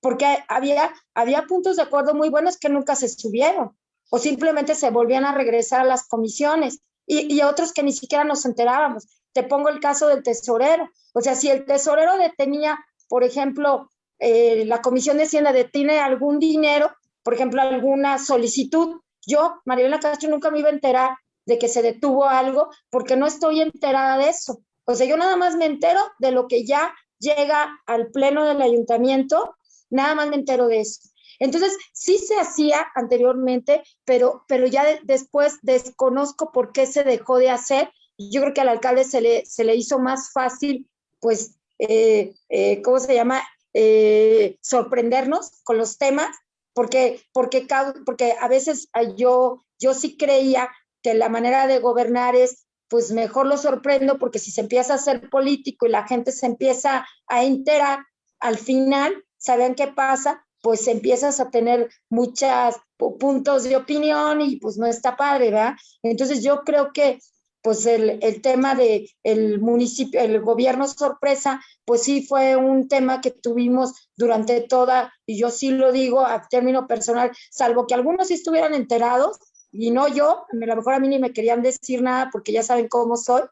porque había, había puntos de acuerdo muy buenos que nunca se subieron, o simplemente se volvían a regresar a las comisiones, y, y otros que ni siquiera nos enterábamos. Te pongo el caso del tesorero, o sea, si el tesorero detenía, por ejemplo, eh, la comisión de Hacienda detiene algún dinero, por ejemplo, alguna solicitud, yo, Mariela Castro, nunca me iba a enterar de que se detuvo algo porque no estoy enterada de eso. O sea, yo nada más me entero de lo que ya llega al pleno del ayuntamiento, nada más me entero de eso. Entonces, sí se hacía anteriormente, pero, pero ya de- después desconozco por qué se dejó de hacer. Yo creo que al alcalde se le, se le hizo más fácil, pues, eh, eh, ¿cómo se llama? Eh, sorprendernos con los temas, porque, porque, porque a veces yo, yo sí creía que la manera de gobernar es, pues mejor lo sorprendo, porque si se empieza a hacer político y la gente se empieza a enterar, al final, ¿saben qué pasa? Pues empiezas a tener muchos puntos de opinión y pues no está padre, ¿verdad? Entonces yo creo que pues el, el tema de el municipio, el gobierno sorpresa, pues sí fue un tema que tuvimos durante toda, y yo sí lo digo a término personal, salvo que algunos sí estuvieran enterados, y no yo, a lo mejor a mí ni me querían decir nada porque ya saben cómo soy,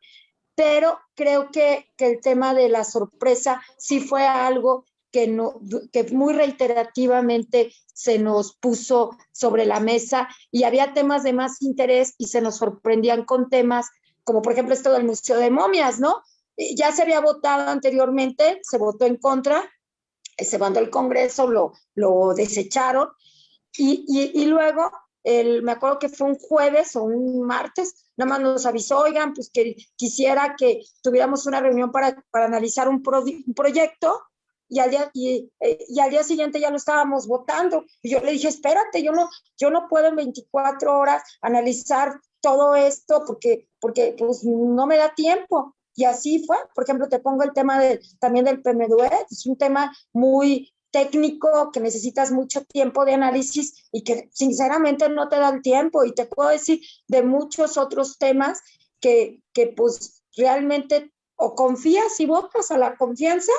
pero creo que, que el tema de la sorpresa sí fue algo que, no, que muy reiterativamente se nos puso sobre la mesa y había temas de más interés y se nos sorprendían con temas como por ejemplo esto del Museo de Momias, ¿no? Ya se había votado anteriormente, se votó en contra, se mandó al Congreso, lo, lo desecharon y, y, y luego, el, me acuerdo que fue un jueves o un martes, nada más nos avisó, oigan, pues que quisiera que tuviéramos una reunión para, para analizar un, pro- un proyecto y al día, y, eh, y al día siguiente ya lo estábamos votando. Y yo le dije, espérate, yo no, yo no puedo en 24 horas analizar todo esto porque, porque pues no me da tiempo. Y así fue. Por ejemplo, te pongo el tema de, también del PMDUE, es un tema muy técnico que necesitas mucho tiempo de análisis y que sinceramente no te dan tiempo. Y te puedo decir de muchos otros temas que, que pues realmente o confías y votas a la confianza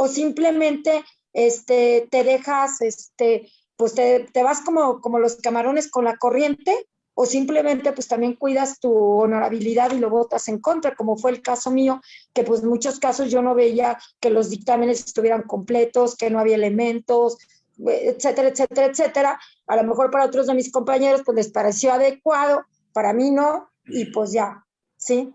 o simplemente este, te dejas, este, pues te, te vas como, como los camarones con la corriente o simplemente pues también cuidas tu honorabilidad y lo votas en contra, como fue el caso mío, que pues en muchos casos yo no veía que los dictámenes estuvieran completos, que no había elementos, etcétera, etcétera, etcétera. A lo mejor para otros de mis compañeros pues les pareció adecuado, para mí no, y pues ya, ¿sí?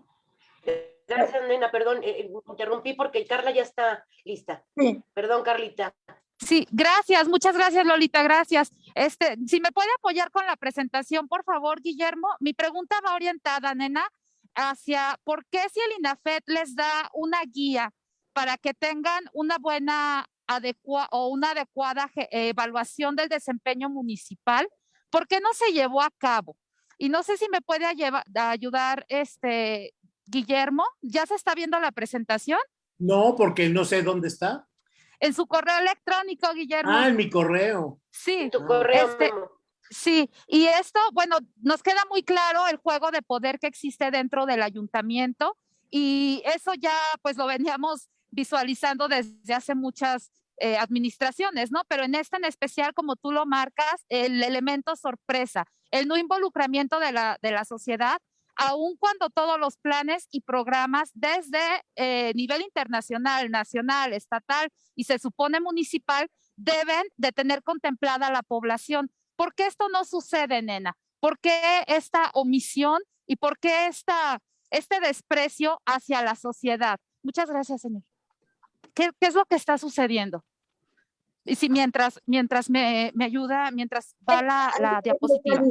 Gracias, nena, perdón, eh, eh, interrumpí porque Carla ya está lista. Sí. Perdón, Carlita. Sí, gracias, muchas gracias, Lolita, gracias. Este, si me puede apoyar con la presentación, por favor, Guillermo. Mi pregunta va orientada, nena, hacia por qué si el INAFET les da una guía para que tengan una buena adecua o una adecuada eh, evaluación del desempeño municipal, ¿por qué no se llevó a cabo? Y no sé si me puede ayudar este Guillermo, ¿ya se está viendo la presentación? No, porque no sé dónde está. En su correo electrónico, Guillermo. Ah, en mi correo. Sí, Tu Ah. correo, Este-. Sí, y esto, bueno, nos queda muy claro el juego de poder que existe dentro del ayuntamiento y eso ya pues lo veníamos visualizando desde hace muchas eh, administraciones, ¿no? Pero en esta en especial, como tú lo marcas, el elemento sorpresa, el no involucramiento de la, de la sociedad, aun cuando todos los planes y programas desde eh, nivel internacional, nacional, estatal y se supone municipal deben de tener contemplada la población. ¿Por qué esto no sucede, nena? ¿Por qué esta omisión y por qué esta, este desprecio hacia la sociedad? Muchas gracias, señor. ¿Qué, qué es lo que está sucediendo? Y si mientras, mientras me, me ayuda, mientras va la, la diapositiva.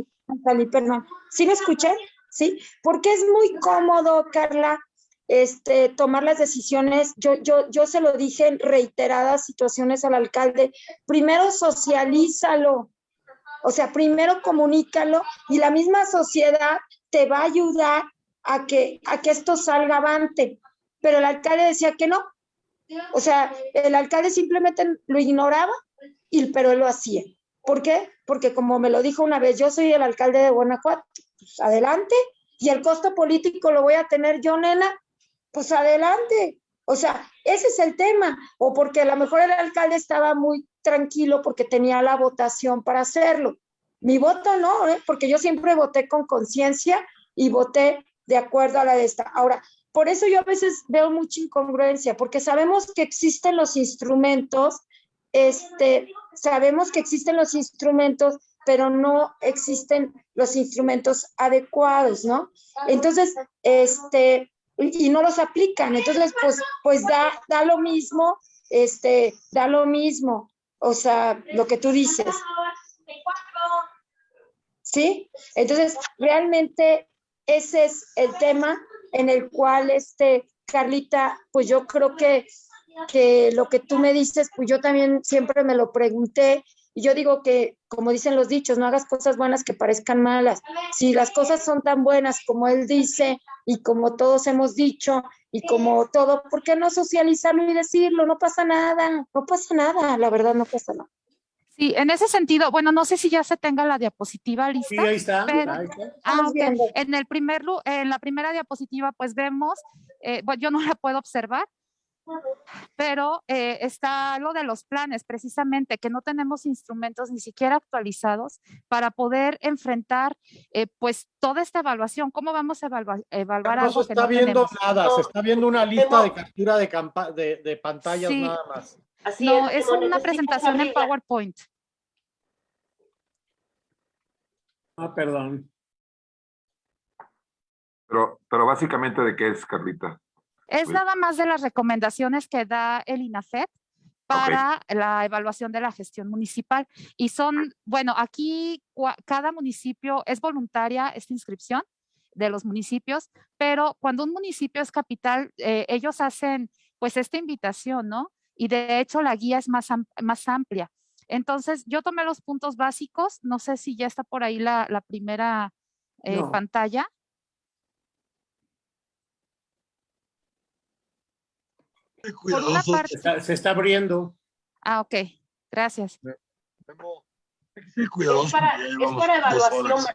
Cali, perdón. ¿Sí me escuché? Sí, porque es muy cómodo, Carla, este, tomar las decisiones. Yo, yo, yo se lo dije en reiteradas situaciones al alcalde. Primero socialízalo, o sea, primero comunícalo y la misma sociedad te va a ayudar a que, a que esto salga avante. Pero el alcalde decía que no. O sea, el alcalde simplemente lo ignoraba, y, pero él lo hacía. ¿Por qué? Porque como me lo dijo una vez, yo soy el alcalde de Guanajuato, pues adelante, y el costo político lo voy a tener yo, nena, pues adelante. O sea, ese es el tema. O porque a lo mejor el alcalde estaba muy tranquilo porque tenía la votación para hacerlo. Mi voto no, ¿eh? porque yo siempre voté con conciencia y voté de acuerdo a la de esta. Ahora, por eso yo a veces veo mucha incongruencia, porque sabemos que existen los instrumentos, este, sabemos que existen los instrumentos, pero no existen los instrumentos adecuados, ¿no? Entonces, este, y no los aplican, entonces, pues, pues da, da lo mismo, este, da lo mismo, o sea, lo que tú dices. ¿Sí? Entonces, realmente ese es el tema en el cual, este, Carlita, pues yo creo que, que lo que tú me dices, pues yo también siempre me lo pregunté y yo digo que, como dicen los dichos, no hagas cosas buenas que parezcan malas. Si las cosas son tan buenas como él dice y como todos hemos dicho y como todo, ¿por qué no socializarlo y decirlo? No pasa nada, no pasa nada, la verdad no pasa nada. Sí, en ese sentido, bueno, no sé si ya se tenga la diapositiva Sí, lista. ahí está. pero- ahí está. Ah, Estamos ok. viendo. En el primer, lu- en la primera diapositiva, pues vemos, eh, bueno, yo no la puedo observar, pero eh, está lo de los planes, precisamente, que no tenemos instrumentos ni siquiera actualizados para poder enfrentar, eh, pues, toda esta evaluación. ¿Cómo vamos a evalua- evaluar No algo se que está no viendo tenemos? nada, No. se está viendo una lista de captura de, de, de pantallas Sí. nada más. Así No, es, una presentación en. PowerPoint. Ah, perdón. Pero, pero básicamente, ¿de qué es, Carlita? Es nada más de las recomendaciones que da el INAFET para la evaluación de la gestión municipal. Y son, bueno, aquí cada municipio es voluntaria esta inscripción de los municipios, pero cuando un municipio es capital, eh, ellos hacen pues esta invitación, ¿no? y de hecho la guía es más, más amplia. Entonces, yo tomé los puntos básicos, no sé si ya está por ahí la, primera eh, pantalla. Se está abriendo. Ah, ok, gracias. Es para, evaluación.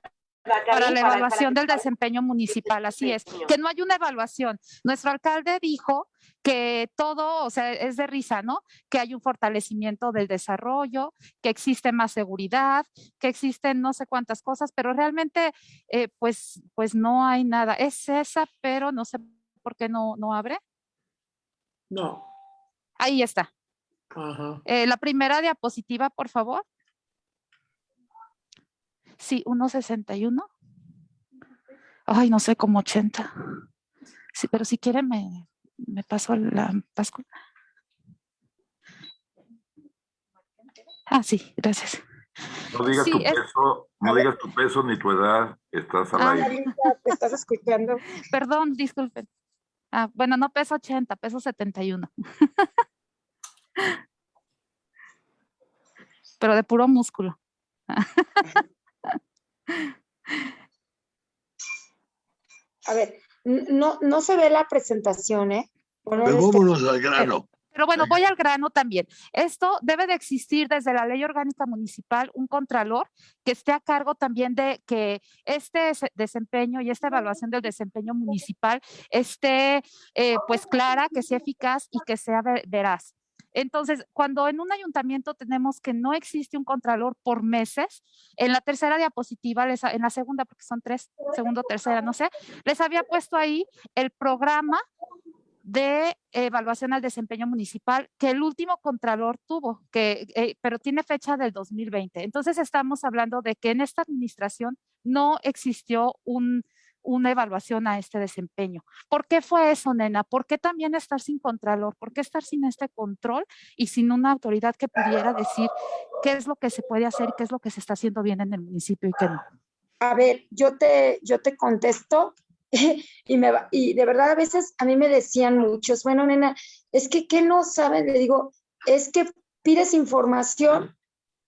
Para la evaluación del desempeño municipal, así es. Que no hay una evaluación. Nuestro alcalde dijo que todo, o sea, es de risa, ¿no? Que hay un fortalecimiento del desarrollo, que existe más seguridad, que existen no sé cuántas cosas, pero realmente, eh, pues, pues no hay nada. Es esa, pero no sé por qué no, no abre. No. Ahí está. Ajá. Eh, la primera diapositiva, por favor. Sí, 1.61. Ay, no sé, como 80. Sí, pero si quiere me, me paso la Pascua. Ah, sí, gracias. No digas tu peso, no digas tu peso ni tu edad, estás al ah, aire. Te estás escuchando. Perdón, disculpen. Ah, bueno, no peso 80, peso 71. *laughs* Pero de puro músculo. *laughs* A ver, no, no se ve la presentación, ¿eh? Pero vámonos al grano. Pero bueno, voy al grano también. Esto debe de existir desde la ley orgánica municipal un contralor que esté a cargo también de que este desempeño y esta evaluación del desempeño municipal esté eh, pues clara, que sea eficaz y que sea veraz. Entonces, cuando en un ayuntamiento tenemos que no existe un contralor por meses, en la tercera diapositiva, en la segunda, porque son tres, segundo, tercera, no sé, les había puesto ahí el programa de evaluación al desempeño municipal que el último contralor tuvo, que, eh, pero tiene fecha del 2020. Entonces estamos hablando de que en esta administración no existió un, una evaluación a este desempeño. ¿Por qué fue eso, nena? ¿Por qué también estar sin contralor? ¿Por qué estar sin este control y sin una autoridad que pudiera decir qué es lo que se puede hacer y qué es lo que se está haciendo bien en el municipio y qué no? A ver, yo te, yo te contesto *laughs* y, me y de verdad a veces a mí me decían muchos, bueno, nena, es que ¿qué no saben? Le digo, es que pides información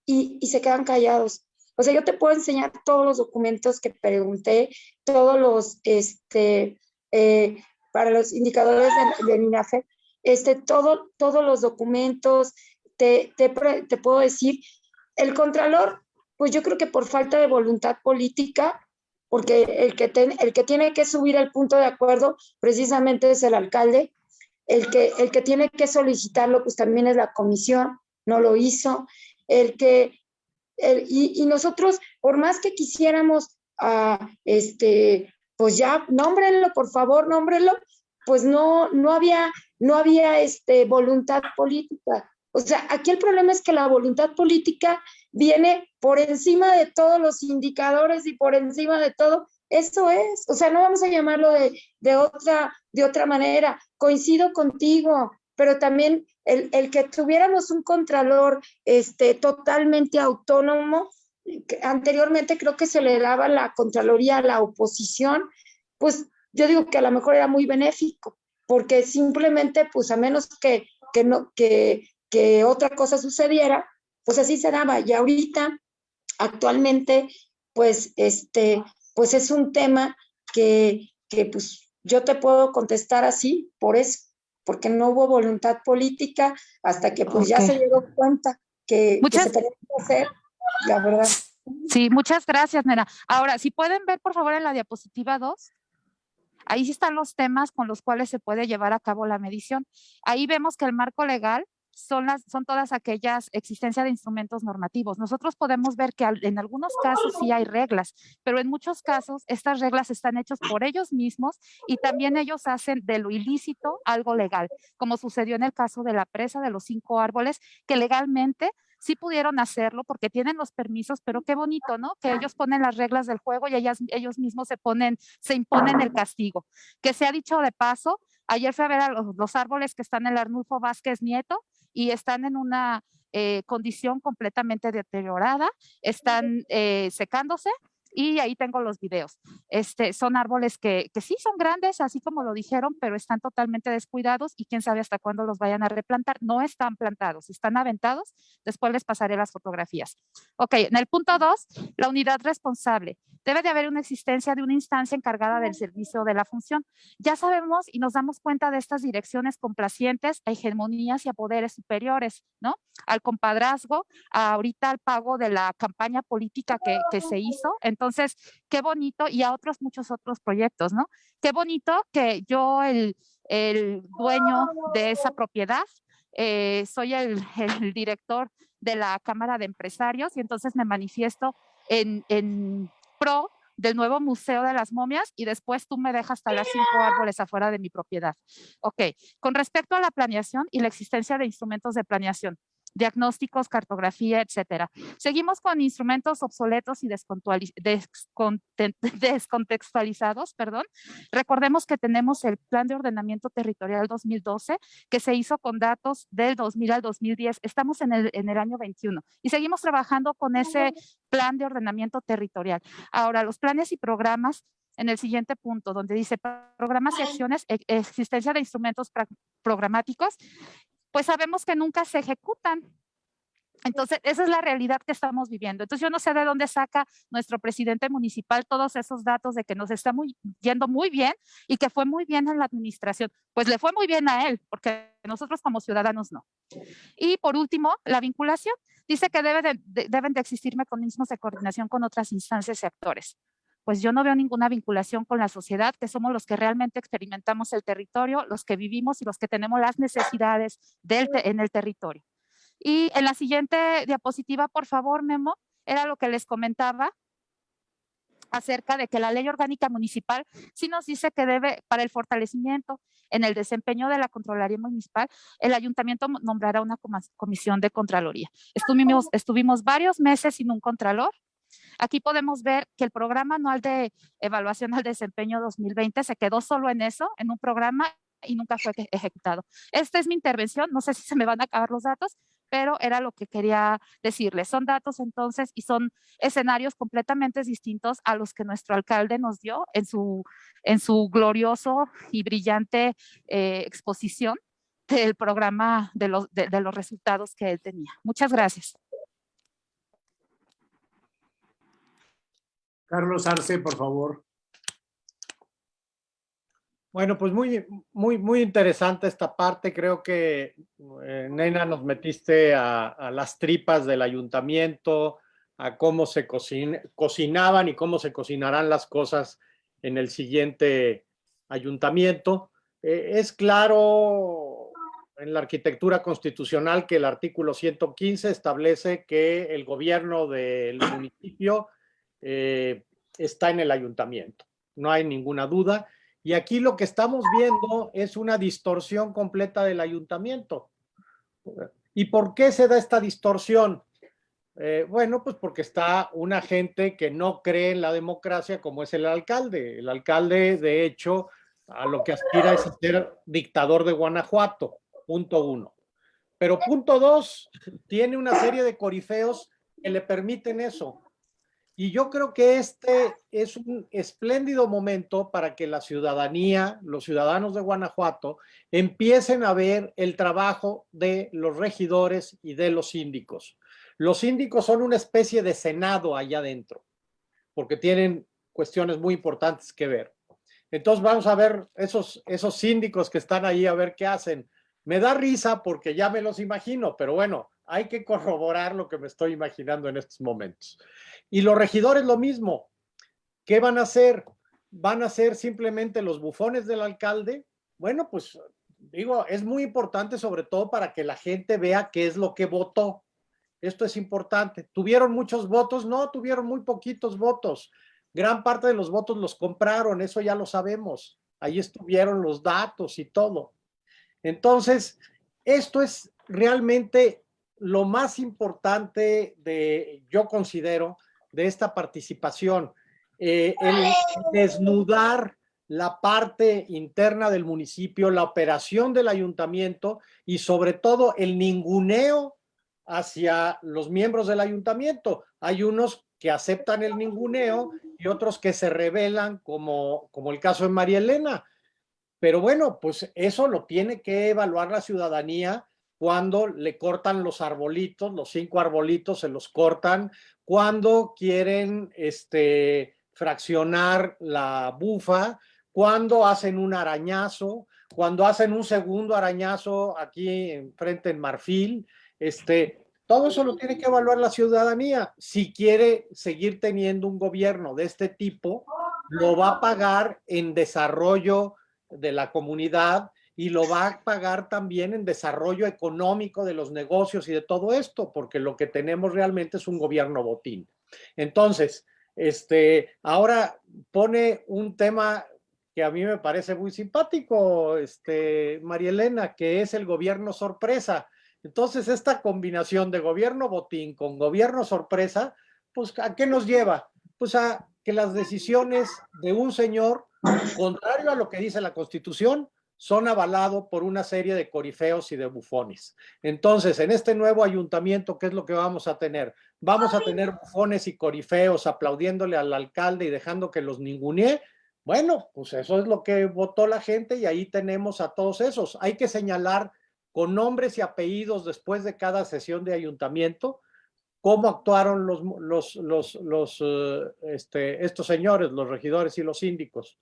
y, y se quedan callados. O sea, yo te puedo enseñar todos los documentos que pregunté, todos los, este, eh, para los indicadores de, de este, todo, todos los documentos, te, te, te, puedo decir, el contralor, pues yo creo que por falta de voluntad política, porque el que, el que tiene que subir el punto de acuerdo precisamente es el alcalde, el que, el que tiene que solicitarlo, pues también es la comisión, no lo hizo, el que y, nosotros, por más que quisiéramos, uh, este, pues ya, nómbrenlo, por favor, nómbrenlo, pues no, no había, no había este, voluntad política. O sea, aquí el problema es que la voluntad política viene por encima de todos los indicadores y por encima de todo. Eso es, o sea, no vamos a llamarlo de, de otra, de otra manera. Coincido contigo, pero también el, que tuviéramos un contralor este, totalmente autónomo, anteriormente creo que se le daba la contraloría a la oposición, pues yo digo que a lo mejor era muy benéfico, porque simplemente, pues a menos que, que, no, que, que otra cosa sucediera, pues así se daba. Y ahorita, actualmente, pues, este, pues es un tema que, que pues yo te puedo contestar así, por eso porque no hubo voluntad política hasta que pues ya se dio cuenta que, se tenía que hacer, la verdad. Sí, muchas gracias, Nena. Ahora, si pueden ver, por favor, en la diapositiva 2, ahí sí están los temas con los cuales se puede llevar a cabo la medición. Ahí vemos que el marco legal son, las, son todas aquellas existencia de instrumentos normativos. Nosotros podemos ver que en algunos casos sí hay reglas, pero en muchos casos estas reglas están hechas por ellos mismos y también ellos hacen de lo ilícito algo legal, como sucedió en el caso de la presa de los cinco árboles, que legalmente sí pudieron hacerlo porque tienen los permisos, pero qué bonito, ¿no? Que ellos ponen las reglas del juego y ellos mismos se ponen, se imponen el castigo. Que se ha dicho de paso, ayer fui a ver a los, los árboles que están en el Arnulfo Vázquez Nieto y están en una eh, condición completamente deteriorada, están eh, secándose y ahí tengo los videos. Este, son árboles que, que sí son grandes, así como lo dijeron, pero están totalmente descuidados y quién sabe hasta cuándo los vayan a replantar. No están plantados, están aventados. Después les pasaré las fotografías. Ok, en el punto dos, la unidad responsable. Debe de haber una existencia de una instancia encargada del servicio de la función. Ya sabemos y nos damos cuenta de estas direcciones complacientes a hegemonías y a poderes superiores, ¿no? Al compadrazgo, ahorita al pago de la campaña política que, que se hizo. Qué bonito, y a otros muchos otros proyectos, ¿no? Qué bonito que yo, el, el dueño de esa propiedad, eh, soy el, *laughs* el, director de la Cámara de Empresarios y entonces me manifiesto en, en pro del nuevo Museo de las Momias y después tú me dejas talar cinco árboles afuera de mi propiedad. Ok, con respecto a la planeación y la existencia de instrumentos de planeación, diagnósticos, cartografía, etcétera. Seguimos con instrumentos obsoletos y *laughs* descontextualizados, perdón. Recordemos que tenemos el Plan de Ordenamiento Territorial 2012, que se hizo con datos del 2000 al 2010. Estamos en el, en el año 21 y seguimos trabajando con ese Plan de Ordenamiento Territorial. Ahora, los planes y programas en el siguiente punto, donde dice programas y acciones, e, existencia de instrumentos programáticos pues sabemos que nunca se ejecutan. Entonces, esa es la realidad que estamos viviendo. Entonces, yo no sé de dónde saca nuestro presidente municipal todos esos datos de que nos está muy, yendo muy bien y que fue muy bien en la administración. Pues le fue muy bien a él, porque nosotros como ciudadanos no. Y por último, la vinculación. Dice que debe de, deben de existir mecanismos de coordinación con otras instancias y actores pues yo no veo ninguna vinculación con la sociedad, que somos los que realmente experimentamos el territorio, los que vivimos y los que tenemos las necesidades del en el territorio. Y en la siguiente diapositiva, por favor, Memo, era lo que les comentaba acerca de que la ley orgánica municipal sí nos dice que debe, para el fortalecimiento en el desempeño de la Contraloría Municipal, el ayuntamiento nombrará una comisión de Contraloría. Estuvimos, estuvimos varios meses sin un Contralor, Aquí podemos ver que el programa anual de evaluación al desempeño 2020 se quedó solo en eso, en un programa y nunca fue ejecutado. Esta es mi intervención, no sé si se me van a acabar los datos, pero era lo que quería decirles. Son datos entonces y son escenarios completamente distintos a los que nuestro alcalde nos dio en su, en su glorioso y brillante eh, exposición del programa de los, de los resultados que él tenía. Muchas gracias. Carlos Arce, por favor. Bueno, pues muy, muy, muy interesante esta parte. Creo que, eh, Nena, nos metiste a, las tripas del ayuntamiento, a cómo se cocinaban y cómo se cocinarán las cosas en el siguiente ayuntamiento. Eh, es claro en la arquitectura constitucional que el artículo 115 establece que el gobierno del municipio eh, está en el ayuntamiento. No hay ninguna duda. Y aquí lo que estamos viendo es una distorsión completa del ayuntamiento. ¿Y por qué se da esta distorsión? Eh, bueno, pues porque está una gente que no cree en la democracia como es el alcalde. El alcalde, de hecho, a lo que aspira es ser dictador de Guanajuato, punto uno. Pero punto dos, tiene una serie de corifeos que le permiten eso. Y yo creo que este es un espléndido momento para que la ciudadanía, los ciudadanos de Guanajuato, empiecen a ver el trabajo de los regidores y de los síndicos. Los síndicos son una especie de senado allá adentro, porque tienen cuestiones muy importantes que ver. Entonces vamos a ver esos, esos síndicos que están ahí a ver qué hacen. Me da risa porque ya me los imagino, pero bueno, hay que corroborar lo que me estoy imaginando en estos momentos. Y los regidores lo mismo. ¿Qué van a hacer? ¿Van a ser simplemente los bufones del alcalde? Bueno, pues digo, es muy importante sobre todo para que la gente vea qué es lo que votó. Esto es importante. ¿Tuvieron muchos votos? No, tuvieron muy poquitos votos. Gran parte de los votos los compraron, eso ya lo sabemos. Ahí estuvieron los datos y todo. Entonces, esto es realmente lo más importante de, yo considero, de esta participación, eh, el desnudar la parte interna del municipio, la operación del ayuntamiento y sobre todo el ninguneo hacia los miembros del ayuntamiento. Hay unos que aceptan el ninguneo y otros que se rebelan, como, como el caso de María Elena. Pero bueno, pues eso lo tiene que evaluar la ciudadanía cuando le cortan los arbolitos, los cinco arbolitos se los cortan, cuando quieren este, fraccionar la bufa, cuando hacen un arañazo, cuando hacen un segundo arañazo aquí enfrente en Marfil, este, todo eso lo tiene que evaluar la ciudadanía. Si quiere seguir teniendo un gobierno de este tipo, lo va a pagar en desarrollo de la comunidad y lo va a pagar también en desarrollo económico de los negocios y de todo esto, porque lo que tenemos realmente es un gobierno botín. Entonces, este, ahora pone un tema que a mí me parece muy simpático, este, María Elena, que es el gobierno sorpresa. Entonces, esta combinación de gobierno botín con gobierno sorpresa, pues, ¿a qué nos lleva? Pues a que las decisiones de un señor, contrario a lo que dice la Constitución, son avalados por una serie de corifeos y de bufones. Entonces, en este nuevo ayuntamiento, ¿qué es lo que vamos a tener? Vamos a tener bufones y corifeos aplaudiéndole al alcalde y dejando que los ningunee. Bueno, pues eso es lo que votó la gente y ahí tenemos a todos esos. Hay que señalar con nombres y apellidos después de cada sesión de ayuntamiento cómo actuaron los, los, los, los eh, este, estos señores, los regidores y los síndicos.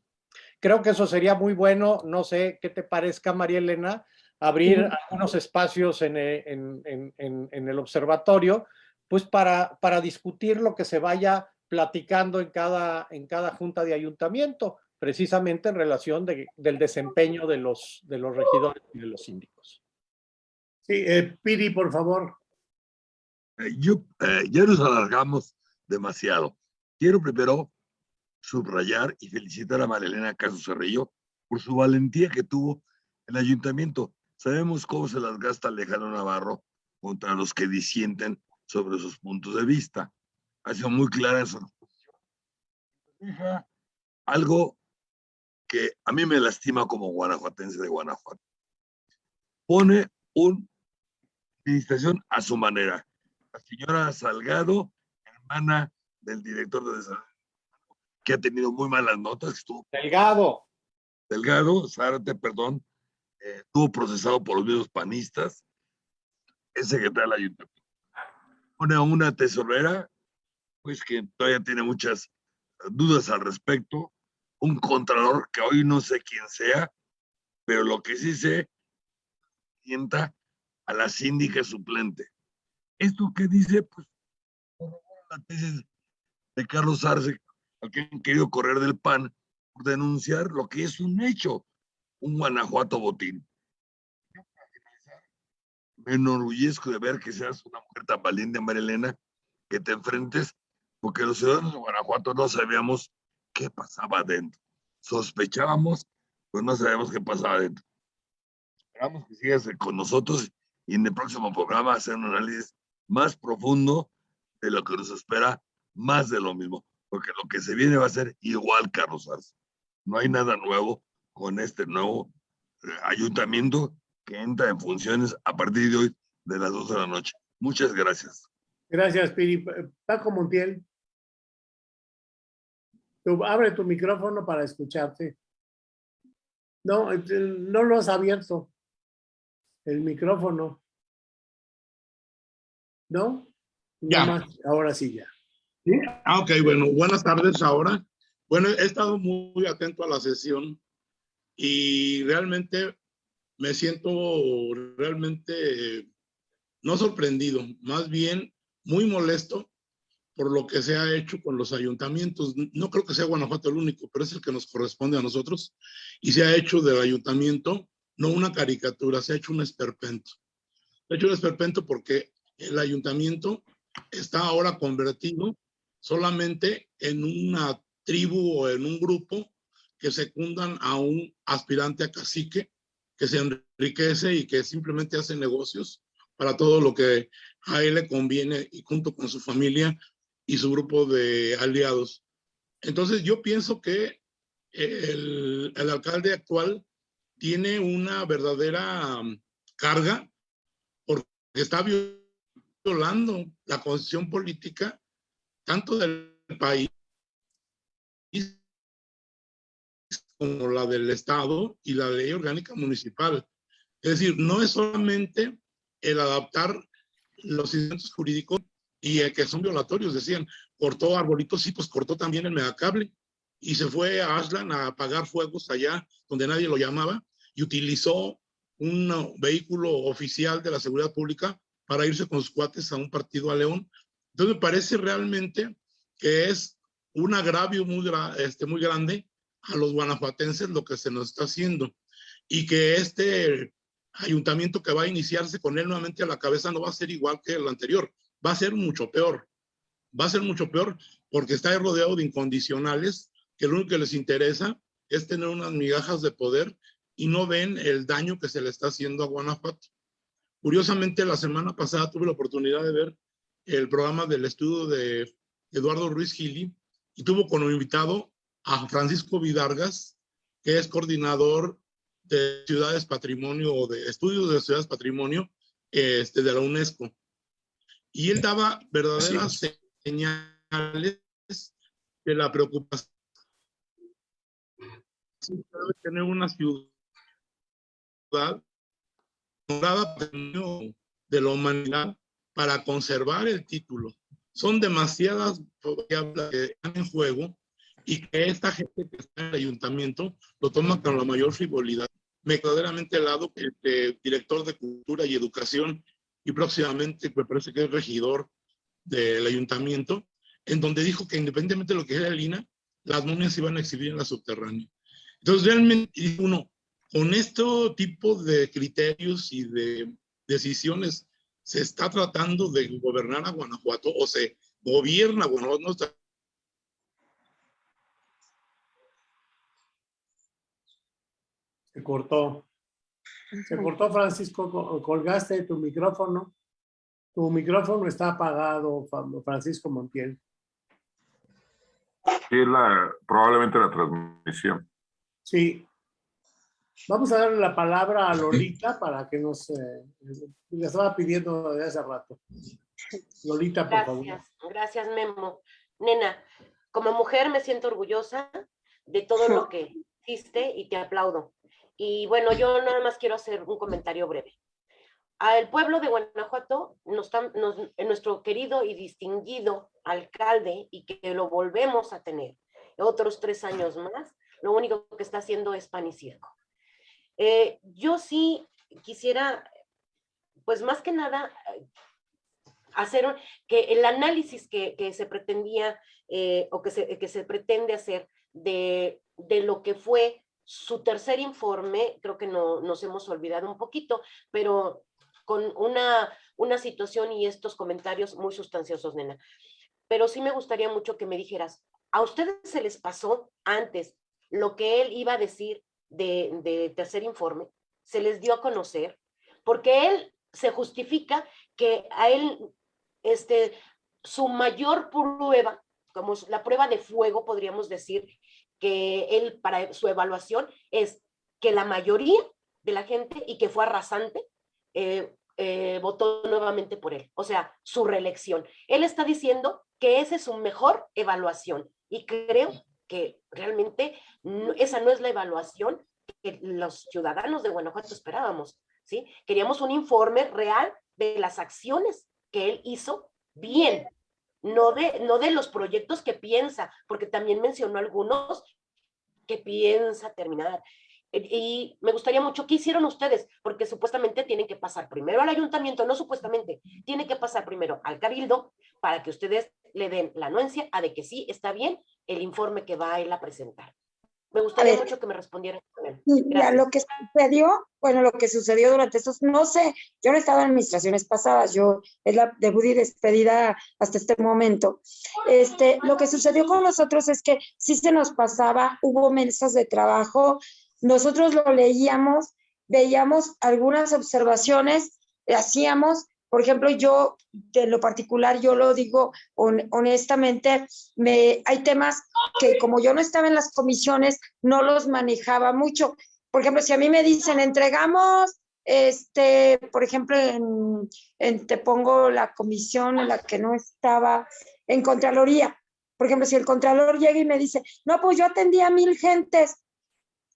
Creo que eso sería muy bueno, no sé qué te parezca, María Elena, abrir algunos espacios en, eh, en, en, en, el observatorio, pues para, para discutir lo que se vaya platicando en cada, en cada junta de ayuntamiento, precisamente en relación de, del desempeño de los, de los regidores y de los síndicos. Sí, eh, Piri, por favor. Eh, yo, eh, ya nos alargamos demasiado. Quiero primero subrayar y felicitar a Marilena Caso Cerrillo por su valentía que tuvo el ayuntamiento. Sabemos cómo se las gasta Alejandro Navarro contra los que disienten sobre sus puntos de vista. Ha sido muy clara su. Algo que a mí me lastima como guanajuatense de Guanajuato. Pone una administración a su manera. La señora Salgado, hermana del director de desarrollo que ha tenido muy malas notas. Estuvo, Delgado. Delgado, Zárate, perdón, eh, estuvo procesado por los mismos panistas, es secretario del ayuntamiento. Pone a una tesorera, pues que todavía tiene muchas dudas al respecto, un contralor que hoy no sé quién sea, pero lo que sí sé, sienta a la síndica suplente. Esto que dice, pues, la tesis de Carlos Arce, al que han querido correr del PAN por denunciar lo que es un hecho, un Guanajuato botín. Me enorgullezco de ver que seas una mujer tan valiente, María Elena, que te enfrentes, porque los ciudadanos de Guanajuato no sabíamos qué pasaba adentro. Sospechábamos, pero no sabíamos qué pasaba adentro. Esperamos que sigas con nosotros y en el próximo programa hacer un análisis más profundo de lo que nos espera, más de lo mismo porque lo que se viene va a ser igual, Carlos Arce. No hay nada nuevo con este nuevo eh, ayuntamiento que entra en funciones a partir de hoy de las 12 de la noche. Muchas gracias. Gracias, Piri. Paco Montiel. Tú, abre tu micrófono para escucharte. No, eh, no lo has abierto. El micrófono. ¿No? Ya. ahora sí ya. Ah, ok, bueno, buenas tardes ahora. Bueno, he estado muy atento a la sesión y realmente me siento realmente no sorprendido, más bien muy molesto por lo que se ha hecho con los ayuntamientos. No creo que sea Guanajuato el único, pero es el que nos corresponde a nosotros. Y se ha hecho del ayuntamiento no una caricatura, se ha hecho un esperpento. Se ha hecho un esperpento porque el ayuntamiento está ahora convertido solamente en una tribu o en un grupo que secundan a un aspirante a cacique que se enriquece y que simplemente hace negocios para todo lo que a él le conviene y junto con su familia y su grupo de aliados. Entonces yo pienso que el, el alcalde actual tiene una verdadera um, carga porque está violando la constitución política tanto del país como la del Estado y la ley orgánica municipal. Es decir, no es solamente el adaptar los instrumentos jurídicos y el que son violatorios, decían, cortó arbolitos, sí, pues cortó también el megacable y se fue a Aslan a apagar fuegos allá donde nadie lo llamaba y utilizó un vehículo oficial de la seguridad pública para irse con sus cuates a un partido a León. Entonces me parece realmente que es un agravio muy, este, muy grande a los guanajuatenses lo que se nos está haciendo y que este ayuntamiento que va a iniciarse con él nuevamente a la cabeza no va a ser igual que el anterior, va a ser mucho peor. Va a ser mucho peor porque está rodeado de incondicionales que lo único que les interesa es tener unas migajas de poder y no ven el daño que se le está haciendo a Guanajuato. Curiosamente, la semana pasada tuve la oportunidad de ver el programa del estudio de Eduardo Ruiz Gili y tuvo como invitado a Francisco Vidargas, que es coordinador de ciudades patrimonio o de estudios de ciudades patrimonio este, de la UNESCO. Y él daba verdaderas señales de la preocupación de tener una ciudad de la humanidad para conservar el título. Son demasiadas variables que están en juego y que esta gente que está en el ayuntamiento lo toma con la mayor frivolidad. Me verdaderamente al lado el este, director de Cultura y Educación y próximamente me parece que es regidor del ayuntamiento, en donde dijo que independientemente de lo que era el INA, las momias se iban a exhibir en la subterránea. Entonces realmente uno, con este tipo de criterios y de decisiones, se está tratando de gobernar a Guanajuato o se gobierna Guanajuato, no está Se cortó. Se cortó, Francisco. Colgaste tu micrófono. Tu micrófono está apagado, Francisco Montiel. Sí, la, probablemente la transmisión. Sí. Vamos a darle la palabra a Lolita para que nos... Eh, le estaba pidiendo desde hace rato. Lolita, por favor. Gracias, Memo. Nena, como mujer me siento orgullosa de todo lo que *laughs* hiciste y te aplaudo. Y bueno, yo nada más quiero hacer un comentario breve. Al pueblo de Guanajuato, nos, nos, nuestro querido y distinguido alcalde, y que lo volvemos a tener otros tres años más, lo único que está haciendo es pan y circo. Eh, yo sí quisiera, pues más que nada, hacer que el análisis que, que se pretendía eh, o que se, que se pretende hacer de, de lo que fue su tercer informe, creo que no, nos hemos olvidado un poquito, pero con una, una situación y estos comentarios muy sustanciosos, nena. Pero sí me gustaría mucho que me dijeras, ¿a ustedes se les pasó antes lo que él iba a decir de, de tercer informe? ¿Se les dio a conocer? Porque él se justifica que a él, este, su mayor prueba, como la prueba de fuego, podríamos decir, que él para su evaluación es que la mayoría de la gente y que fue arrasante eh, eh, votó nuevamente por él, o sea, su reelección. Él está diciendo que esa es su mejor evaluación y creo que realmente esa no es la evaluación que los ciudadanos de Guanajuato esperábamos, ¿sí? Queríamos un informe real de las acciones que él hizo bien, no de, no de los proyectos que piensa, porque también mencionó algunos que piensa terminar. Y me gustaría mucho, ¿qué hicieron ustedes? Porque supuestamente tienen que pasar primero al ayuntamiento, no supuestamente, tiene que pasar primero al cabildo para que ustedes le den la anuencia a de que sí está bien el informe que va a él a presentar. Me gustaría mucho que me respondieran. Lo que sucedió, bueno, lo que sucedió durante estos, no sé, yo no he estado en administraciones pasadas, yo es la debut y despedida hasta este momento. Este, lo que sucedió con nosotros es que sí se nos pasaba, hubo mesas de trabajo, nosotros lo leíamos, veíamos algunas observaciones, hacíamos, por ejemplo, yo, de lo particular, yo lo digo honestamente, me, hay temas que como yo no estaba en las comisiones, no los manejaba mucho. Por ejemplo, si a mí me dicen, entregamos este, por ejemplo, en, en- te pongo la comisión en la que no estaba en Contraloría. Por ejemplo, si el Contralor llega y me dice, no, pues yo atendí a mil gentes,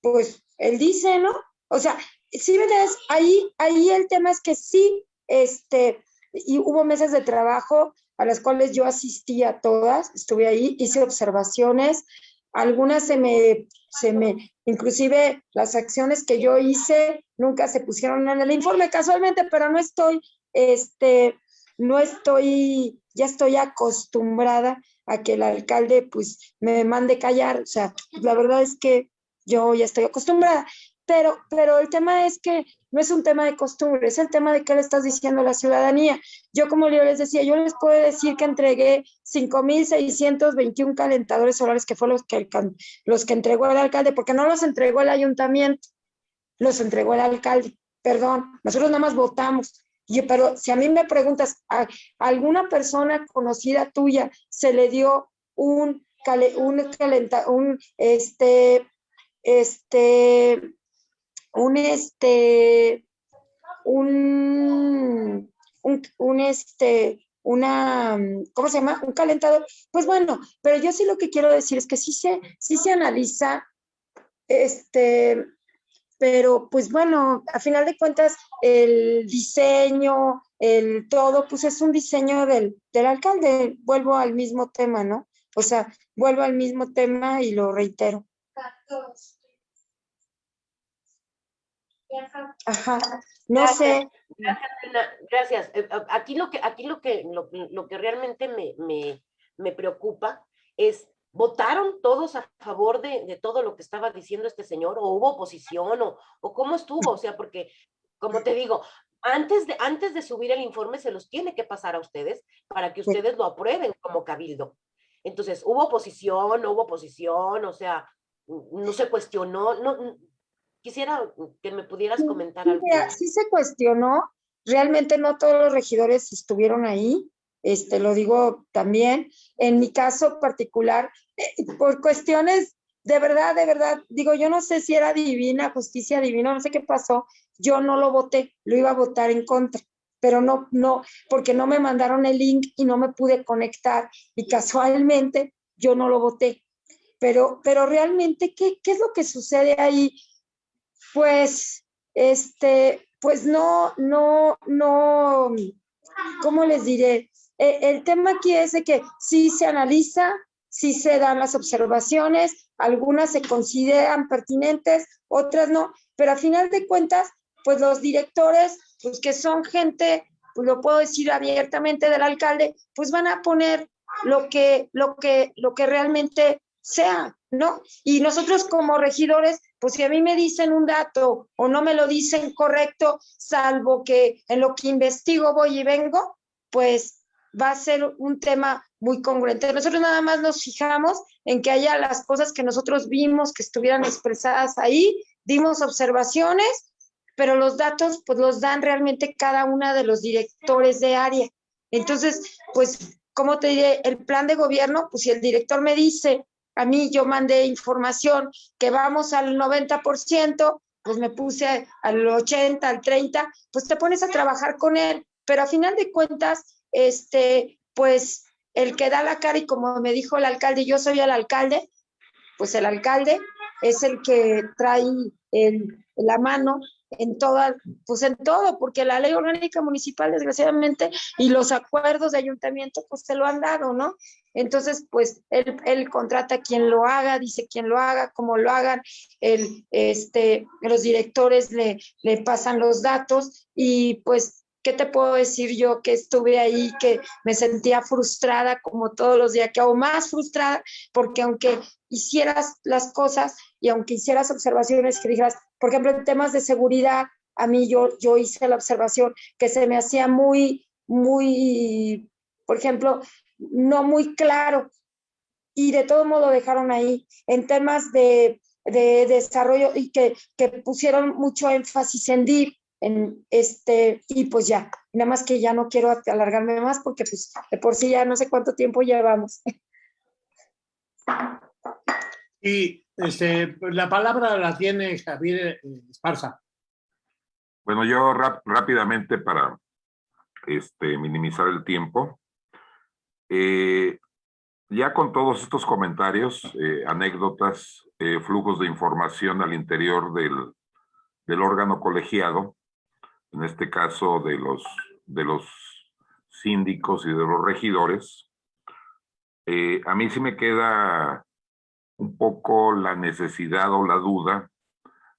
pues él dice, ¿no? O sea, sí ves, ahí, ahí el tema es que sí, este, y hubo meses de trabajo a las cuales yo asistí a todas, estuve ahí, hice observaciones, algunas se me, se me, inclusive las acciones que yo hice nunca se pusieron en el informe casualmente, pero no estoy, este, no estoy, ya estoy acostumbrada a que el alcalde pues me mande callar, o sea, la verdad es que yo ya estoy acostumbrada, pero, pero el tema es que no es un tema de costumbre, es el tema de qué le estás diciendo a la ciudadanía. Yo, como yo les decía, yo les puedo decir que entregué 5.621 calentadores solares, que fueron los que, los que entregó el alcalde, porque no los entregó el ayuntamiento, los entregó el alcalde. Perdón, nosotros nada más votamos. Pero si a mí me preguntas, ¿a alguna persona conocida tuya se le dio un, un un, este, este, un, este, un, un, un, este, una, ¿cómo se llama? Un calentador. Pues bueno, pero yo sí lo que quiero decir es que sí se, sí se analiza, este, pero pues bueno, a final de cuentas, el diseño, el todo, pues es un diseño del, del alcalde. Vuelvo al mismo tema, ¿no? O sea, vuelvo al mismo tema y lo reitero. Ajá, no Gracias. sé. Gracias, Elena, gracias. Eh, Aquí lo que, aquí lo que, lo, lo que realmente me, me, me preocupa es, ¿votaron todos a favor de, de todo lo que estaba diciendo este señor? ¿O hubo oposición? ¿O, o cómo estuvo? O sea, porque, como te digo, antes de, antes de subir el informe se los tiene que pasar a ustedes para que ustedes lo aprueben como cabildo. Entonces, ¿hubo oposición? ¿No hubo oposición? O sea, no se cuestionó. No, quisiera que me pudieras Sí, comentar algo. sí se cuestionó, realmente no todos los regidores estuvieron ahí, este, lo digo también. En mi caso particular, eh, por cuestiones de verdad, de verdad, digo, yo no sé si era divina, justicia divina, no sé qué pasó, yo no lo voté, lo iba a votar en contra, pero no, no, porque no me mandaron el link y no me pude conectar y casualmente yo no lo voté. Pero, pero realmente, ¿qué, qué es lo que sucede ahí? Pues, este, pues no, no, no, ¿cómo les diré? Eh, el tema aquí es de que sí se analiza, sí se dan las observaciones, algunas se consideran pertinentes, otras no, pero a final de cuentas, pues los directores, pues que son gente, pues lo puedo decir abiertamente del alcalde, pues van a poner lo que, lo que, lo que realmente sea, ¿no? Y nosotros como regidores, pues si a mí me dicen un dato o no me lo dicen correcto, salvo que en lo que investigo voy y vengo, pues va a ser un tema muy congruente. Nosotros nada más nos fijamos en que haya las cosas que nosotros vimos que estuvieran expresadas ahí, dimos observaciones, pero los datos pues los dan realmente cada una de los directores de área. Entonces, pues, ¿cómo te diré? El plan de gobierno, pues si el director me dice, a mí yo mandé información que vamos al 90%, pues me puse al 80, al 30, pues te pones a trabajar con él, pero a final de cuentas, este, pues el que da la cara y como me dijo el alcalde, yo soy el alcalde, pues el alcalde es el que trae el, la mano en toda, pues en todo, porque la ley orgánica municipal, desgraciadamente, y los acuerdos de ayuntamiento, pues se lo han dado, ¿no? Entonces, pues él, él contrata a quien lo haga, dice quién lo haga, cómo lo hagan, el, este, los directores le, le pasan los datos y pues, ¿qué te puedo decir yo que estuve ahí, que me sentía frustrada como todos los días, que aún más frustrada, porque aunque hicieras las cosas y aunque hicieras observaciones que dijeras, por ejemplo, en temas de seguridad, a mí yo, yo hice la observación que se me hacía muy, muy, por ejemplo, no muy claro y de todo modo dejaron ahí en temas de, de desarrollo y que, que pusieron mucho énfasis en DIR, en este, y pues ya, nada más que ya no quiero alargarme más porque pues de por sí ya no sé cuánto tiempo llevamos. Y este, la palabra la tiene Javier eh, Esparza. Bueno, yo rápidamente para este, minimizar el tiempo. Eh, ya con todos estos comentarios, eh, anécdotas, flujos de información al interior del, del, órgano colegiado, en este caso de los, de los síndicos y de los regidores, a mí sí me queda un poco la necesidad o la duda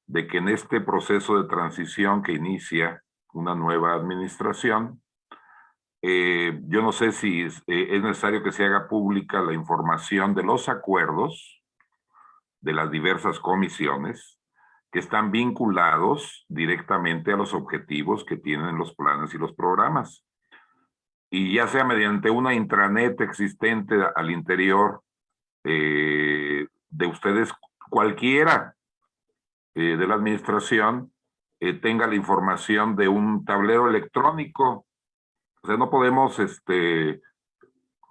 de que en este proceso de transición que inicia una nueva administración, eh, yo no sé si eh, es, necesario que se haga pública la información de los acuerdos de las diversas comisiones que están vinculados directamente a los objetivos que tienen los planes y los programas. Y ya sea mediante una intranet existente al interior eh, de ustedes, cualquiera eh, de la administración eh, tenga la información de un tablero electrónico. O sea, no podemos, este,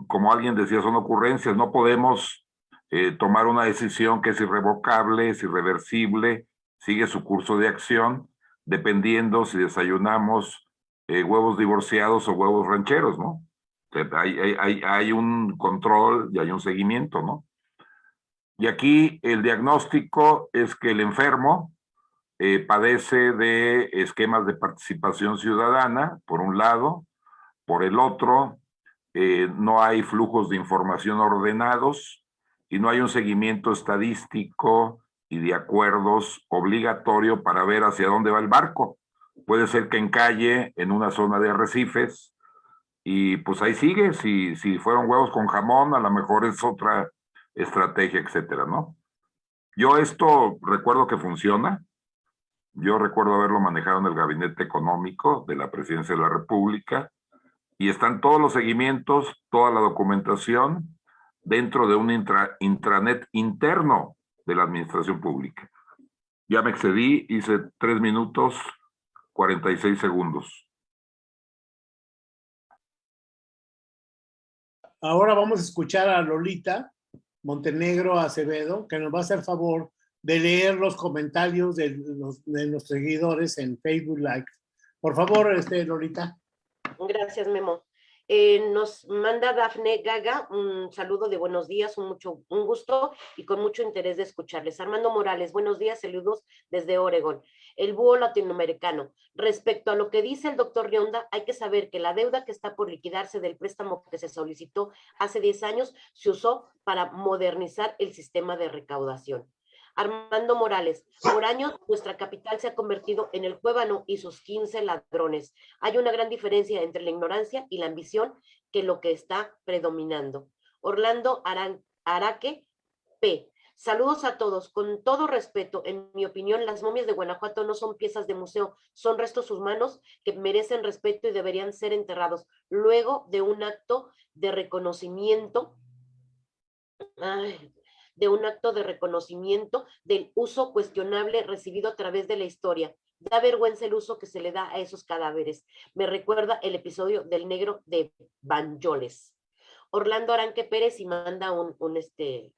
como alguien decía, son ocurrencias, no podemos eh, tomar una decisión que es irrevocable, es irreversible, sigue su curso de acción, dependiendo si desayunamos huevos divorciados o huevos rancheros, ¿no? Hay, hay, hay, un control y hay un seguimiento, ¿no? Y aquí el diagnóstico es que el enfermo eh, padece de esquemas de participación ciudadana, por un lado, por el otro, eh, no hay flujos de información ordenados y no hay un seguimiento estadístico y de acuerdos obligatorio para ver hacia dónde va el barco. Puede ser que encalle en una zona de arrecifes y pues ahí sigue, si, si fueron huevos con jamón, a lo mejor es otra estrategia, etcétera, ¿no? Yo esto recuerdo que funciona. Yo recuerdo haberlo manejado en el gabinete económico de la presidencia de la República y están todos los seguimientos, toda la documentación dentro de un intranet interno de la administración pública. Ya me excedí, hice tres minutos, 46 segundos. Ahora vamos a escuchar a Lolita, Montenegro Acevedo, que nos va a hacer favor de leer los comentarios de los, de seguidores en Facebook Live. Por favor, este, Lolita. Gracias, Memo. Eh, nos manda Dafne Gaga un saludo de buenos días, un, mucho, un gusto y con mucho interés de escucharles. Armando Morales, buenos días, saludos desde Oregón. El búho latinoamericano. Respecto a lo que dice el doctor Rionda, hay que saber que la deuda que está por liquidarse del préstamo que se solicitó hace 10 años se usó para modernizar el sistema de recaudación. Armando Morales, por años nuestra capital se ha convertido en el cuébano y sus 15 ladrones. Hay una gran diferencia entre la ignorancia y la ambición que lo que está predominando. Orlando Araque P. Saludos a todos. Con todo respeto, en mi opinión, las momias de Guanajuato no son piezas de museo, son restos humanos que merecen respeto y deberían ser enterrados luego de un acto de reconocimiento. De un acto de reconocimiento del uso cuestionable recibido a través de la historia. Da vergüenza el uso que se le da a esos cadáveres. Me recuerda el episodio del negro de Banjoles. Orlando Aranque Pérez y manda un, un este,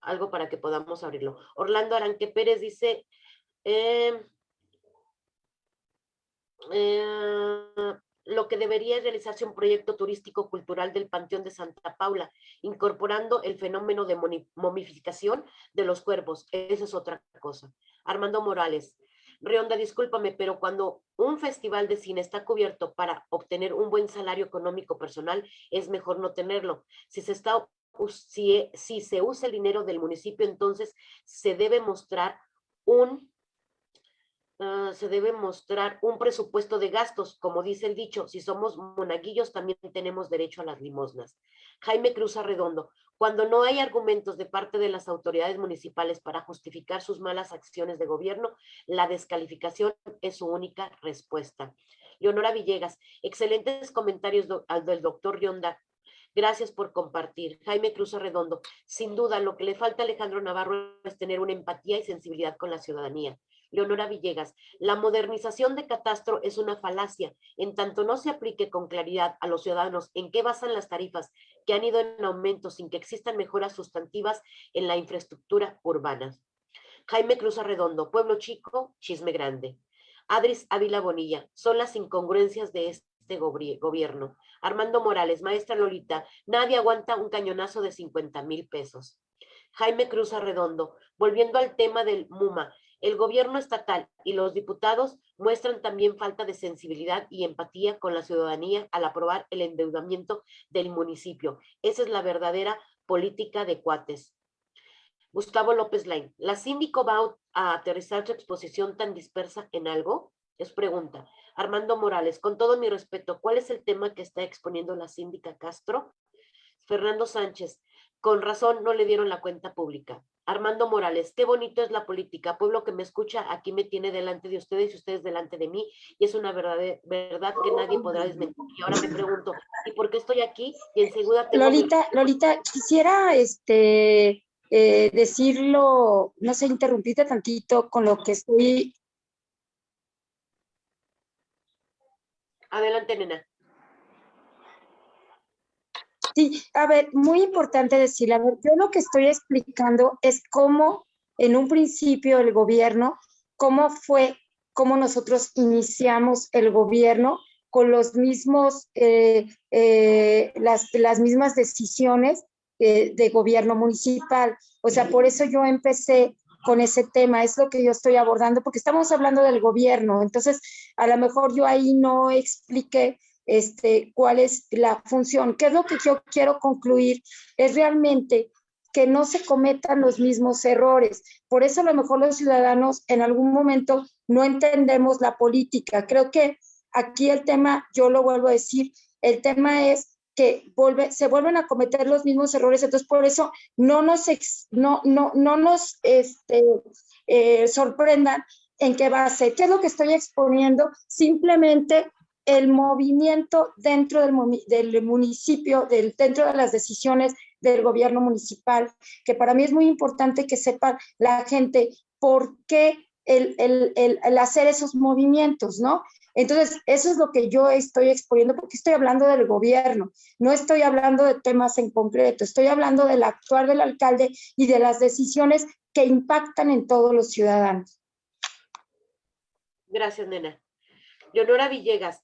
algo para que podamos abrirlo. Orlando Aranque Pérez dice, eh, eh, lo que debería realizarse un proyecto turístico cultural del Panteón de Santa Paula, incorporando el fenómeno de momificación de los cuerpos. Esa es otra cosa. Armando Morales. Rionda, discúlpame, pero cuando un festival de cine está cubierto para obtener un buen salario económico personal, es mejor no tenerlo. Si se está si, se usa el dinero del municipio, entonces se debe mostrar un Ah, se debe mostrar un presupuesto de gastos, como dice el dicho, si somos monaguillos también tenemos derecho a las limosnas. Jaime Cruz Arredondo, cuando no hay argumentos de parte de las autoridades municipales para justificar sus malas acciones de gobierno, la descalificación es su única respuesta. Leonora Villegas, excelentes comentarios al del doctor Rionda. Gracias por compartir. Jaime Cruz Arredondo, sin duda lo que le falta a Alejandro Navarro es tener una empatía y sensibilidad con la ciudadanía. Leonora Villegas, la modernización de catastro es una falacia, en tanto no se aplique con claridad a los ciudadanos en qué basan las tarifas que han ido en aumento sin que existan mejoras sustantivas en la infraestructura urbana. Jaime Cruz Arredondo, Pueblo Chico, Chisme Grande. Adris Ávila Bonilla, son las incongruencias de este gobierno. Armando Morales, maestra Lolita, nadie aguanta un cañonazo de 50 mil pesos. Jaime Cruz Arredondo, volviendo al tema del MUMA, el gobierno estatal y los diputados muestran también falta de sensibilidad y empatía con la ciudadanía al aprobar el endeudamiento del municipio. Esa es la verdadera política de cuates. Gustavo López Lain, ¿la síndico va a aterrizar su exposición tan dispersa en algo? Es pregunta. Armando Morales, con todo mi respeto, ¿cuál es el tema que está exponiendo la síndica Castro? Fernando Sánchez, con razón no le dieron la cuenta pública. Armando Morales, qué bonito es la política. Pueblo que me escucha, aquí me tiene delante de ustedes y ustedes delante de mí. Y es una verdad, verdad que nadie podrá desmentir. Y ahora me pregunto, ¿y por qué estoy aquí? Y en segunda Lolita, Lolita, quisiera este, eh, decirlo, no sé, interrumpirte tantito con lo que estoy... Adelante, nena. Sí, a ver, muy importante decirle, a ver, yo lo que estoy explicando es cómo en un principio el gobierno, cómo fue, cómo nosotros iniciamos el gobierno con los mismos, eh, eh, las, las mismas decisiones eh, de gobierno municipal. O sea, por eso yo empecé con ese tema, es lo que yo estoy abordando, porque estamos hablando del gobierno, entonces a lo mejor yo ahí no expliqué este, cuál es la función. ¿Qué es lo que yo quiero concluir? Es realmente que no se cometan los mismos errores. Por eso a lo mejor los ciudadanos en algún momento no entendemos la política. Creo que aquí el tema, yo lo vuelvo a decir, el tema es que vuelve, se vuelven a cometer los mismos errores, entonces por eso no nos, no, no, no nos este, eh, sorprendan en qué base. ¿Qué es lo que estoy exponiendo? Simplemente el movimiento dentro del, del municipio, del, dentro de las decisiones del gobierno municipal, que para mí es muy importante que sepa la gente por qué el, el, el, hacer esos movimientos, ¿no? Entonces, eso es lo que yo estoy exponiendo, porque estoy hablando del gobierno, no estoy hablando de temas en concreto, estoy hablando del actuar del alcalde y de las decisiones que impactan en todos los ciudadanos. Gracias, nena. Leonora Villegas,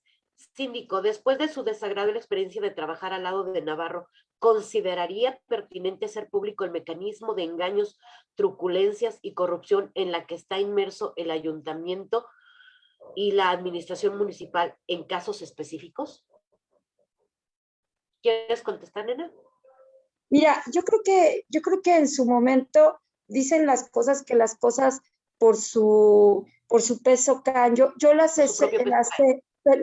Síndico, después de su desagradable experiencia de trabajar al lado de Navarro, ¿consideraría pertinente hacer público el mecanismo de engaños, truculencias y corrupción en la que está inmerso el ayuntamiento y la administración municipal en casos específicos? ¿Quieres contestar, nena? Mira, yo creo que, yo creo que en su momento dicen las cosas que las cosas por su, por su peso caen. Yo, yo las, he, las,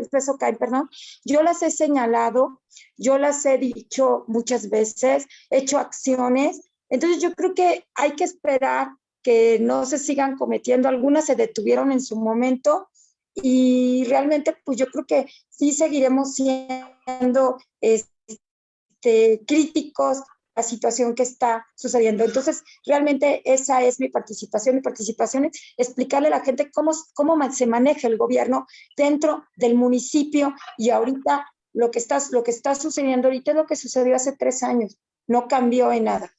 peso cae, perdón, yo las he señalado, yo las he dicho muchas veces, he hecho acciones, entonces yo creo que hay que esperar que no se sigan cometiendo, algunas se detuvieron en su momento y realmente pues yo creo que sí seguiremos siendo este, críticos la situación que está sucediendo. Entonces, realmente esa es mi participación. Mi participación es explicarle a la gente cómo, cómo se maneja el gobierno dentro del municipio y ahorita lo que, está, lo que está sucediendo ahorita lo que sucedió hace tres años. No cambió en nada.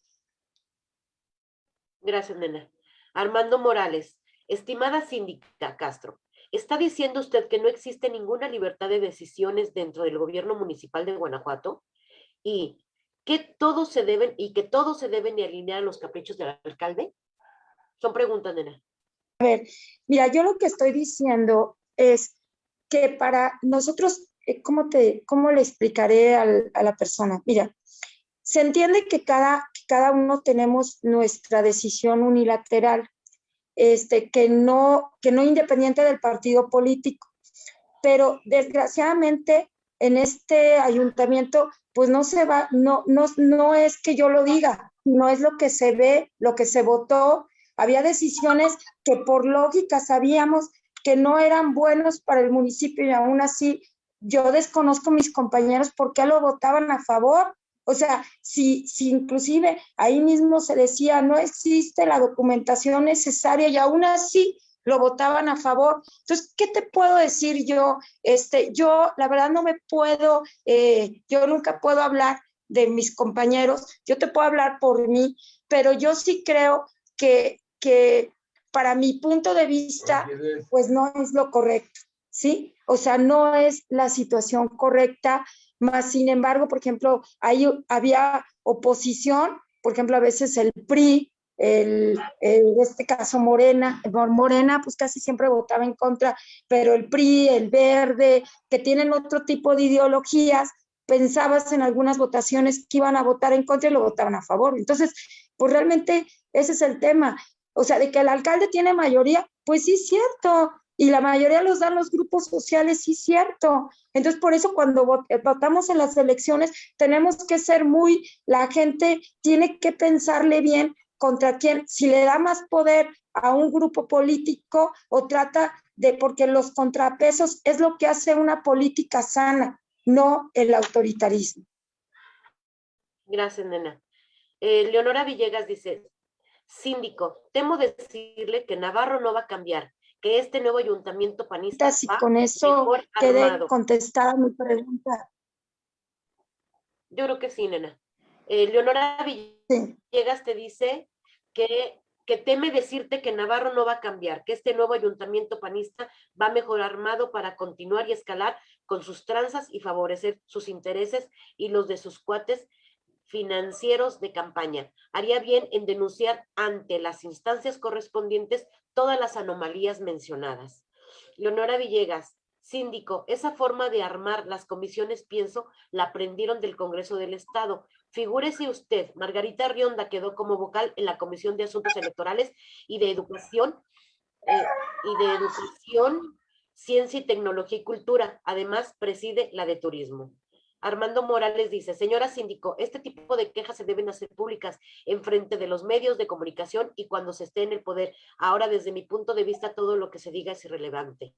Gracias, nena. Armando Morales, estimada síndica Castro, ¿está diciendo usted que no existe ninguna libertad de decisiones dentro del gobierno municipal de Guanajuato? Y que todos se deben y que todos se deben alinear a los caprichos del alcalde? Son preguntas, nena. A ver, mira, yo lo que estoy diciendo es que para nosotros, eh, ¿cómo, te, cómo le explicaré a la persona? Mira, se entiende que cada, cada uno tenemos nuestra decisión unilateral, este, que, no, que no independiente del partido político, pero desgraciadamente en este ayuntamiento pues no se va, no, no, no es que yo lo diga, no es lo que se ve, lo que se votó. Había decisiones que por lógica sabíamos que no eran buenos para el municipio y aún así yo desconozco mis compañeros por qué lo votaban a favor. O sea, si, si inclusive ahí mismo se decía no existe la documentación necesaria y aún así lo votaban a favor. Entonces, ¿qué te puedo decir yo? Este, yo, la verdad, no me puedo, eh, yo nunca puedo hablar de mis compañeros, yo te puedo hablar por mí, pero yo sí creo que, que para mi punto de vista, pues no es lo correcto, ¿sí? O sea, no es la situación correcta, más sin embargo, por ejemplo, ahí había oposición, por ejemplo, a veces el PRI, el, en este caso Morena, Morena pues casi siempre votaba en contra, pero el PRI, el Verde, que tienen otro tipo de ideologías, pensabas en algunas votaciones que iban a votar en contra y lo votaban a favor. Entonces, pues realmente ese es el tema. O sea, de que el alcalde tiene mayoría, pues sí es cierto, y la mayoría los dan los grupos sociales, sí es cierto. Entonces, por eso cuando eh, votamos en las elecciones, tenemos que ser muy, la gente tiene que pensarle bien contra quién, si le da más poder a un grupo político o trata de, porque los contrapesos es lo que hace una política sana, no el autoritarismo. Gracias, nena. Eh, Leonora Villegas dice, síndico, temo decirle que Navarro no va a cambiar, que este nuevo ayuntamiento panista Si con eso quede contestada mi pregunta. Yo creo que sí, nena. Eh, Leonora Villegas te dice que, teme decirte que Navarro no va a cambiar, que este nuevo ayuntamiento panista va mejor armado para continuar y escalar con sus tranzas y favorecer sus intereses y los de sus cuates financieros de campaña. Haría bien en denunciar ante las instancias correspondientes todas las anomalías mencionadas. Leonora Villegas, síndico, esa forma de armar las comisiones, pienso, la aprendieron del Congreso del Estado. Figúrese usted, Margarita Rionda quedó como vocal en la Comisión de Asuntos Electorales y de Educación, eh, y de Educación, Ciencia y Tecnología y Cultura. Además, preside la de Turismo. Armando Morales dice, señora síndico, este tipo de quejas se deben hacer públicas en frente de los medios de comunicación y cuando se esté en el poder. Ahora, desde mi punto de vista, todo lo que se diga es irrelevante.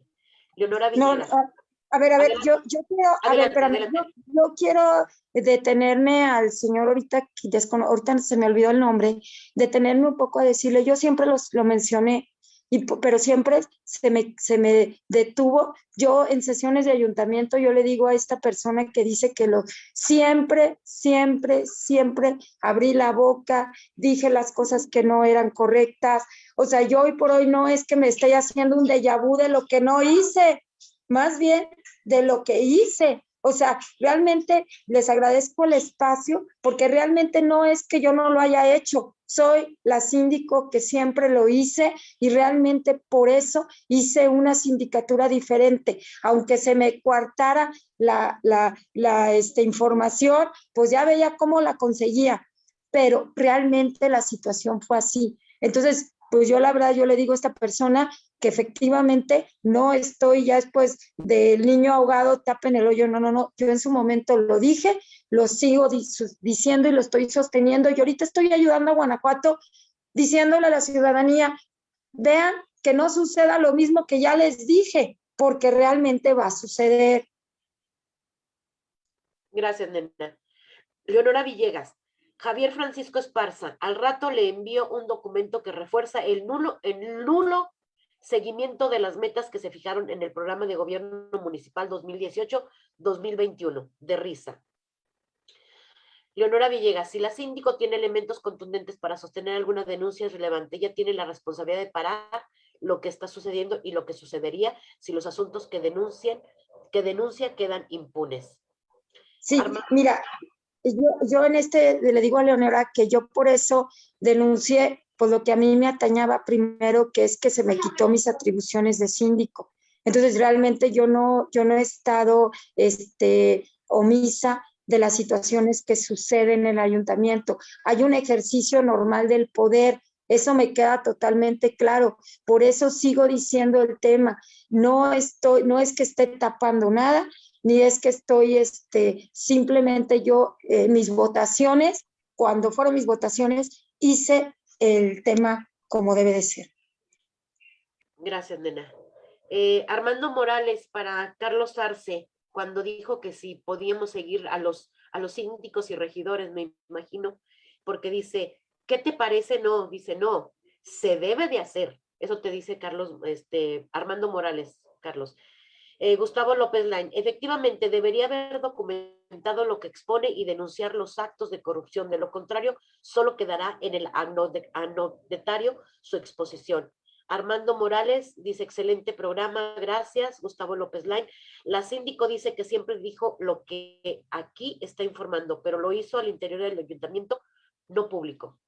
Leonora Villegas. No, a, ver, a ver, yo, yo quiero, a ver, espérame, yo, quiero detenerme al señor ahorita, ahorita se me olvidó el nombre, detenerme un poco a decirle, yo siempre los, lo mencioné, pero siempre se me, se me detuvo. Yo en sesiones de ayuntamiento, yo le digo a esta persona que dice que lo, siempre, siempre, siempre abrí la boca, dije las cosas que no eran correctas. O sea, yo hoy por hoy no es que me esté haciendo un déjà vu de lo que no hice, más bien de lo que hice. O sea, realmente les agradezco el espacio porque realmente no es que yo no lo haya hecho. Soy la síndico que siempre lo hice y realmente por eso hice una sindicatura diferente. Aunque se me coartara la, la, este, información, pues ya veía cómo la conseguía. Pero realmente la situación fue así. Entonces, pues yo la verdad, yo le digo a esta persona que efectivamente no estoy ya después del niño ahogado, tapen el hoyo, no, no, no, yo en su momento lo dije, lo sigo diciendo y lo estoy sosteniendo y ahorita estoy ayudando a Guanajuato diciéndole a la ciudadanía, vean que no suceda lo mismo que ya les dije, porque realmente va a suceder. Gracias, nena. Leonora Villegas, Javier Francisco Esparza, al rato le envío un documento que refuerza el nulo, el nulo seguimiento de las metas que se fijaron en el programa de gobierno municipal 2018-2021, de risa. Leonora Villegas, si la síndico tiene elementos contundentes para sostener alguna denuncia relevante, ella tiene la responsabilidad de parar lo que está sucediendo y lo que sucedería si los asuntos que denuncian, que denuncia quedan impunes. Sí, mira, yo, en este le digo a Leonora que yo por eso denuncié por lo que a mí me atañaba primero, que es que se me quitó mis atribuciones de síndico. Entonces, realmente yo no, yo no he estado este, omisa de las situaciones que suceden en el ayuntamiento. Hay un ejercicio normal del poder, eso me queda totalmente claro. Por eso sigo diciendo el tema. No estoy, no es que esté tapando nada, ni es que estoy, este, simplemente yo, eh, mis votaciones, cuando fueron mis votaciones, hice el tema como debe de ser. Gracias, nena. Eh, Armando Morales para Carlos Arce, cuando dijo que si podíamos seguir a los, a los síndicos y regidores, me imagino, porque dice, ¿qué te parece? No, dice, no, se debe de hacer. Eso te dice Carlos, este, Armando Morales, Carlos. Eh, Gustavo López Lain, efectivamente debería haber documentado lo que expone y denunciar los actos de corrupción. De lo contrario, solo quedará en el anodetario su exposición. Armando Morales dice, excelente programa, gracias. Gustavo López Lain. La síndico dice que siempre dijo lo que aquí está informando, pero lo hizo al interior del ayuntamiento, no público.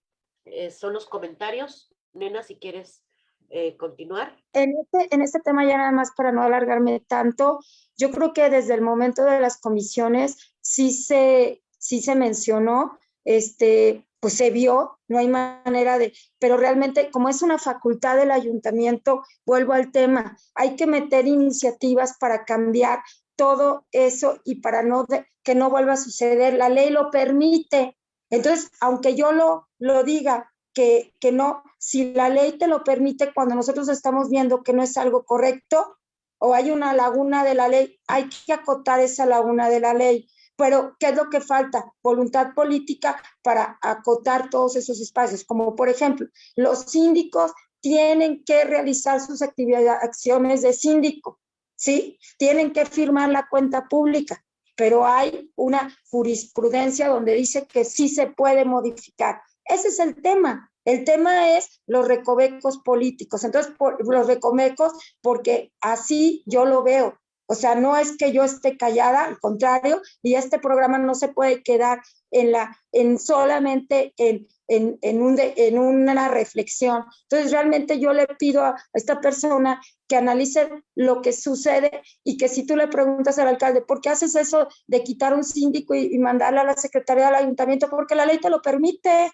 Eh, son los comentarios. Nena, si quieres eh, continuar. En este, en este tema ya nada más para no alargarme tanto, yo creo que desde el momento de las comisiones sí se, sí se mencionó, este, pues se vio, no hay manera de, pero realmente como es una facultad del ayuntamiento, vuelvo al tema, hay que meter iniciativas para cambiar todo eso y para no que no vuelva a suceder. La ley lo permite. Entonces, aunque yo lo, lo diga, que, que no, si la ley te lo permite cuando nosotros estamos viendo que no es algo correcto o hay una laguna de la ley, hay que acotar esa laguna de la ley. Pero, ¿qué es lo que falta? Voluntad política para acotar todos esos espacios, como por ejemplo, los síndicos tienen que realizar sus actividades, acciones de síndico, ¿sí? Tienen que firmar la cuenta pública, pero hay una jurisprudencia donde dice que sí se puede modificar. Ese es el tema. El tema es los recovecos políticos. Entonces, los recovecos, porque así yo lo veo. O sea, no es que yo esté callada, al contrario, y este programa no se puede quedar en la, en solamente en, en, en, un en una reflexión. Entonces, realmente yo le pido a esta persona que analice lo que sucede y que si tú le preguntas al alcalde, ¿por qué haces eso de quitar un síndico y, y mandarle a la secretaría del ayuntamiento? Porque la ley te lo permite,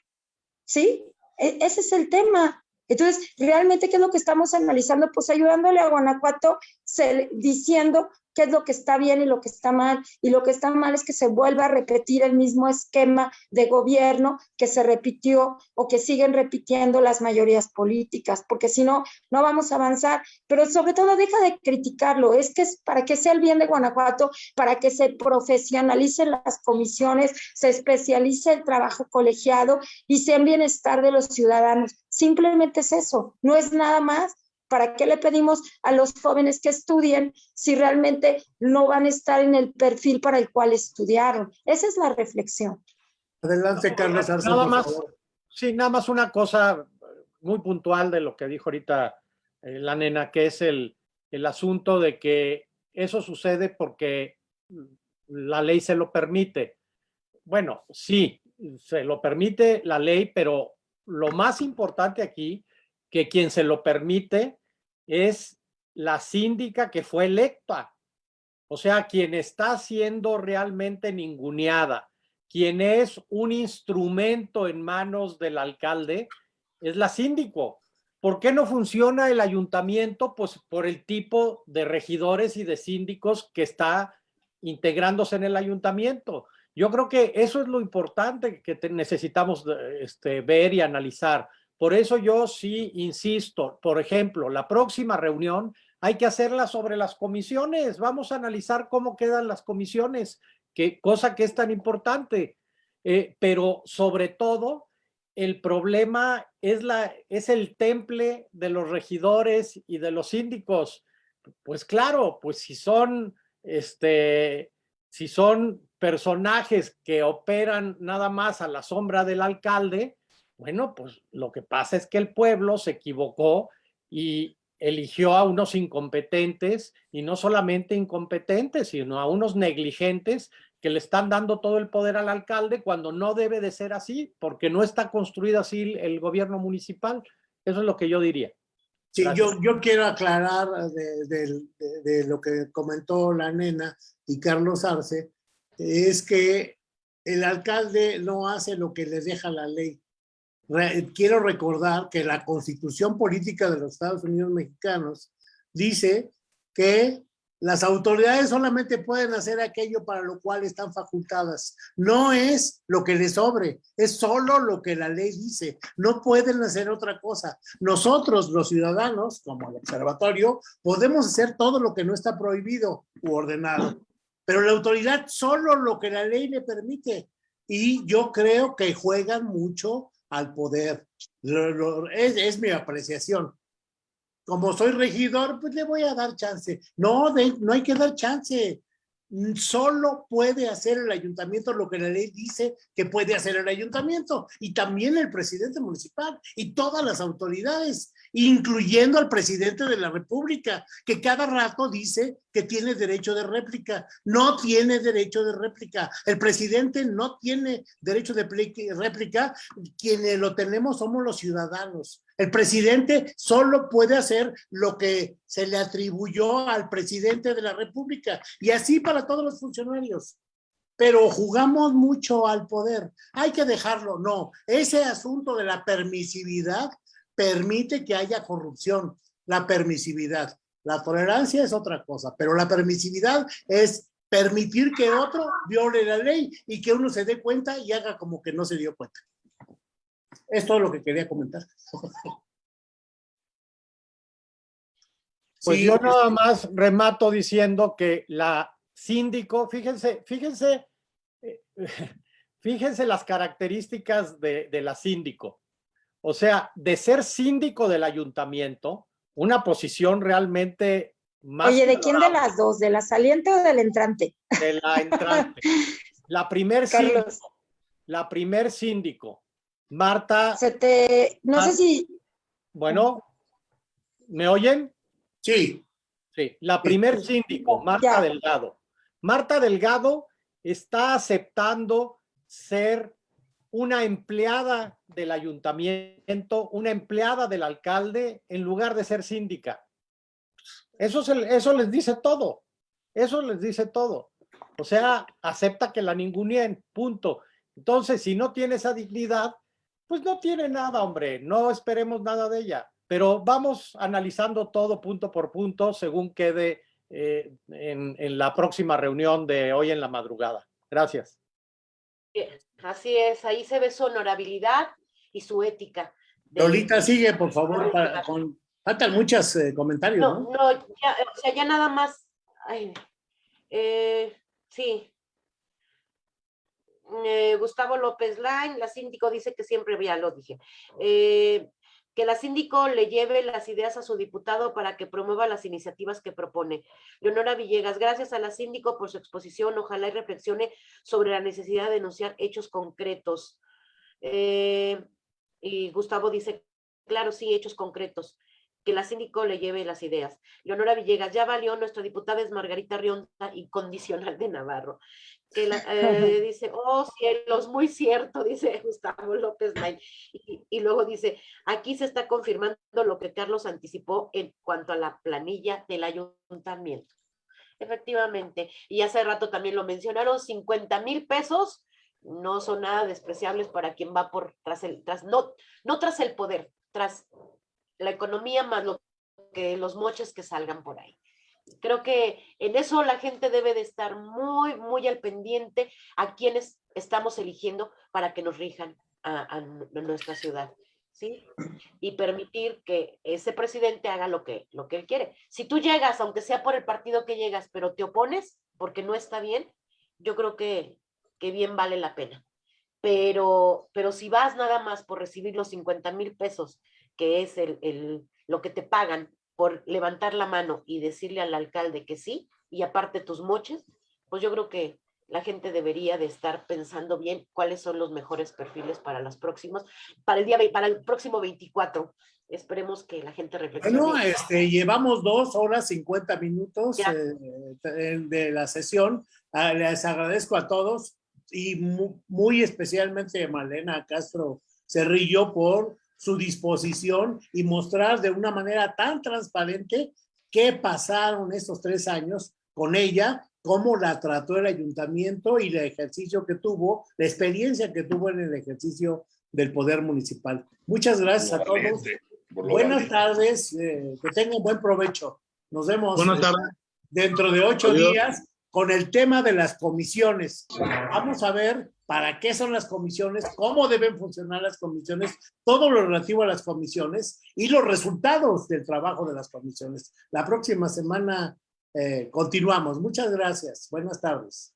¿sí? E, ese es el tema. Entonces, realmente, ¿qué es lo que estamos analizando? Pues ayudándole a Guanajuato diciendo qué es lo que está bien y lo que está mal. Y lo que está mal es que se vuelva a repetir el mismo esquema de gobierno que se repitió o que siguen repitiendo las mayorías políticas, porque si no, no vamos a avanzar. Pero sobre todo, deja de criticarlo. Es que es para que sea el bien de Guanajuato, para que se profesionalicen las comisiones, se especialice el trabajo colegiado y sea en bienestar de los ciudadanos. Simplemente es eso, no es nada más. ¿Para qué le pedimos a los jóvenes que estudien si realmente no van a estar en el perfil para el cual estudiaron? Esa es la reflexión. Adelante, Carlos Arce, Nada por más, favor. sí, nada más una cosa muy puntual de lo que dijo ahorita eh, la nena, que es el, el asunto de que eso sucede porque la ley se lo permite. Bueno, sí, se lo permite la ley, pero lo más importante aquí, que quien se lo permite es la síndica que fue electa. O sea, quien está siendo realmente ninguneada, quien es un instrumento en manos del alcalde, es la síndico. ¿Por qué no funciona el ayuntamiento? Pues por el tipo de regidores y de síndicos que está integrándose en el ayuntamiento. Yo creo que eso es lo importante que necesitamos este, ver y analizar. Por eso yo sí insisto, por ejemplo, la próxima reunión hay que hacerla sobre las comisiones. Vamos a analizar cómo quedan las comisiones, que, cosa que es tan importante. Eh, pero sobre todo, el problema es, la, es el temple de los regidores y de los síndicos. Pues claro, pues si son, este, si son personajes que operan nada más a la sombra del alcalde, bueno, pues lo que pasa es que el pueblo se equivocó y eligió a unos incompetentes y no solamente incompetentes, sino a unos negligentes que le están dando todo el poder al alcalde cuando no debe de ser así, porque no está construido así el gobierno municipal. Eso es lo que yo diría. Sí, yo, yo quiero aclarar de, de, de, lo que comentó la nena y Carlos Arce, es que el alcalde no hace lo que le deja la ley quiero recordar que la constitución política de los Estados Unidos mexicanos dice que las autoridades solamente pueden hacer aquello para lo cual están facultadas. No es lo que les sobre, es solo lo que la ley dice. No pueden hacer otra cosa. Nosotros, los ciudadanos, como el observatorio, podemos hacer todo lo que no está prohibido u ordenado. Pero la autoridad solo lo que la ley le permite. Y yo creo que juegan mucho al poder. es, es, mi apreciación. Como soy regidor, pues le voy a dar chance. No, no hay que dar chance. solo puede hacer el ayuntamiento lo que la ley dice que puede hacer el ayuntamiento y también el presidente municipal y todas las autoridades, incluyendo al presidente de la república, que cada rato dice que tiene derecho de réplica. No tiene derecho de réplica. El presidente no tiene derecho de réplica. Quienes lo tenemos somos los ciudadanos. El presidente solo puede hacer lo que se le atribuyó al presidente de la República y así para todos los funcionarios. Pero jugamos mucho al poder. Hay que dejarlo. No, ese asunto de la permisividad permite que haya corrupción. La permisividad. La tolerancia es otra cosa, pero la permisividad es permitir que otro viole la ley y que uno se dé cuenta y haga como que no se dio cuenta. Es todo lo que quería comentar. Pues yo nada más remato diciendo que la síndico, fíjense, fíjense, eh, *laughs* fíjense las características de, de la síndico. O sea, de ser síndico del ayuntamiento, una posición realmente más... Oye, ¿de quién de las dos? ¿De la saliente o del entrante? De la *laughs* entrante. La primer síndico. La primer síndico. Marta... Se te... No sé si... Bueno, ¿me oyen? Sí. Sí, la primer síndico, Marta Delgado. Marta Delgado está aceptando ser una empleada del ayuntamiento, una empleada del alcalde, en lugar de ser síndica. Eso, eso les dice todo. Eso les dice todo. O sea, acepta que la ningunien, punto. Entonces, si no tiene esa dignidad, pues no tiene nada, hombre. No esperemos nada de ella. Pero vamos analizando todo punto por punto según quede eh, en, en la próxima reunión de hoy en la madrugada. Gracias. Así es, ahí se ve su honorabilidad y su ética. Lolita, sigue, por favor, faltan muchos eh, comentarios, ¿no? No, ya, o sea, ya nada más, eh, sí. Eh, Gustavo López Lain, la síndico dice que siempre, ya lo dije, que la síndico le lleve las ideas a su diputado para que promueva las iniciativas que propone. Leonora Villegas, gracias a la síndico por su exposición, ojalá y reflexione sobre la necesidad de denunciar hechos concretos. Eh, y Gustavo dice, claro, sí, hechos concretos que la síndico le lleve las ideas. Leonora Villegas, ya valió, nuestra diputada es Margarita Rionda, incondicional de Navarro. Que eh, *laughs* dice, oh cielos, muy cierto, dice Gustavo López May. Y, luego dice, aquí se está confirmando lo que Carlos anticipó en cuanto a la planilla del ayuntamiento. Efectivamente, y hace rato también lo mencionaron, 50 mil pesos no son nada despreciables para quien va por tras el, tras, no, no tras el poder, tras la economía más lo que los moches que salgan por ahí. Creo que en eso la gente debe de estar muy, muy al pendiente a quienes estamos eligiendo para que nos rijan a, nuestra ciudad. ¿sí? Y permitir que ese presidente haga lo que, lo que él quiere. Si tú llegas, aunque sea por el partido que llegas, pero te opones porque no está bien, yo creo que, que bien vale la pena. Pero, pero si vas nada más por recibir los 50 mil pesos que es el, lo que te pagan por levantar la mano y decirle al alcalde que sí, y aparte tus moches, pues yo creo que la gente debería de estar pensando bien cuáles son los mejores perfiles para las próximas, para el día, para el próximo 24. Esperemos que la gente reflexione. Bueno, este, llevamos dos horas 50 minutos eh, de la sesión. Ah, les agradezco a todos y muy, muy especialmente a Malena Castro Cerrillo por su disposición y mostrar de una manera tan transparente qué pasaron estos tres años con ella, cómo la trató el ayuntamiento y el ejercicio que tuvo, la experiencia que tuvo en el ejercicio del poder municipal. Muchas gracias a todos. Buenas tardes, eh, que tengan buen provecho. Nos vemos Buenas tardes. dentro de ocho días con el tema de las comisiones. Vamos a ver para qué son las comisiones, cómo deben funcionar las comisiones, todo lo relativo a las comisiones y los resultados del trabajo de las comisiones. La próxima semana eh, continuamos. Muchas gracias. Buenas tardes.